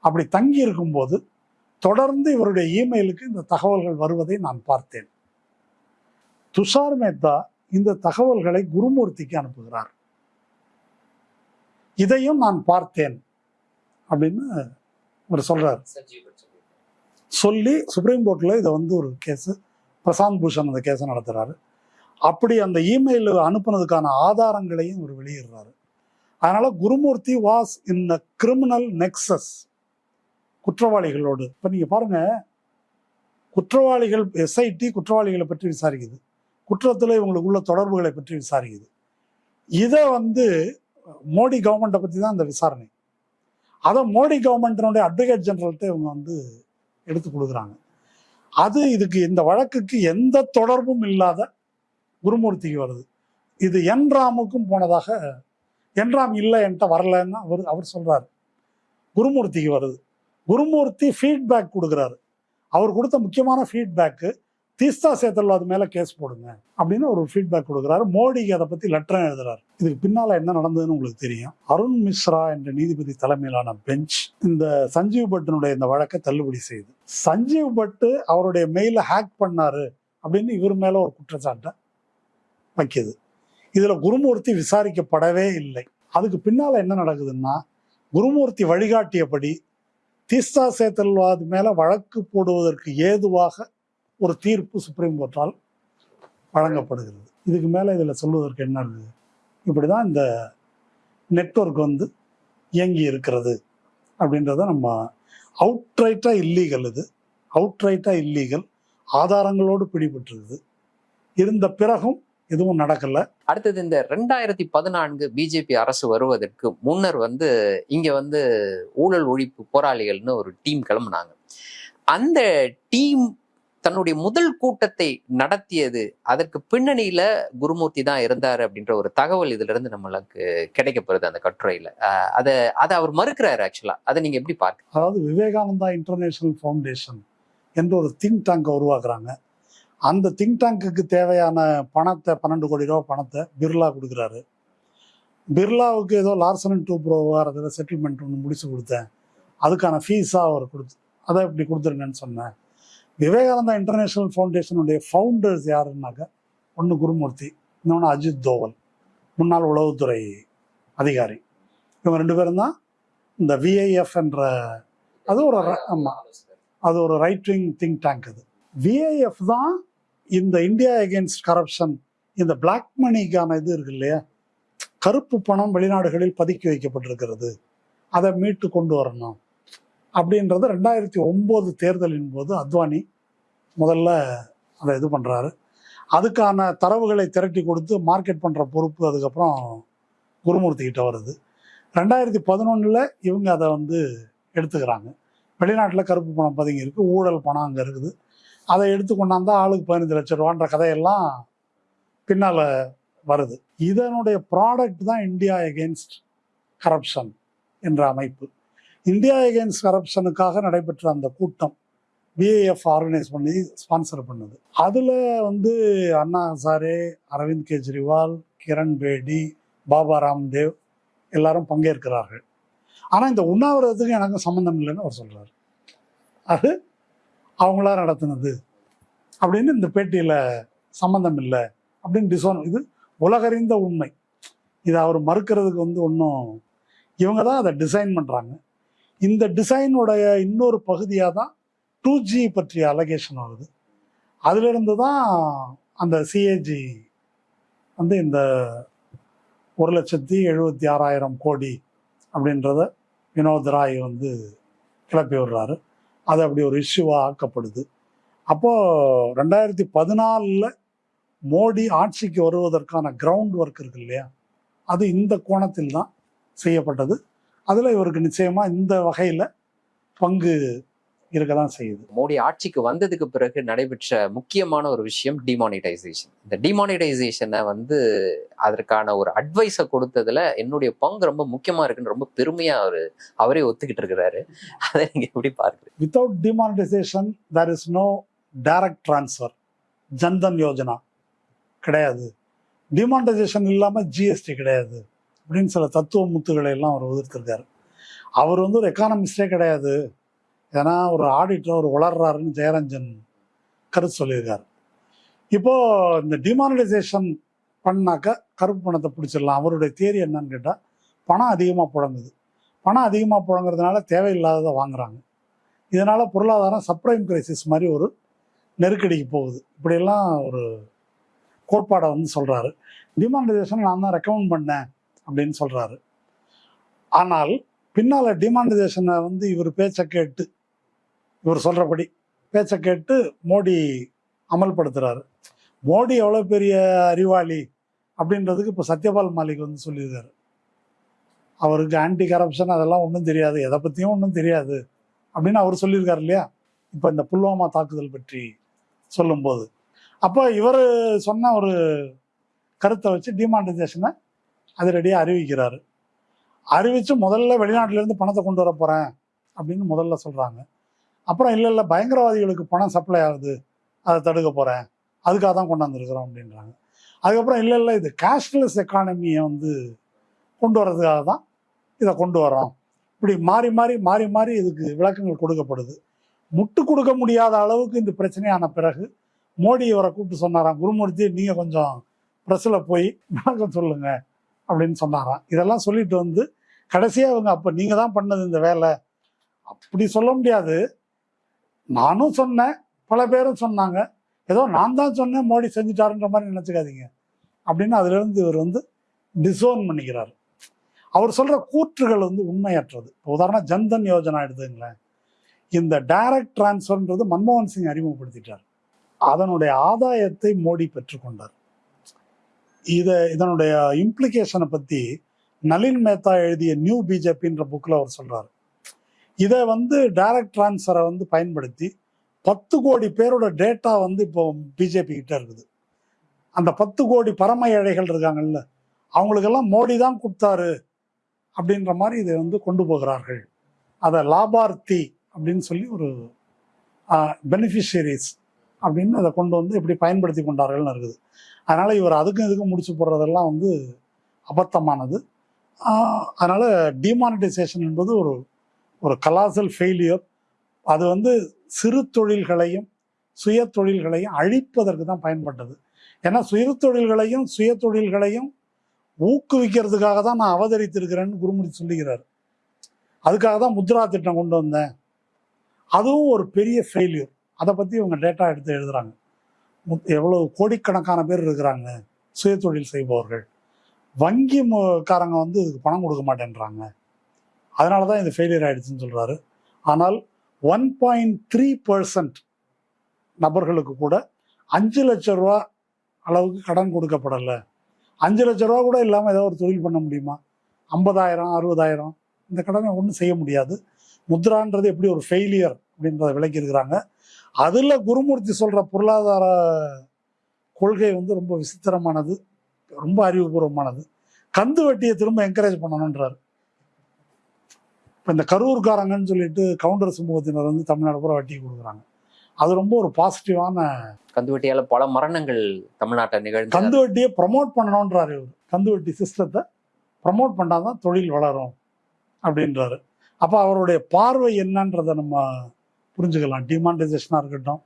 அப்படி தங்கி இருக்கும்போது தொடர்ந்து இவருடைய இமெயிலுக்கு இந்த தகவல்கள் வருவதை நான் பார்த்தேன். துஷார் மேத்தா இந்த தகவல்களை குருமூர்த்திக்கு அனுப்புகிறார். இதையும் நான் பார்த்தேன் அப்படின்னு அவர் சொல்றார். சொல்லி சுப்ரீம் கோர்ட்ல இதை வந்து ஒரு கேஸ் பிரசாந்த் பூஷன் அந்த கேஸை நடத்துறாரு. அப்படி அந்த இமெயில் அனுப்புனதுக்கான ஆதாரங்களையும் இவர் வெளியிடுறாரு. அதனால Gurumurthy was in the criminal nexus. குற்றவாளிகளோடு. இப்போ நீங்க பாருங்க குற்றவாளிகள் எஸ்ஐடி குற்றவாளிகளை பற்றி விசாரிக்குது. குற்றத்தில் இவங்களுக்கு உள்ள தொடர்புகளை பற்றி விசாரிக்குது. இதை வந்து மோடி கவர்மெண்ட்டை பற்றி தான் இந்த விசாரணை. அதை மோடி கவர்மெண்ட்டினுடைய அட்வொகேட் ஜெனரல்கிட்ட இவங்க வந்து எடுத்து கொடுக்குறாங்க. அது இதுக்கு இந்த வழக்குக்கு எந்த தொடர்பும் இல்லாத குருமூர்த்திக்கு வருது. இது என் ராமுக்கும் போனதாக என் ராம் இல்லை என்கிட்ட வரலன்னு அவர் அவர் சொல்கிறார் குருமூர்த்திக்கு வருது. குருமூர்த்தி ஃபீட்பேக் கொடுக்குறாரு. அவர் கொடுத்த முக்கியமான ஃபீட்பேக்கு தீஸ்தா சேத்தல் அது மேலே கேஸ் போடுங்க அப்படின்னு ஒரு ஃபீட்பேக் கொடுக்குறாரு. மோடிக்கு அதை பற்றி லெட்டர் எழுதுறாரு. இதுக்கு பின்னால் என்ன நடந்ததுன்னு உங்களுக்கு தெரியும். அருண் மிஸ்ரா என்ற நீதிபதி தலைமையிலான பெஞ்ச் இந்த சஞ்சீவ் பட்டினுடைய இந்த வழக்கை தள்ளுபடி செய்யுது சஞ்சீவ் பட்டு அவருடைய மெயில ஹேக் பண்ணாரு அப்படின்னு இவர் மேலே ஒரு குற்றச்சாட்டை வைக்கிது. இதில் குருமூர்த்தி விசாரிக்கப்படவே இல்லை. அதுக்கு பின்னால் என்ன நடக்குதுன்னா குருமூர்த்தி வழிகாட்டியபடி தீஸ்தா சேத்தல்வாது மேலே வழக்கு போடுவதற்கு ஏதுவாக ஒரு தீர்ப்பு சுப்ரீம் கோர்ட்டால் வழங்கப்படுகிறது. இதுக்கு மேலே இதில் சொல்வதற்கு என்ன இப்படி தான் இந்த நெட்வொர்க் வந்து இயங்கி இருக்கிறது அப்படின்றத நம்ம அவுட்ரைட்டாக இல்லீகல் இது. அவுட்ரைட்டாக இல்லீகல் ஆதாரங்களோடு பிடிபட்டிருக்குது. இருந்த பிறகும் எதுவும் நடக்கல. அடுத்தது இந்த ரெண்டாயிரத்தி பதினான்கு பிஜேபி அரசு வருவதற்கு முன்னர் வந்து இங்க வந்து ஊழல் ஒழிப்பு போராளிகள்னு ஒரு டீம் கிளம்புனாங்க. அந்த டீம் தன்னுடைய முதல் கூட்டத்தை நடத்தியது அதற்கு பின்னணியில குருமூர்த்தி தான் இருந்தார் அப்படின்ற ஒரு தகவல் இதுல இருந்து நம்மளுக்கு கிடைக்கப்படுது அந்த கட்டுரையில. அதை அதை அவர் மறுக்கிறாரு ஆக்சுவலா அதை நீங்க எப்படி பார்க்க அதாவது விவேகானந்தா இன்டர்நேஷனல் ஃபவுண்டேஷன் என்ற ஒரு திங்க் டேங்கை உருவாக்குறாங்க. அந்த திங்க் டேங்குக்கு தேவையான பணத்தை பன்னெண்டு கோடி ரூபா பணத்தை பிர்லா கொடுக்குறாரு. பிர்லாவுக்கு ஏதோ லார்சன் அண்ட் டூ ப்ரோ விவகாரத்தில் செட்டில்மெண்ட் ஒன்று முடிச்சு கொடுத்தேன். அதுக்கான ஃபீஸாக அவர் கொடுத்து அதை இப்படி கொடுத்துருங்கன்னு சொன்னேன். விவேகானந்தா இன்டர்நேஷனல் ஃபவுண்டேஷனுடைய ஃபவுண்டர்ஸ் யாருன்னாக்கா ஒன்று குருமூர்த்தி இன்னொன்று அஜித் தோவல் முன்னாள் உளவுத்துறை அதிகாரி. இவங்க ரெண்டு பேரும் தான் இந்த விஐஎஃப் என்ற அது ஒரு ஆமாம் அது ஒரு ரைட் விங் திங்க் டேங்க் அது விஐஎஃப் தான் இந்த இந்தியா எகென்ஸ்ட் கரப்ஷன் இந்த பிளாக் மணிக்கான இது இருக்கு இல்லையா? கருப்பு பணம் வெளிநாடுகளில் பதுக்கி வைக்கப்பட்டிருக்கிறது. அதை மீட்டு கொண்டு வரணும். அப்படின்றது ரெண்டாயிரத்தி ஒம்பது தேர்தலின் போது அத்வானி முதல்ல அதை இது பண்ணுறாரு அதுக்கான தரவுகளை திரட்டி கொடுத்து மார்க்கெட் பண்ணுற பொறுப்பு அதுக்கப்புறம் குருமூர்த்தி கிட்ட வருது. ரெண்டாயிரத்தி பதினொன்றில் இவங்க அதை வந்து எடுத்துக்கிறாங்க. வெளிநாட்டில் கருப்பு பணம் பதுங்கி இருக்குது ஊழல் பணம் அங்கே இருக்குது. அதை எடுத்து கொண்டாந்தா ஆளுக்கு பதினஞ்சு லட்சம் ரூபான்ற கதையெல்லாம் பின்னால் வருது. இதனுடைய ப்ராடக்ட் தான் இந்தியா எகென்ஸ்ட் கரப்ஷன் என்ற அமைப்பு. இந்தியா எகென்ஸ்ட் கரப்ஷனுக்காக நடைபெற்ற அந்த கூட்டம் பிஏஎஃப் ஆர்கனைஸ் பண்ணி ஸ்பான்சர் பண்ணுது. அதில் வந்து அண்ணா ஹசாரே அரவிந்த் கெஜ்ரிவால் கிரண் பேடி பாபா ராம்தேவ் எல்லாரும் பங்கேற்கிறார்கள். ஆனால் இந்த உண்ணாவிரதத்துக்கு எனக்கு சம்மந்தம் இல்லைன்னு அவர் சொல்கிறார் அது அவங்களா நடத்தினது அப்படின்னு இந்த பேட்டியில் சம்மந்தம் இல்லை அப்படின்னு டிசோன் இது உலகறிந்த உண்மை. இதை அவர் மறுக்கிறதுக்கு வந்து ஒன்றும் இவங்க தான் அதை டிசைன் பண்ணுறாங்க இந்த டிசைனுடைய இன்னொரு பகுதியாக தான் டூ ஜி பற்றிய அலகேஷன் வருது. அதிலிருந்து தான் அந்த சிஏஜி வந்து இந்த ஒரு லட்சத்தி எழுபத்தி ஆறாயிரம் கோடி அப்படின்றத வினோத் ராய் வந்து கிளப்பி விடுறாரு. அது அப்படி ஒரு இஷ்யூவாக ஆக்கப்படுது. அப்போது ரெண்டாயிரத்தி பதினாலில் மோடி ஆட்சிக்கு வருவதற்கான கிரவுண்ட் ஒர்க் இருக்கு இல்லையா? அது இந்த கோணத்தில் தான் செய்யப்பட்டது. அதில் இவருக்கு நிச்சயமாக இந்த வகையில் பங்கு இருக்க தான் செய்யுது. மோடி ஆட்சிக்கு வந்ததுக்கு பிறகு நடைபெற்ற முக்கியமான ஒரு விஷயம் டிமானிட்டைசேஷன் இந்த டிமானிட்டைசேஷனை வந்து அதற்கான ஒரு அட்வைஸை கொடுத்ததுல என்னுடைய பங்கு ரொம்ப முக்கியமா இருக்குன்னு ரொம்ப பெருமையா அவரு அவரே ஒத்துக்கிட்டு இருக்கிறாரு. அதை நீங்க எப்படி பார்க்குறீங்க? Without demonetisation there is no direct transfer Jan Dhan Yojana கிடையாது. டிமானிட்டைசேஷன் இல்லாமல் ஜிஎஸ்டி கிடையாது. அப்படின்னு சில தத்துவ முத்துக்களை எல்லாம் அவர் உதிர்த்திருக்காரு அவர் வந்து ஒரு எக்கானமிஸ்டே கிடையாது. ஏன்னா ஒரு ஆடிட்டர் ஒரு வளர்றாருன்னு ஜெயரஞ்சன் கருத்து சொல்லியிருக்காரு. இப்போது இந்த டிமானிட்டைசேஷன் பண்ணாக்க கருப்பு பணத்தை பிடிச்சிடலாம். அவருடைய தேரி என்னன்னு கேட்டால் பணம் அதிகமாக புழங்குது. பணம் அதிகமாக புழங்குறதுனால தேவையில்லாததை வாங்குறாங்க. இதனால் பொருளாதாரம் சப்ரைம் கிரைசிஸ் மாதிரி ஒரு நெருக்கடிக்கு போகுது. இப்படியெல்லாம் ஒரு கோட்பாடை வந்து சொல்கிறாரு டிமானிட்டைசேஷன் நான் தான் ரெக்கமெண்ட் பண்ணேன். அப்படின்னு சொல்றாரு. ஆனால் பின்னால டிமானிட்டைசேஷனை வந்து இவர் பேச்சை கேட்டு இவர் சொல்றபடி பேச்சை கேட்டு மோடி அமல்படுத்துறாரு. மோடி எவ்வளோ பெரிய அறிவாளி அப்படின்றதுக்கு இப்போ சத்யபால் மாலிக் வந்து சொல்லியிருக்காரு. அவருக்கு ஆன்டி கரப்ஷன் அதெல்லாம் ஒன்றும் தெரியாது எதை பற்றியும் ஒன்றும் தெரியாது அப்படின்னு அவர் சொல்லியிருக்காரு இல்லையா? இப்போ இந்த புல்வாமா தாக்குதல் பற்றி சொல்லும்போது. அப்போ இவர் சொன்ன ஒரு கருத்தை வச்சு டிமானிட்டைசேஷனை அதிரடியாக அறிவிக்கிறாரு. அறிவித்து முதல்ல வெளிநாட்டிலேருந்து பணத்தை கொண்டு வர போகிறேன் அப்படின்னு முதல்ல சொல்கிறாங்க அப்புறம் இல்லை இல்லை பயங்கரவாதிகளுக்கு பணம் சப்ளை ஆகுது அதை தடுக்க போகிறேன் அதுக்காக தான் கொண்டாந்துருக்குறோம் அப்படின்றாங்க. அதுக்கப்புறம் இல்லை இல்லை இது கேஷ்லெஸ் எக்கானமியை வந்து கொண்டு வர்றதுக்காக தான் இதை கொண்டு வரோம் இப்படி மாறி மாறி மாறி மாறி இதுக்கு விளக்கங்கள் கொடுக்கப்படுது. முட்டு கொடுக்க முடியாத அளவுக்கு இந்த பிரச்சனையான பிறகு மோடி இவரை கூப்பிட்டு சொன்னாராம் குருமூர்த்தி நீங்கள் கொஞ்சம் ப்ரெஸ்ஸில் போய் விளக்கம் சொல்லுங்கள் அப்படின்னு சொன்னாராம். இதெல்லாம் சொல்லிட்டு வந்து கடைசியாக அவங்க அப்போ நீங்கள் தான் பண்ணது இந்த வேலை? அப்படி சொல்ல முடியாது. நானும் சொன்னேன் பல பேரும் சொன்னாங்க. ஏதோ நான் தான் சொன்னேன் மோடி செஞ்சுட்டாருன்ற மாதிரி நினச்சிக்காதீங்க. அப்படின்னு அதுலேருந்து இவர் வந்து டிசோன் பண்ணிக்கிறார். அவர் சொல்கிற கூற்றுகள் வந்து உண்மையற்றது. இப்போ உதாரணம் ஜன்தன் யோஜனா எடுத்துங்களேன் இந்த டைரக்ட் டிரான்ஸ்ஃபர்ன்றது மன்மோகன் சிங் அறிமுகப்படுத்திட்டார். அதனுடைய ஆதாயத்தை மோடி பெற்றுக்கொண்டார். இதை இதனுடைய இம்ப்ளிகேஷனை பற்றி நளின் மேத்தா எழுதிய நியூ பிஜேபின்ற புக்கில் அவர் சொல்கிறார் இதை வந்து டைரக்ட் டிரான்ஸ்ஃபரை வந்து பயன்படுத்தி பத்து கோடி பேரோட டேட்டா வந்து இப்போ பிஜேபி கிட்ட இருக்குது. அந்த பத்து கோடி பரம ஏழைகள் இருக்காங்கல்ல அவங்களுக்கெல்லாம் மோடி தான் கொடுத்தாரு அப்படின்ற மாதிரி இதை வந்து கொண்டு போகிறார்கள். அதை லாபார்த்தி அப்படின்னு சொல்லி ஒரு பெனிஃபிஷியரிஸ் அப்படின்னு அதை கொண்டு வந்து எப்படி பயன்படுத்தி கொண்டார்கள்னு இருக்குது. அதனால் இவர் அதுக்கும் இதுக்கும் முடிச்சு போடுறதெல்லாம் வந்து அபத்தமானது. அதனால் டிமானிட்டைசேஷன் என்பது ஒரு ஒரு கலாசல் ஃபெயிலியர் அது வந்து சிறு தொழில்களையும் சுய தொழில்களையும் அழிப்பதற்கு தான் பயன்பட்டது. ஏன்னா சுய தொழில்களையும் சுய தொழில்களையும் ஊக்குவிக்கிறதுக்காக தான் நான் அவதரித்திருக்கிறேன்னு குருமூர்த்தி சொல்லுகிறார். அதுக்காக தான் முத்ரா திட்டம் கொண்டு வந்தேன். அதுவும் ஒரு பெரிய ஃபெயிலியர் அதை பற்றி இவங்க டேட்டா எடுத்து எழுதுகிறாங்க மு- எவ்வளவு கோடிக்கணக்கான பேர் இருக்கிறாங்க சுய தொழில் செய்பவர்கள். வங்கி காரங்க வந்து இதுக்கு பணம் கொடுக்க மாட்டேன்றாங்க. அதனால தான் இது ஃபெயிலியர் ஆயிடுச்சுன்னு சொல்கிறாரு ஆனால் ஒன் பாயிண்ட் த்ரீ பர்சன்ட் நபர்களுக்கு கூட அஞ்சு லட்ச ரூபா அளவுக்கு கடன் கொடுக்கப்படலை. அஞ்சு லட்ச ரூபா கூட இல்லாமல் ஏதோ ஒரு தொழில் பண்ண முடியுமா? ஐம்பதாயிரம் அறுபதாயிரம் இந்த கடனை ஒன்றும் செய்ய முடியாது. முத்ரான்றது எப்படி ஒரு ஃபெயிலியர் அப்படின்றத விளக்கியிருக்கிறாங்க. அதில் குருமூர்த்தி சொல்கிற பொருளாதார கொள்கை வந்து ரொம்ப விசித்திரமானது ரொம்ப அறிவுபூர்வமானது. கந்து வட்டியை திரும்ப என்கரேஜ் பண்ணணுன்றார் இப்போ இந்த கரூர்காரங்கன்னு சொல்லிட்டு கவுண்டர் சமூகத்தினர் வந்து தமிழ்நாடு பூரா வட்டி கொடுக்குறாங்க. அது ரொம்ப ஒரு பாசிட்டிவான கந்துவட்டியால பல மரணங்கள் தமிழ்நாட்டை நிகழ்ந்து கந்து வட்டியை ப்ரமோட் பண்ணணுன்றாரு இவர். கந்து வட்டி சிஸ்டத்தை ப்ரமோட் பண்ணாதான் தொழில் வளரும் அப்படின்றாரு. அப்போ அவருடைய பார்வை என்னன்றதை நம்ம புரிஞ்சுக்கலாம். டிமானிட்டைசேஷனாக இருக்கட்டும்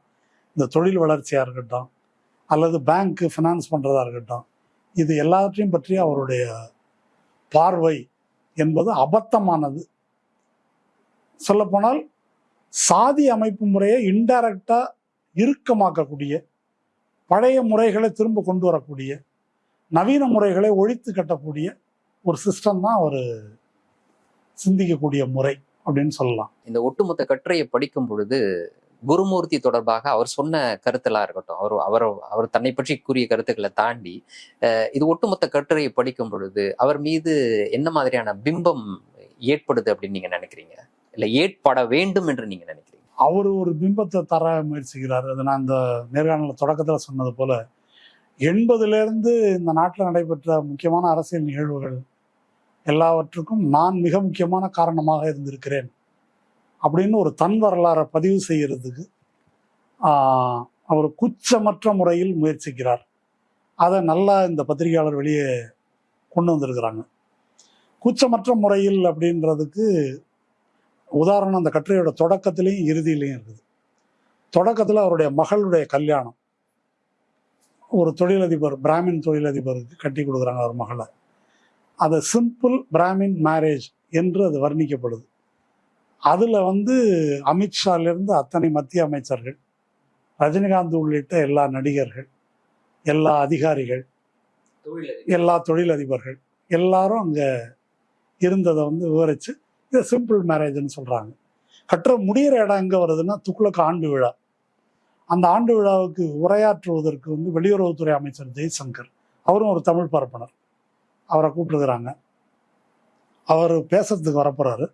இந்த தொழில் வளர்ச்சியாக இருக்கட்டும் அல்லது பேங்க்கு ஃபினான்ஸ் பண்ணுறதா இருக்கட்டும் இது எல்லாவற்றையும் பற்றி அவருடைய பார்வை என்பது அபத்தமானது. சொல்லப்போனால் சாதி அமைப்பு முறையை இன்டைரக்டாக இறுக்கமாக்கக்கூடிய பழைய முறைகளை திரும்ப கொண்டு வரக்கூடிய நவீன முறைகளை ஒழித்து கட்டக்கூடிய ஒரு சிஸ்டம் தான் அவர் சிந்திக்கக்கூடிய முறை. அப்படின்னு சொல்லலாம். இந்த ஒட்டுமொத்த கட்டுரையை படிக்கும் பொழுது குருமூர்த்தி தொடர்பாக அவர் சொன்ன கருத்தெல்லாம் இருக்கட்டும் அவர் அவர் அவர் தன்னை பற்றி கூறிய கருத்துக்களை தாண்டி இது ஒட்டுமொத்த கட்டுரையை படிக்கும் பொழுது அவர் மீது என்ன மாதிரியான பிம்பம் ஏற்படுது அப்படின்னு நீங்க நினைக்கிறீங்க? இல்ல ஏற்பட வேண்டும் என்று நீங்க நினைக்கிறீங்க? அவர் ஒரு பிம்பத்தை தர முயற்சிக்கிறார். அது நான் இந்த நேர்காணல தொடக்கத்தில் சொன்னது போல எண்பதுல இருந்து இந்த நாட்டில் நடைபெற்ற முக்கியமான அரசியல் நிகழ்வுகள் எல்லாவற்றுக்கும் நான் மிக முக்கியமான காரணமாக இருந்திருக்கிறேன் அப்படின்னு ஒரு தன் வரலாறை பதிவு செய்கிறதுக்கு அவர் குச்சமற்ற முறையில் முயற்சிக்கிறார். அதை நல்லா இந்த பத்திரிகையாளர் வெளியே கொண்டு வந்திருக்கிறாங்க. குச்சமற்ற முறையில் அப்படின்றதுக்கு உதாரணம் அந்த கட்டுரையோட தொடக்கத்திலையும் இறுதியிலையும் இருக்குது. தொடக்கத்தில் அவருடைய மகளுடைய கல்யாணம். ஒரு தொழிலதிபர் பிராமின் தொழிலதிபருக்கு கட்டி கொடுக்குறாங்க அவர் மகளை. அது சிம்பிள் பிராமின் மேரேஜ் என்று அது வர்ணிக்கப்படுது. அதில் வந்து அமித்ஷாலேருந்து அத்தனை மத்திய அமைச்சர்கள் ரஜினிகாந்த் உள்ளிட்ட எல்லா நடிகர்கள் எல்லா அதிகாரிகள் எல்லா தொழிலதிபர்கள் எல்லாரும் அங்கே இருந்ததை வந்து விவரித்து இது சிம்பிள் மேரேஜ்னு சொல்கிறாங்க கட்டுற முடிகிற இடம் எங்கே வருதுன்னா துக்ளக் ஆண்டு விழா. அந்த ஆண்டு விழாவுக்கு உரையாற்றுவதற்கு வந்து வெளியுறவுத்துறை அமைச்சர் ஜெய்சங்கர். அவரும் ஒரு தமிழ் பரப்பனர். அவரை கூப்பிட்டுருக்குறாங்க. அவர் பேசுறதுக்கு வரப்போறாரு.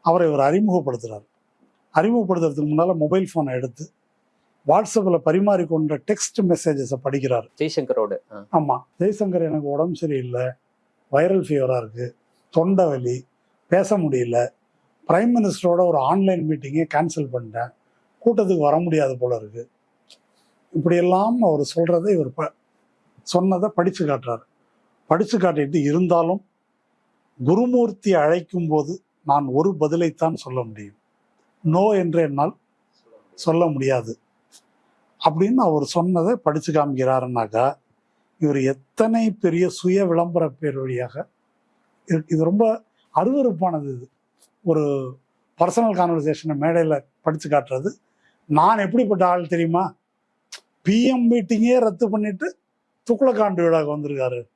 அவரை இவர் அறிமுகப்படுத்துறாரு. அறிமுகப்படுத்துறதுக்கு முன்னால் மொபைல் ஃபோனை எடுத்து வாட்ஸ்அப்பில் பரிமாறிக்கொண்ட டெக்ஸ்ட் மெசேஜஸை படிக்கிறார். ஜெய்சங்கரோடு. ஆமாம் ஜெய்சங்கர் எனக்கு உடம்பு சரியில்லை வைரல் ஃபீவராக இருக்குது தொண்டை வலி பேச முடியல. பிரைம் மினிஸ்டரோட ஒரு ஆன்லைன் மீட்டிங்கை கேன்சல் பண்ணிட்டேன். கூட்டத்துக்கு வர முடியாது போல இருக்கு. இப்படியெல்லாம் அவர் சொல்றதை இவர் ப சொன்னதை படித்து காட்டுறாரு. படித்து காட்டிட்டு இருந்தாலும் குருமூர்த்தி அழைக்கும் போது நான் ஒரு பதிலைத்தான் சொல்ல முடியும். நோ என்று என்னால் சொல்ல முடியாது. அப்படின்னு அவர் சொன்னதை படித்து காமிக்கிறாருனாக்கா இவர் எத்தனை பெரிய சுய விளம்பர பேர் வழியாக இது- இது ரொம்ப அருவருப்பானது இது. ஒரு பர்சனல் கான்வர்சேஷனை மேடையில் படித்து காட்டுறது. நான் எப்படிப்பட்ட ஆள் தெரியுமா? பிஎம் மீட்டிங்கே ரத்து பண்ணிட்டு துக்குளக்காண்டு விழாக்கு வந்திருக்காரு.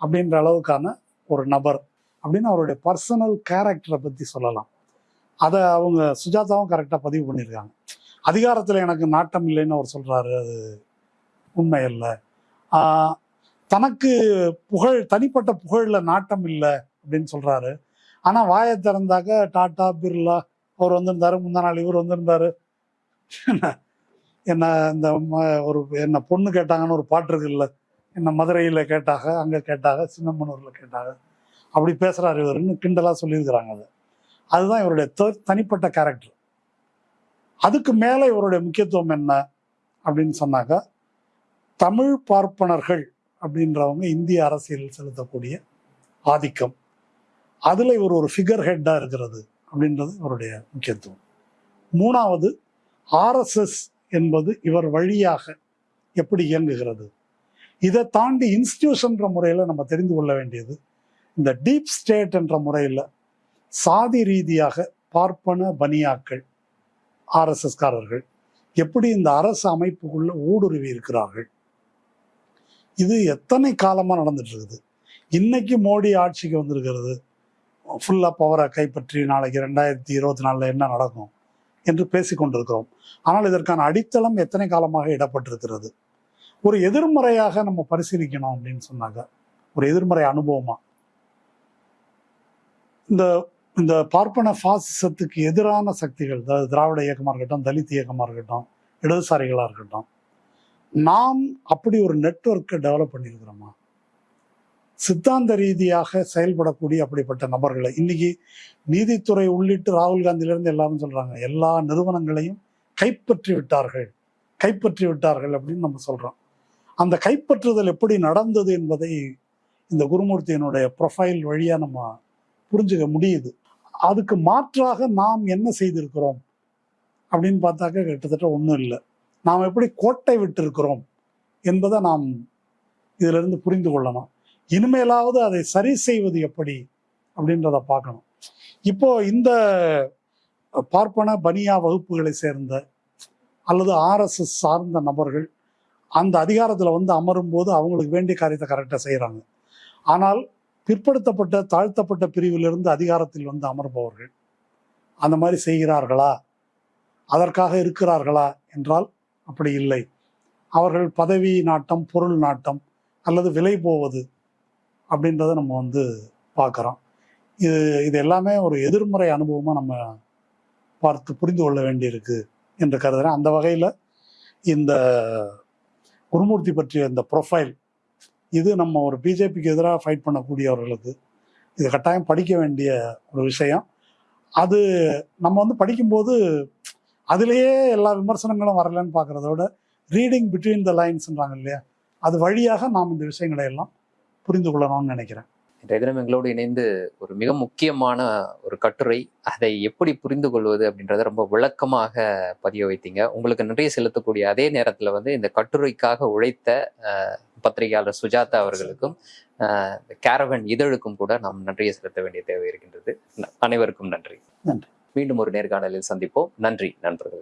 அப்படின்ற அளவுக்கான ஒரு நபர் அப்படின்னு அவருடைய பர்சனல் கேரக்டரை பற்றி சொல்லலாம். அதை அவங்க சுஜாதாவும் கரெக்டாக பதிவு பண்ணியிருக்காங்க. அதிகாரத்தில் எனக்கு நாட்டம் இல்லைன்னு அவர் சொல்கிறாரு அது உண்மை இல்லை. தனக்கு புகழ் தனிப்பட்ட புகழில் நாட்டம் இல்லை அப்படின்னு சொல்கிறாரு ஆனால் வாயை திறந்தாக்க டாட்டா பிர்லா அவர் வந்திருந்தாரு முந்தா நாள் இவர் வந்திருந்தாரு. என்ன இந்த ஒரு என்ன பொண்ணு கேட்டாங்கன்னு ஒரு பாட்டு இருக்குல்ல என்ன மதுரையில் கேட்டாக அங்கே கேட்டாக சின்னமனூரில் கேட்டாக. அப்படி பேசுகிறார் இவருன்னு கிண்டலாக சொல்லியிருக்கிறாங்க அது. அதுதான் இவருடைய தனிப்பட்ட கேரக்டர் அதுக்கு மேலே இவருடைய முக்கியத்துவம் என்ன அப்படின்னு சொன்னாக்கா தமிழ் பார்ப்பனர்கள் அப்படின்றவங்க இந்திய அரசியலில் செலுத்தக்கூடிய ஆதிக்கம். அதில் இவர் ஒரு ஃபிகர் ஹெட்டாக இருக்கிறது அப்படின்றது இவருடைய முக்கியத்துவம். மூணாவது ஆர்எஸ்எஸ் என்பது இவர் வழியாக எப்படி இயங்குகிறது? இதை தாண்டி இன்ஸ்டியூஷன்ற முறையில் நம்ம தெரிந்து கொள்ள வேண்டியது இந்த டீப் ஸ்டேட் என்ற முறையில் சாதி ரீதியாக பார்ப்பன பனியாக்கள் ஆர்எஸ்எஸ்காரர்கள் எப்படி இந்த அரசு அமைப்புக்குள்ள ஊடுருவி இருக்கிறார்கள்? இது எத்தனை காலமாக நடந்துட்டு இருக்குது? இன்னைக்கு மோடி ஆட்சிக்கு வந்திருக்கிறது. ஃபுல்லாக பவரை கைப்பற்றி நாளைக்கு ரெண்டாயிரத்தி இருபத்தி நாலில் என்ன நடக்கும்? என்று பேசிக்கொண்டிருக்கிறோம். ஆனால் இதற்கான அடித்தளம் எத்தனை காலமாக இடப்பட்டிருக்கிறது ஒரு எதிர்மறையாக நம்ம பரிசீலிக்கணும் அப்படின்னு சொன்னாங்க. ஒரு எதிர்மறை அனுபவமா. இந்த இந்த பார்ப்பன பாசிசத்துக்கு எதிரான சக்திகள் அதாவது திராவிட இயக்கமாக இருக்கட்டும் தலித் இயக்கமாக இருக்கட்டும் இடதுசாரிகளாக இருக்கட்டும் நாம் அப்படி ஒரு நெட்வொர்க்கை டெவலப் பண்ணியிருக்கிறோமா? சித்தாந்த ரீதியாக செயல்படக்கூடிய அப்படிப்பட்ட நபர்களை இன்னைக்கு நீதித்துறை உள்ளிட்டு ராகுல் காந்தியிலிருந்து எல்லாரும் சொல்றாங்க எல்லா நிறுவனங்களையும் கைப்பற்றி விட்டார்கள் கைப்பற்றி விட்டார்கள் அப்படின்னு நம்ம சொல்றோம். அந்த கைப்பற்றுதல் எப்படி நடந்தது என்பதை இந்த குருமூர்த்தியினுடைய ப்ரொஃபைல் வழியாக நம்ம புரிஞ்சுக்க முடியுது. அதுக்கு மாற்றாக நாம் என்ன செய்திருக்கிறோம் அப்படின்னு பார்த்தாக்க கிட்டத்தட்ட ஒன்றும் இல்லை. நாம் எப்படி கோட்டை விட்டிருக்கிறோம் என்பதை நாம் இதிலிருந்து புரிந்து கொள்ளணும் இனிமேலாவது அதை சரி செய்வது எப்படி அப்படின்றத பார்க்கணும். இப்போ இந்த பார்ப்பன பனியா வகுப்புகளை சேர்ந்த அல்லது ஆர்எஸ்எஸ் சார்ந்த நபர்கள் அந்த அதிகாரத்தில் வந்து அமரும் போது அவங்களுக்கு வேண்டிய காரியத்தை கரெக்டாக செய்கிறாங்க ஆனால் பிற்படுத்தப்பட்ட தாழ்த்தப்பட்ட பிரிவிலிருந்து அதிகாரத்தில் வந்து அமர்பவர்கள் அந்த மாதிரி செய்கிறார்களா? அதற்காக இருக்கிறார்களா? என்றால் அப்படி இல்லை. அவர்கள் பதவி நாட்டம் பொருள் நாட்டம் அல்லது விலை போவது அப்படின்றத நம்ம வந்து பார்க்குறோம். இது இது எல்லாமே ஒரு எதிர்மறை அனுபவமாக நம்ம பார்த்து புரிந்து கொள்ள வேண்டியிருக்கு என்று கருதுகிறேன் அந்த வகையில் இந்த குருமூர்த்தி பற்றிய இந்த ப்ரொஃபைல் இது நம்ம ஒரு பிஜேபிக்கு எதிராக ஃபைட் பண்ணக்கூடியவர்களுக்கு இது கட்டாயம் படிக்க வேண்டிய ஒரு விஷயம். அது நம்ம வந்து படிக்கும்போது அதுலேயே எல்லா விமர்சனங்களும் வரலன்னு பார்க்குறத விட ரீடிங் பிட்வீன் த லைன்ஸ்ன்றாங்க இல்லையா? அது வழியாக நாம் இந்த விஷயங்களை எல்லாம் புரிந்து கொள்ளணும்னு நினைக்கிறேன். இன்றைய தினம் எங்களோடு இணைந்து ஒரு மிக முக்கியமான ஒரு கட்டுரை அதை எப்படி புரிந்து கொள்வது அப்படின்றத ரொம்ப விளக்கமாக பதிய வைத்தீங்க. உங்களுக்கு நன்றியை செலுத்தக்கூடிய அதே நேரத்தில் வந்து இந்த கட்டுரைக்காக உழைத்த பத்திரிகையாளர் சுஜாதா அவர்களுக்கும் கேரவன் இதழுக்கும் கூட நாம் நன்றியை செலுத்த வேண்டிய தேவை இருக்கின்றது. அனைவருக்கும் நன்றி. நன்றி. மீண்டும் ஒரு நேர்காணலில் சந்திப்போம். நன்றி நண்பர்களே.